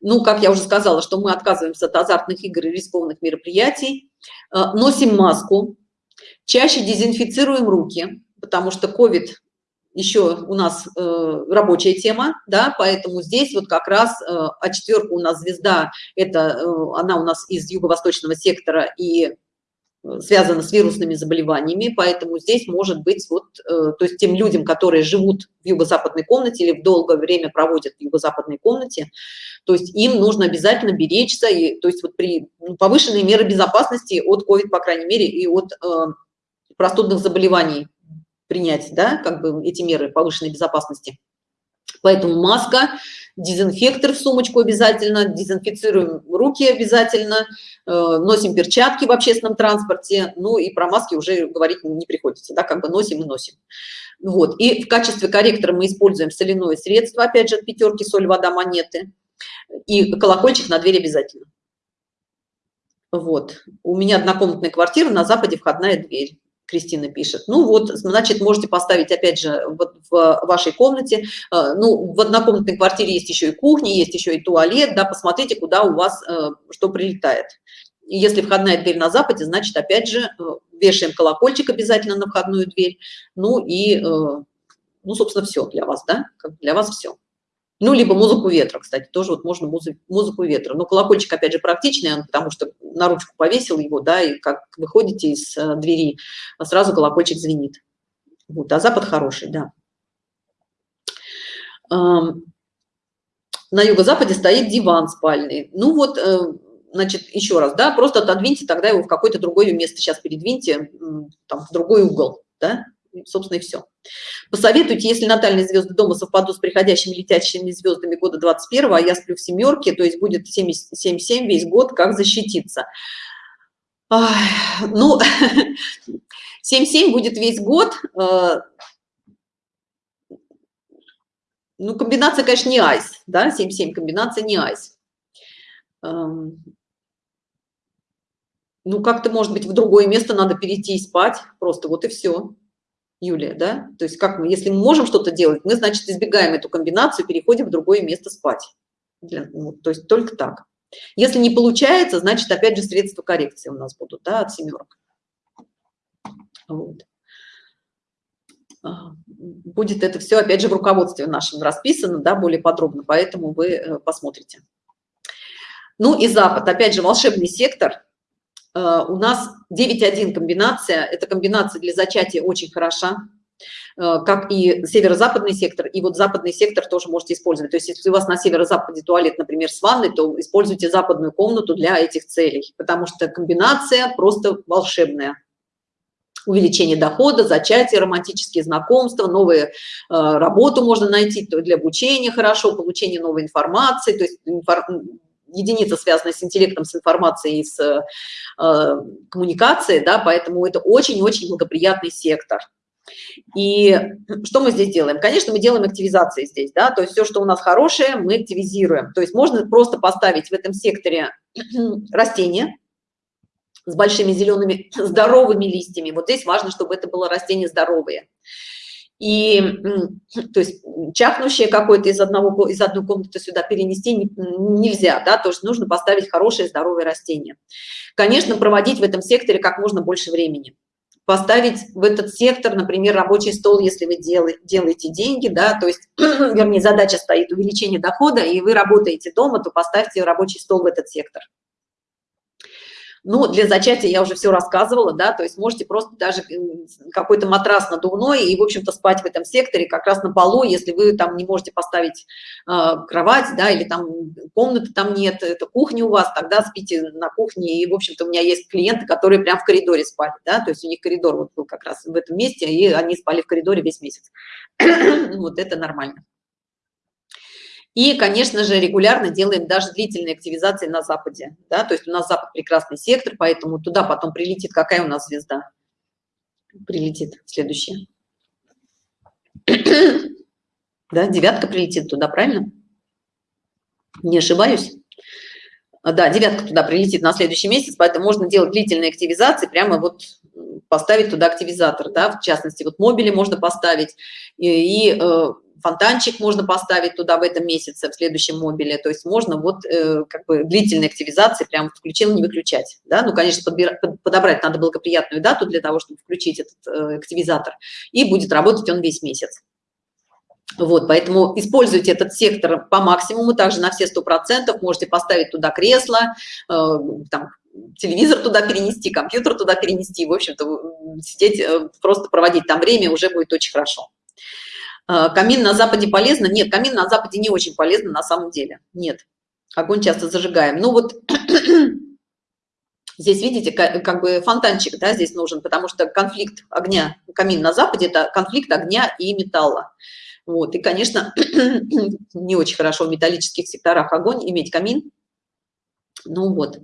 Ну, как я уже сказала, что мы отказываемся от азартных игр и рискованных мероприятий, э, носим маску, чаще дезинфицируем руки, потому что COVID еще у нас э, рабочая тема, да, поэтому здесь вот как раз э, а четверка у нас звезда, это э, она у нас из юго-восточного сектора и связано с вирусными заболеваниями, поэтому здесь может быть вот, э, то есть тем людям, которые живут в юго-западной комнате или в долгое время проводят в юго-западной комнате, то есть им нужно обязательно беречься, и, то есть вот при ну, повышенной меры безопасности от COVID, по крайней мере, и от э, простудных заболеваний принять, да, как бы эти меры повышенной безопасности. Поэтому маска, дезинфектор в сумочку обязательно, дезинфицируем руки обязательно, э, носим перчатки в общественном транспорте, ну и про маски уже говорить не приходится, да, как бы носим и носим. Вот, и в качестве корректора мы используем соляное средство, опять же, от пятерки, соль, вода, монеты, и колокольчик на дверь обязательно. Вот, у меня однокомнатная квартира, на западе входная дверь. Кристина пишет. Ну вот, значит, можете поставить, опять же, вот в вашей комнате. Э, ну, в однокомнатной квартире есть еще и кухня, есть еще и туалет, да, посмотрите, куда у вас э, что прилетает. И если входная дверь на западе, значит, опять же, э, вешаем колокольчик обязательно на входную дверь. Ну и, ну, собственно, все для вас, да, для вас все. Ну, либо музыку ветра, кстати, тоже вот можно музыку, музыку ветра. Но колокольчик, опять же, практичный, потому что на ручку повесил его, да, и как выходите из э, двери, сразу колокольчик звенит. Вот, а запад хороший, да. На юго-западе стоит диван спальный. Ну вот, э, значит, еще раз, да, просто отодвиньте тогда его в какое-то другое место, сейчас передвиньте, там, в другой угол, да, собственно, и все. Посоветуйте, если натальные звезды дома совпадут с приходящими летящими звездами года 21, а я сплю в семерке, то есть будет 7-7 весь год, как защититься. Ну, 7-7 будет весь год. Э, ну, комбинация, конечно, не айс, да, 7-7, комбинация не айс. Эм, ну, как-то, может быть, в другое место надо перейти и спать, просто вот и все. Юлия, да? То есть как мы, если мы можем что-то делать, мы, значит, избегаем эту комбинацию, переходим в другое место спать. Для, ну, то есть только так. Если не получается, значит, опять же, средства коррекции у нас будут, да, от семерок. Вот. А, будет это все, опять же, в руководстве нашем расписано, да, более подробно, поэтому вы э, посмотрите. Ну и Запад, опять же, волшебный сектор – у нас 9.1 комбинация, эта комбинация для зачатия очень хороша, э, как и северо-западный сектор, и вот западный сектор тоже можете использовать. То есть если у вас на северо-западе туалет, например, с ванной, то используйте западную комнату для этих целей, потому что комбинация просто волшебная. Увеличение дохода, зачатие, романтические знакомства, новые э, работу можно найти для обучения хорошо, получение новой информации, то есть единица, связанная с интеллектом, с информацией, с э, коммуникацией, да, поэтому это очень-очень благоприятный сектор. И что мы здесь делаем? Конечно, мы делаем активизации здесь, да, то есть все, что у нас хорошее, мы активизируем. То есть можно просто поставить в этом секторе растение с большими зелеными здоровыми листьями. Вот здесь важно, чтобы это было растение здоровое и то есть чахнущее какое-то из одного из одной комнаты сюда перенести нельзя да то есть нужно поставить хорошее здоровое растение. Конечно проводить в этом секторе как можно больше времени. Поставить в этот сектор например рабочий стол если вы делаете делаете деньги да то есть вернее задача стоит увеличение дохода и вы работаете дома то поставьте рабочий стол в этот сектор ну, для зачатия я уже все рассказывала, да, то есть можете просто даже какой-то матрас надувной и, в общем-то, спать в этом секторе как раз на полу, если вы там не можете поставить э, кровать, да, или там комнаты там нет, это кухня у вас, тогда спите на кухне. И, в общем-то, у меня есть клиенты, которые прям в коридоре спали, да, то есть у них коридор вот был как раз в этом месте, и они спали в коридоре весь месяц. вот это нормально. И, конечно же, регулярно делаем даже длительные активизации на Западе. Да? То есть у нас Запад прекрасный сектор, поэтому туда потом прилетит. Какая у нас звезда? Прилетит следующая. да, девятка прилетит туда, правильно? Не ошибаюсь? Да, девятка туда прилетит на следующий месяц, поэтому можно делать длительные активизации, прямо вот поставить туда активизатор, да, в частности, вот мобили можно поставить, и, и э, фонтанчик можно поставить туда в этом месяце, в следующем мобиле, то есть можно вот э, как бы длительной активизации прям включил, не выключать, да, ну, конечно, подобрать надо благоприятную дату для того, чтобы включить этот э, активизатор, и будет работать он весь месяц. Вот, поэтому используйте этот сектор по максимуму, также на все сто процентов можете поставить туда кресло, э, там, телевизор туда перенести, компьютер туда перенести, в общем-то, сидеть, э, просто проводить там время уже будет очень хорошо. А, камин на западе полезно? Нет камин на западе не очень полезно на самом деле. Нет. Огонь часто зажигаем. Ну вот здесь видите как, бы фонтанчик да здесь нужен потому что конфликт огня камин на западе это конфликт огня и металла. Вот, и, конечно, не очень хорошо в металлических секторах огонь иметь камин. Ну вот.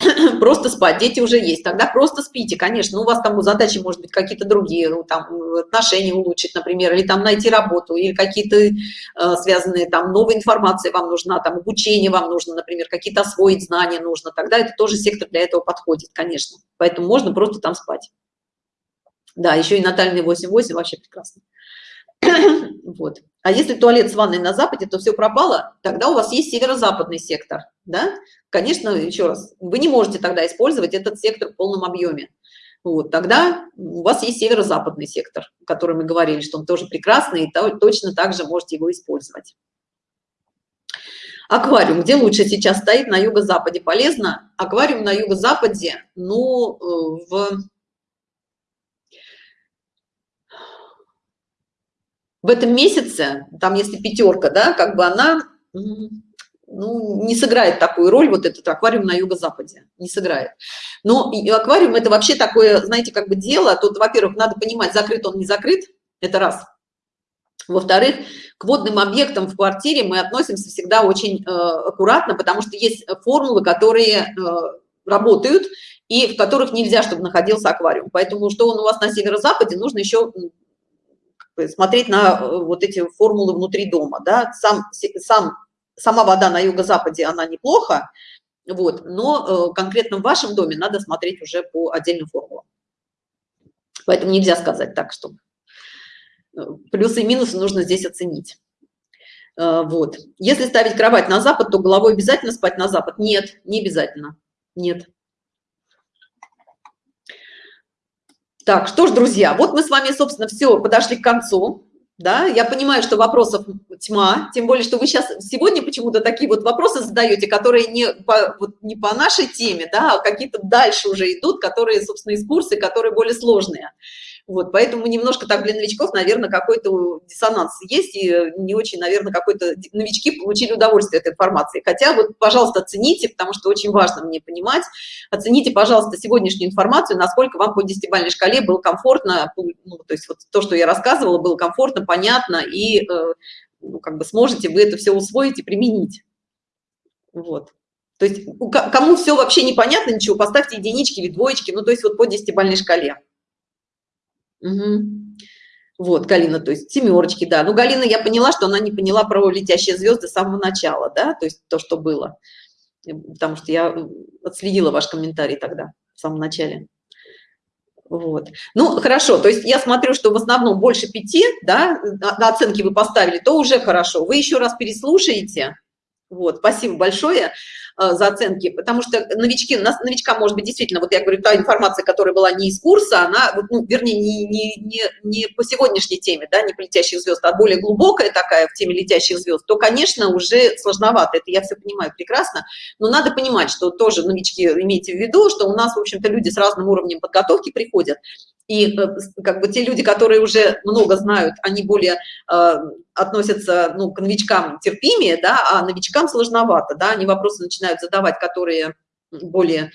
просто спать, дети уже есть, тогда просто спите, конечно, ну, у вас там задачи, может быть, какие-то другие, ну, там, отношения улучшить, например, или там найти работу, или какие-то э, связанные, там, новая информация вам нужна, там, обучение вам нужно, например, какие-то освоить знания нужно, тогда это тоже сектор для этого подходит, конечно, поэтому можно просто там спать. Да, еще и натальный 8-8 вообще прекрасно. вот. А если туалет с ванной на западе, то все пропало, тогда у вас есть северо-западный сектор, да? Конечно, еще раз, вы не можете тогда использовать этот сектор в полном объеме. Вот, тогда у вас есть северо-западный сектор, о котором мы говорили, что он тоже прекрасный, и точно так же можете его использовать. Аквариум, где лучше сейчас стоит, на юго-западе полезно? Аквариум на юго-западе, ну, э, в в этом месяце, там если пятерка, да, как бы она ну, не сыграет такую роль, вот этот аквариум на юго-западе, не сыграет. Но аквариум это вообще такое, знаете, как бы дело, тут, во-первых, надо понимать, закрыт он, не закрыт, это раз. Во-вторых, к водным объектам в квартире мы относимся всегда очень э, аккуратно, потому что есть формулы, которые э, работают, и в которых нельзя, чтобы находился аквариум. Поэтому, что он у вас на северо-западе, нужно еще смотреть на э, вот эти формулы внутри дома, да, сам, сам, сама вода на юго-западе, она неплохо, вот, но э, конкретно в вашем доме надо смотреть уже по отдельным формулам. Поэтому нельзя сказать так, что э, плюсы и минусы нужно здесь оценить. Вот. Если ставить кровать на запад, то головой обязательно спать на запад? Нет, не обязательно. Нет. Так, что ж, друзья, вот мы с вами, собственно, все, подошли к концу. Да, я понимаю, что вопросов тьма, тем более, что вы сейчас сегодня почему-то такие вот вопросы задаете, которые не по, вот не по нашей теме, да, а какие-то дальше уже идут, которые, собственно, из курса, которые более сложные. Вот, поэтому немножко так для новичков, наверное, какой-то диссонанс есть, и не очень, наверное, какой-то новички получили удовольствие от информации. Хотя вот, пожалуйста, оцените, потому что очень важно мне понимать, оцените, пожалуйста, сегодняшнюю информацию, насколько вам по десятибалльной шкале было комфортно, ну, то есть вот то, что я рассказывала, было комфортно, понятно, и э, ну, как бы сможете вы это все усвоить и применить. Вот. То есть кому все вообще непонятно, ничего, поставьте единички или двоечки, ну, то есть вот по десятибалльной шкале. Угу. Вот, Галина, то есть семерочки, да. Ну, Галина, я поняла, что она не поняла про летящие звезды с самого начала, да, то есть то, что было. Потому что я отследила ваш комментарий тогда, в самом начале. Вот. Ну, хорошо, то есть я смотрю, что в основном больше пяти, да, на оценки вы поставили, то уже хорошо. Вы еще раз переслушаете. Вот, спасибо большое. Э, за оценки, потому что новички, нас новичка может быть действительно, вот я говорю, та информация, которая была не из курса, она, ну, вернее, не, не, не, не по сегодняшней теме, да, не по летящих звезд, а более глубокая такая в теме летящих звезд, то, конечно, уже сложновато, это я все понимаю прекрасно, но надо понимать, что тоже новички имейте в виду, что у нас, в общем-то, люди с разным уровнем подготовки приходят, и э, как бы те люди, которые уже много знают, они более э, относятся ну, к новичкам терпимее, да, а новичкам сложновато, да, они вопросы начинают задавать, которые более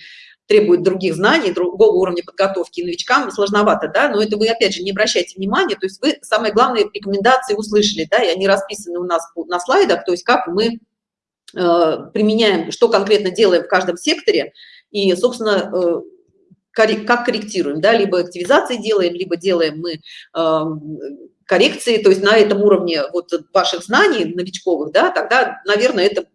требуют других знаний, другого уровня подготовки, новичкам сложновато, да, но это вы, опять же, не обращайте внимания, то есть вы самые главные рекомендации услышали, да, и они расписаны у нас на слайдах, то есть как мы э, применяем, что конкретно делаем в каждом секторе, и, собственно, э, как корректируем, да, либо активизации делаем, либо делаем мы э, коррекции, то есть на этом уровне вот ваших знаний новичковых, да, тогда, наверное, это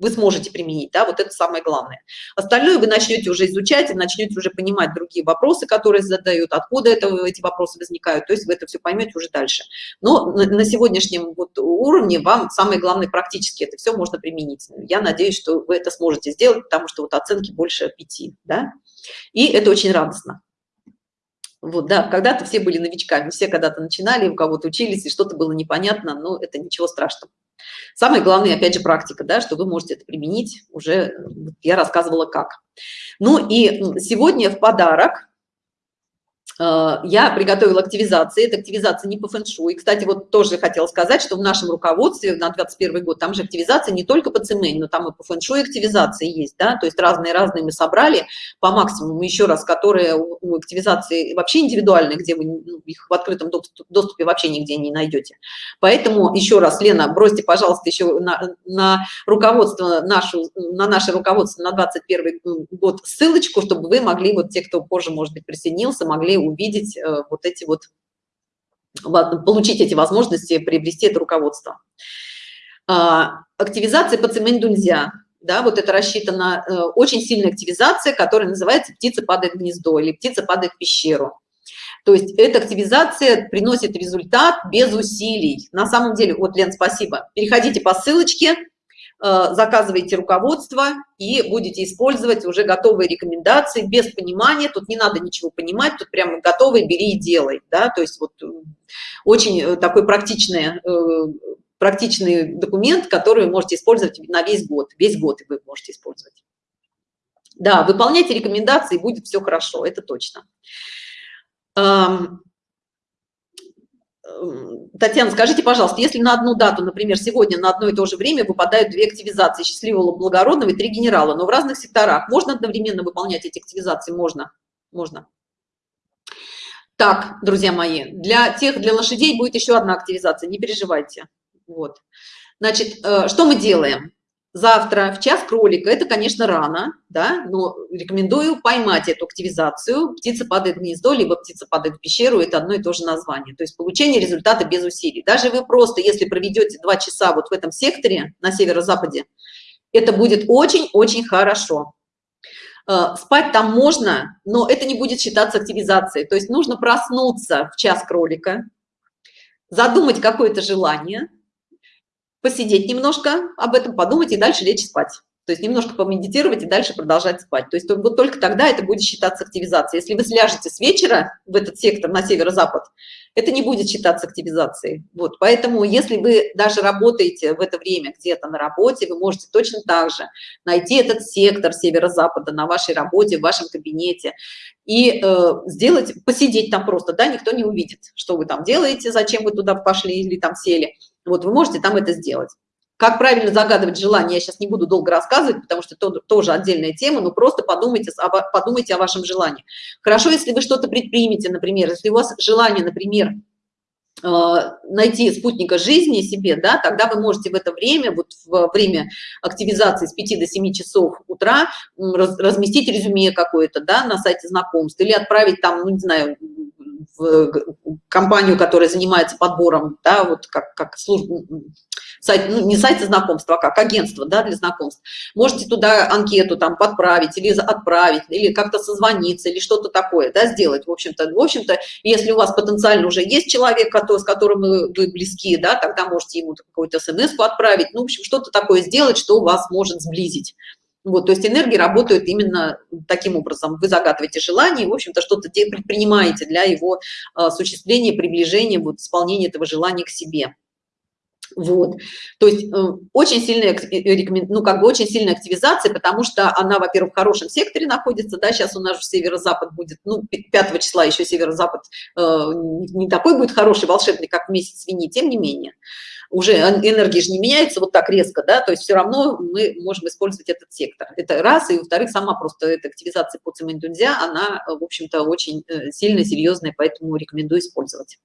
вы сможете применить, да, вот это самое главное. Остальное вы начнете уже изучать и начнете уже понимать другие вопросы, которые задают, откуда это, эти вопросы возникают, то есть вы это все поймете уже дальше. Но на, на сегодняшнем вот уровне вам самое главное практически это все можно применить. Я надеюсь, что вы это сможете сделать, потому что вот оценки больше пяти, да. И это очень радостно. Вот, да, когда-то все были новичками, все когда-то начинали, у кого-то учились, и что-то было непонятно, но это ничего страшного. Самое главное, опять же, практика, да, что вы можете это применить, уже я рассказывала как. Ну и сегодня в подарок Э, я приготовила активизации, это активизация не по фэншуй. Кстати, вот тоже хотела сказать, что в нашем руководстве на 21 год там же активизация не только по цемень, но там и по фэншуй активизации есть, да, то есть разные-разные мы собрали по максимуму, еще раз, которые у активизации вообще индивидуальные, где вы ну, их в открытом доступе вообще нигде не найдете. Поэтому еще раз, Лена, бросьте, пожалуйста, еще на, на руководство нашу, на наше руководство на 21 год ссылочку, чтобы вы могли, вот те, кто позже, может быть, присоединился, могли увидеть э, вот эти вот, получить эти возможности, приобрести это руководство. А, активизация по цемень-дунзя, да, вот это рассчитана э, очень сильная активизация, которая называется «птица падает гнездо» или «птица падает в пещеру». То есть эта активизация приносит результат без усилий. На самом деле, вот, Лен, спасибо. Переходите по ссылочке, заказываете руководство и будете использовать уже готовые рекомендации без понимания. Тут не надо ничего понимать тут прямо готовые бери и делай да. То есть вот э, очень э, такой практичный практичный документ который вы можете использовать на весь год. Весь год вы можете использовать. Да выполняйте рекомендации будет все хорошо это точно Татьяна, скажите, пожалуйста, если на одну дату, например, сегодня на одно и то же время выпадают две активизации счастливого благородного и три генерала, но в разных секторах, можно одновременно выполнять эти активизации? Можно, можно. Так, друзья мои, для тех, для лошадей будет еще одна активизация, не переживайте. Вот. Значит, э, что мы делаем? Завтра в час кролика это конечно рано да но рекомендую поймать эту активизацию. Птица падает в гнездо либо птица падает в пещеру это одно и то же название. То есть получение результата без усилий. Даже вы просто если проведете два часа вот в этом секторе на северо-западе это будет очень-очень хорошо. Э, спать там можно но это не будет считаться активизацией. То есть нужно проснуться в час кролика задумать какое-то желание посидеть немножко, об этом подумать и дальше лечь спать. То есть немножко помедитировать и дальше продолжать спать. То есть вот только тогда это будет считаться активизацией. Если вы сляжете с вечера в этот сектор на северо-запад, это не будет считаться активизацией. Вот, поэтому если вы даже работаете в это время где-то на работе, вы можете точно так же найти этот сектор северо-запада на вашей работе, в вашем кабинете и э, сделать, посидеть там просто, да, никто не увидит, что вы там делаете, зачем вы туда пошли или там сели вот вы можете там это сделать. Как правильно загадывать желание, я сейчас не буду долго рассказывать, потому что это тоже отдельная тема, но просто подумайте, подумайте о вашем желании. Хорошо, если вы что-то предпримете, например, если у вас желание, например, э, найти спутника жизни себе, да, тогда вы можете в это время, вот в время активизации с 5 до 7 часов утра разместить резюме какое-то, да, на сайте знакомств или отправить там, ну, не знаю, компанию, которая занимается подбором, да, вот как, как служба, сайт, ну, не сайт знакомства, а как агентство, да, для знакомств. Можете туда анкету там подправить или отправить, или как-то созвониться, или что-то такое, да, сделать, в общем-то. В общем-то, если у вас потенциально уже есть человек, который, с которым вы, вы близки, да, тогда можете ему какую-то смс отправить, ну, в общем, что-то такое сделать, что вас может сблизить. Вот, то есть энергии работают именно таким образом. Вы загадываете желание, в общем-то, что-то предпринимаете для его а, осуществления, приближения, вот, исполнения этого желания к себе. Вот, то есть э, очень сильная, э, ну, как бы очень сильная активизация, потому что она, во-первых, в хорошем секторе находится, да, сейчас у нас же северо-запад будет, ну, 5 числа еще северо-запад э, не такой будет хороший, волшебный, как месяц свиньи, тем не менее уже энергия же не меняется вот так резко, да, то есть все равно мы можем использовать этот сектор. Это раз, и во-вторых, сама просто эта активизация по цементунзя, она, в общем-то, очень э, сильно серьезная, поэтому рекомендую использовать.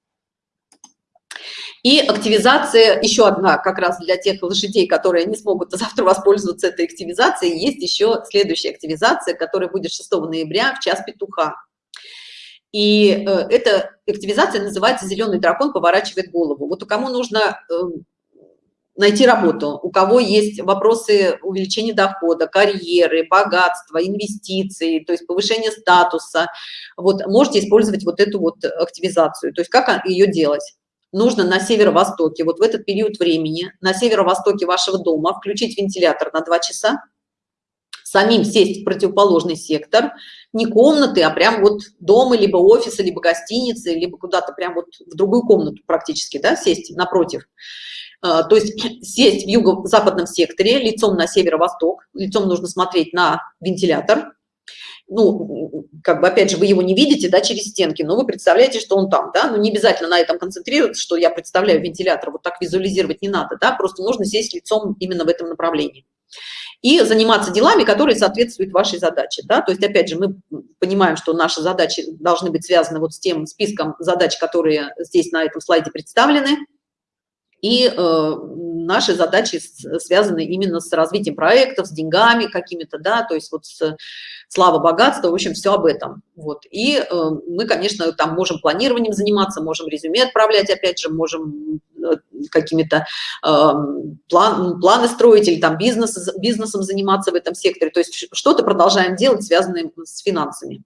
И активизация, еще одна, как раз для тех лошадей, которые не смогут завтра воспользоваться этой активизацией, есть еще следующая активизация, которая будет 6 ноября в час петуха. И э, эта активизация называется «Зеленый дракон поворачивает голову». Вот у кому нужно эм, найти работу, у кого есть вопросы увеличения дохода, карьеры, богатства, инвестиций, то есть повышение статуса, вот можете использовать вот эту вот активизацию. То есть как ее делать? Нужно на северо-востоке, вот в этот период времени, на северо-востоке вашего дома включить вентилятор на 2 часа, самим сесть в противоположный сектор, не комнаты, а прям вот дома, либо офиса, либо гостиницы, либо куда-то прям вот в другую комнату практически, да, сесть напротив. А, то есть сесть в юго-западном секторе, лицом на северо-восток, лицом нужно смотреть на вентилятор, ну, как бы, опять же, вы его не видите, да, через стенки, но вы представляете, что он там, да, ну, не обязательно на этом концентрироваться, что я представляю вентилятор, вот так визуализировать не надо, да, просто нужно сесть лицом именно в этом направлении. И заниматься делами, которые соответствуют вашей задаче, да, то есть, опять же, мы понимаем, что наши задачи должны быть связаны вот с тем списком задач, которые здесь на этом слайде представлены, и э, наши задачи связаны именно с развитием проектов, с деньгами какими-то, да, то есть вот с слава, богатство, в общем, все об этом. Вот. И э, мы, конечно, там можем планированием заниматься, можем резюме отправлять, опять же, можем э, какими-то э, план, планы строить или там бизнес, бизнесом заниматься в этом секторе. То есть что-то продолжаем делать, связанное с финансами.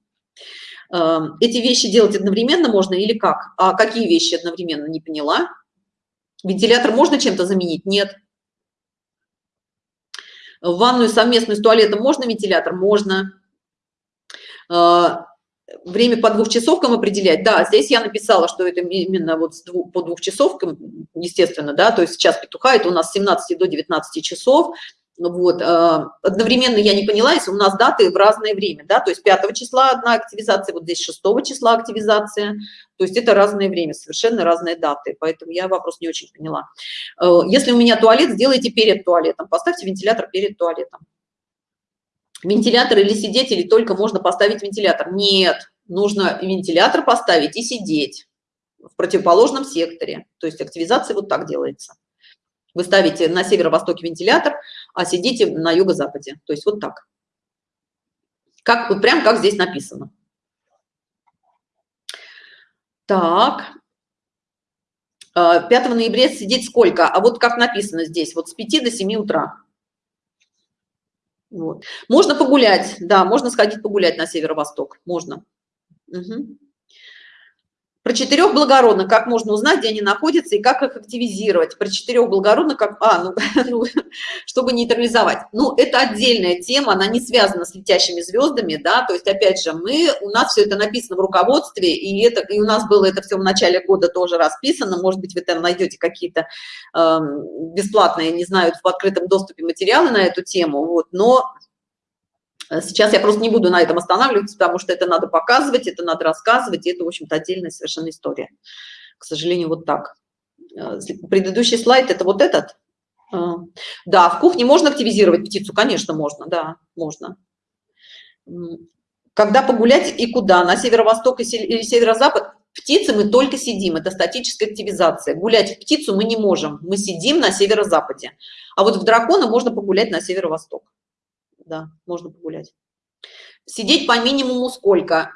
Э, эти вещи делать одновременно можно или как? А какие вещи одновременно, не поняла. Вентилятор можно чем-то заменить? Нет. В ванную совместную с туалетом можно вентилятор? Можно. А, время по двухчасовкам определять? Да, здесь я написала, что это именно вот по двухчасовкам, естественно, да, то есть сейчас петуха, это у нас с 17 до 19 часов, вот а, одновременно я не поняла если у нас даты в разное время да то есть 5 числа одна активизация вот здесь 6 числа активизация то есть это разное время совершенно разные даты поэтому я вопрос не очень поняла а, если у меня туалет сделайте перед туалетом поставьте вентилятор перед туалетом вентилятор или сидеть или только можно поставить вентилятор нет нужно вентилятор поставить и сидеть в противоположном секторе то есть активизация вот так делается вы ставите на северо-востоке вентилятор, а сидите на юго-западе. То есть вот так. Как, прям как здесь написано. Так. 5 а, ноября сидеть сколько? А вот как написано здесь, вот с 5 до 7 утра. Вот. Можно погулять, да, можно сходить погулять на северо-восток, можно. Угу. Про четырех благородных, как можно узнать, где они находятся и как их активизировать. Про четырех благородных, как, а, ну, ну, чтобы нейтрализовать. Ну, это отдельная тема, она не связана с летящими звездами, да, то есть, опять же, мы, у нас все это написано в руководстве, и, это, и у нас было это все в начале года тоже расписано, может быть, вы там найдете какие-то э, бесплатные, не знаю, в открытом доступе материалы на эту тему, вот, но сейчас я просто не буду на этом останавливаться, потому что это надо показывать, это надо рассказывать, и это, в общем-то, отдельная совершенно история. К сожалению, вот так. Э, предыдущий слайд – это вот этот. Э, да, в кухне можно активизировать птицу? Конечно, можно, да, можно. Когда погулять и куда? На северо-восток или северо-запад? Птицы мы только сидим, это статическая активизация. Гулять в птицу мы не можем, мы сидим на северо-западе. А вот в дракона можно погулять на северо-восток да, можно погулять. Сидеть по минимуму сколько?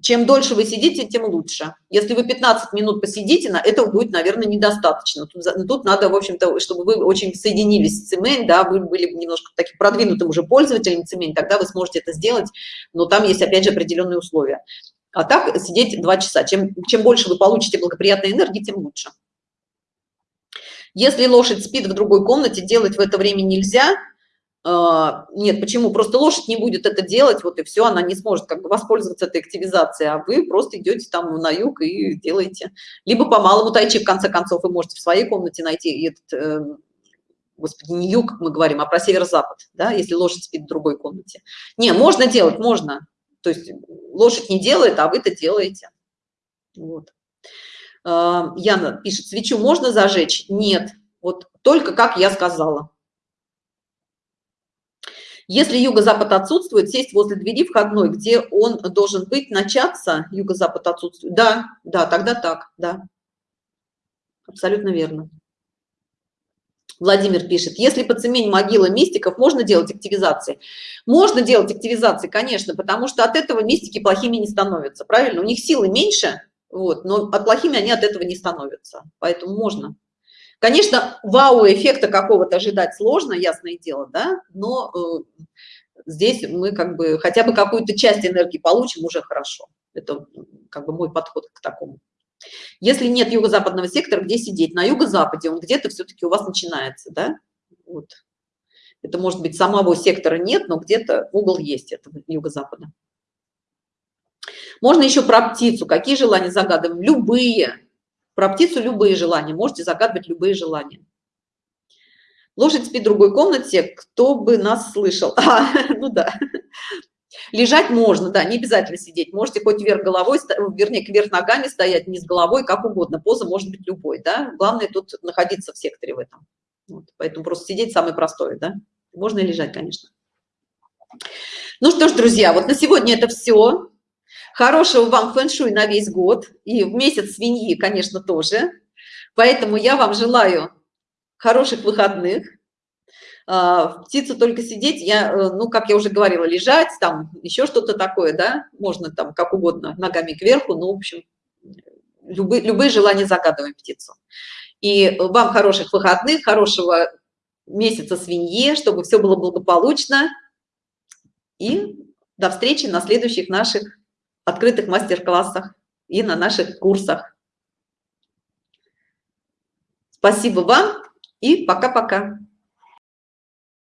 Чем дольше вы сидите, тем лучше. Если вы 15 минут посидите, на этого будет, наверное, недостаточно. Тут, тут надо, в общем-то, чтобы вы очень соединились с цемень, да, вы были немножко таким продвинутым уже пользователем цемень, тогда вы сможете это сделать, но там есть, опять же, определенные условия. А так сидеть 2 часа. Чем, чем больше вы получите благоприятной энергии, тем лучше. Если лошадь спит в другой комнате, делать в это время нельзя – нет, почему? Просто лошадь не будет это делать, вот и все, она не сможет как бы воспользоваться этой активизацией, а вы просто идете там на юг и делаете. Либо по малому тайчи, в конце концов, вы можете в своей комнате найти этот, э, господи, не юг, мы говорим, а про северо-запад, да, если лошадь спит в другой комнате. Не, можно делать, можно. То есть лошадь не делает, а вы-то делаете. Вот. А, Яна пишет, свечу можно зажечь? Нет, вот только как я сказала. Если юго-запад отсутствует, сесть возле двери входной, где он должен быть, начаться, юго-запад отсутствует. Да, да, тогда так, да. Абсолютно верно. Владимир пишет, если по цемень могила мистиков, можно делать активизации? Можно делать активизации, конечно, потому что от этого мистики плохими не становятся, правильно? У них силы меньше, вот, но от плохими они от этого не становятся, поэтому можно. Конечно, вау-эффекта какого-то ожидать сложно, ясное дело, да, но э, здесь мы как бы хотя бы какую-то часть энергии получим, уже хорошо. Это как бы мой подход к такому. Если нет юго-западного сектора, где сидеть? На юго-западе он где-то все-таки у вас начинается, да? Вот. Это может быть самого сектора нет, но где-то угол есть этого юго-запада. Можно еще про птицу. Какие желания загадываем? Любые. Про птицу любые желания, можете загадывать любые желания. Лошадь спит в другой комнате, кто бы нас слышал. А, ну да. Лежать можно, да, не обязательно сидеть. Можете хоть вверх головой, вернее, вверх ногами стоять, не с головой, как угодно. Поза может быть любой, да. Главное тут находиться в секторе в этом. Вот, поэтому просто сидеть самое простое, да. Можно и лежать, конечно. Ну что ж, друзья, вот на сегодня это все. Хорошего вам фэн-шуй на весь год. И в месяц свиньи, конечно, тоже. Поэтому я вам желаю хороших выходных а, птицу только сидеть я э, ну как я уже говорила лежать там еще что-то такое да можно там как угодно ногами кверху ну в общем любые любые желания загадываем птицу и вам хороших выходных хорошего месяца свинье чтобы все было благополучно и до встречи на следующих наших открытых мастер-классах и на наших курсах. Спасибо вам и пока-пока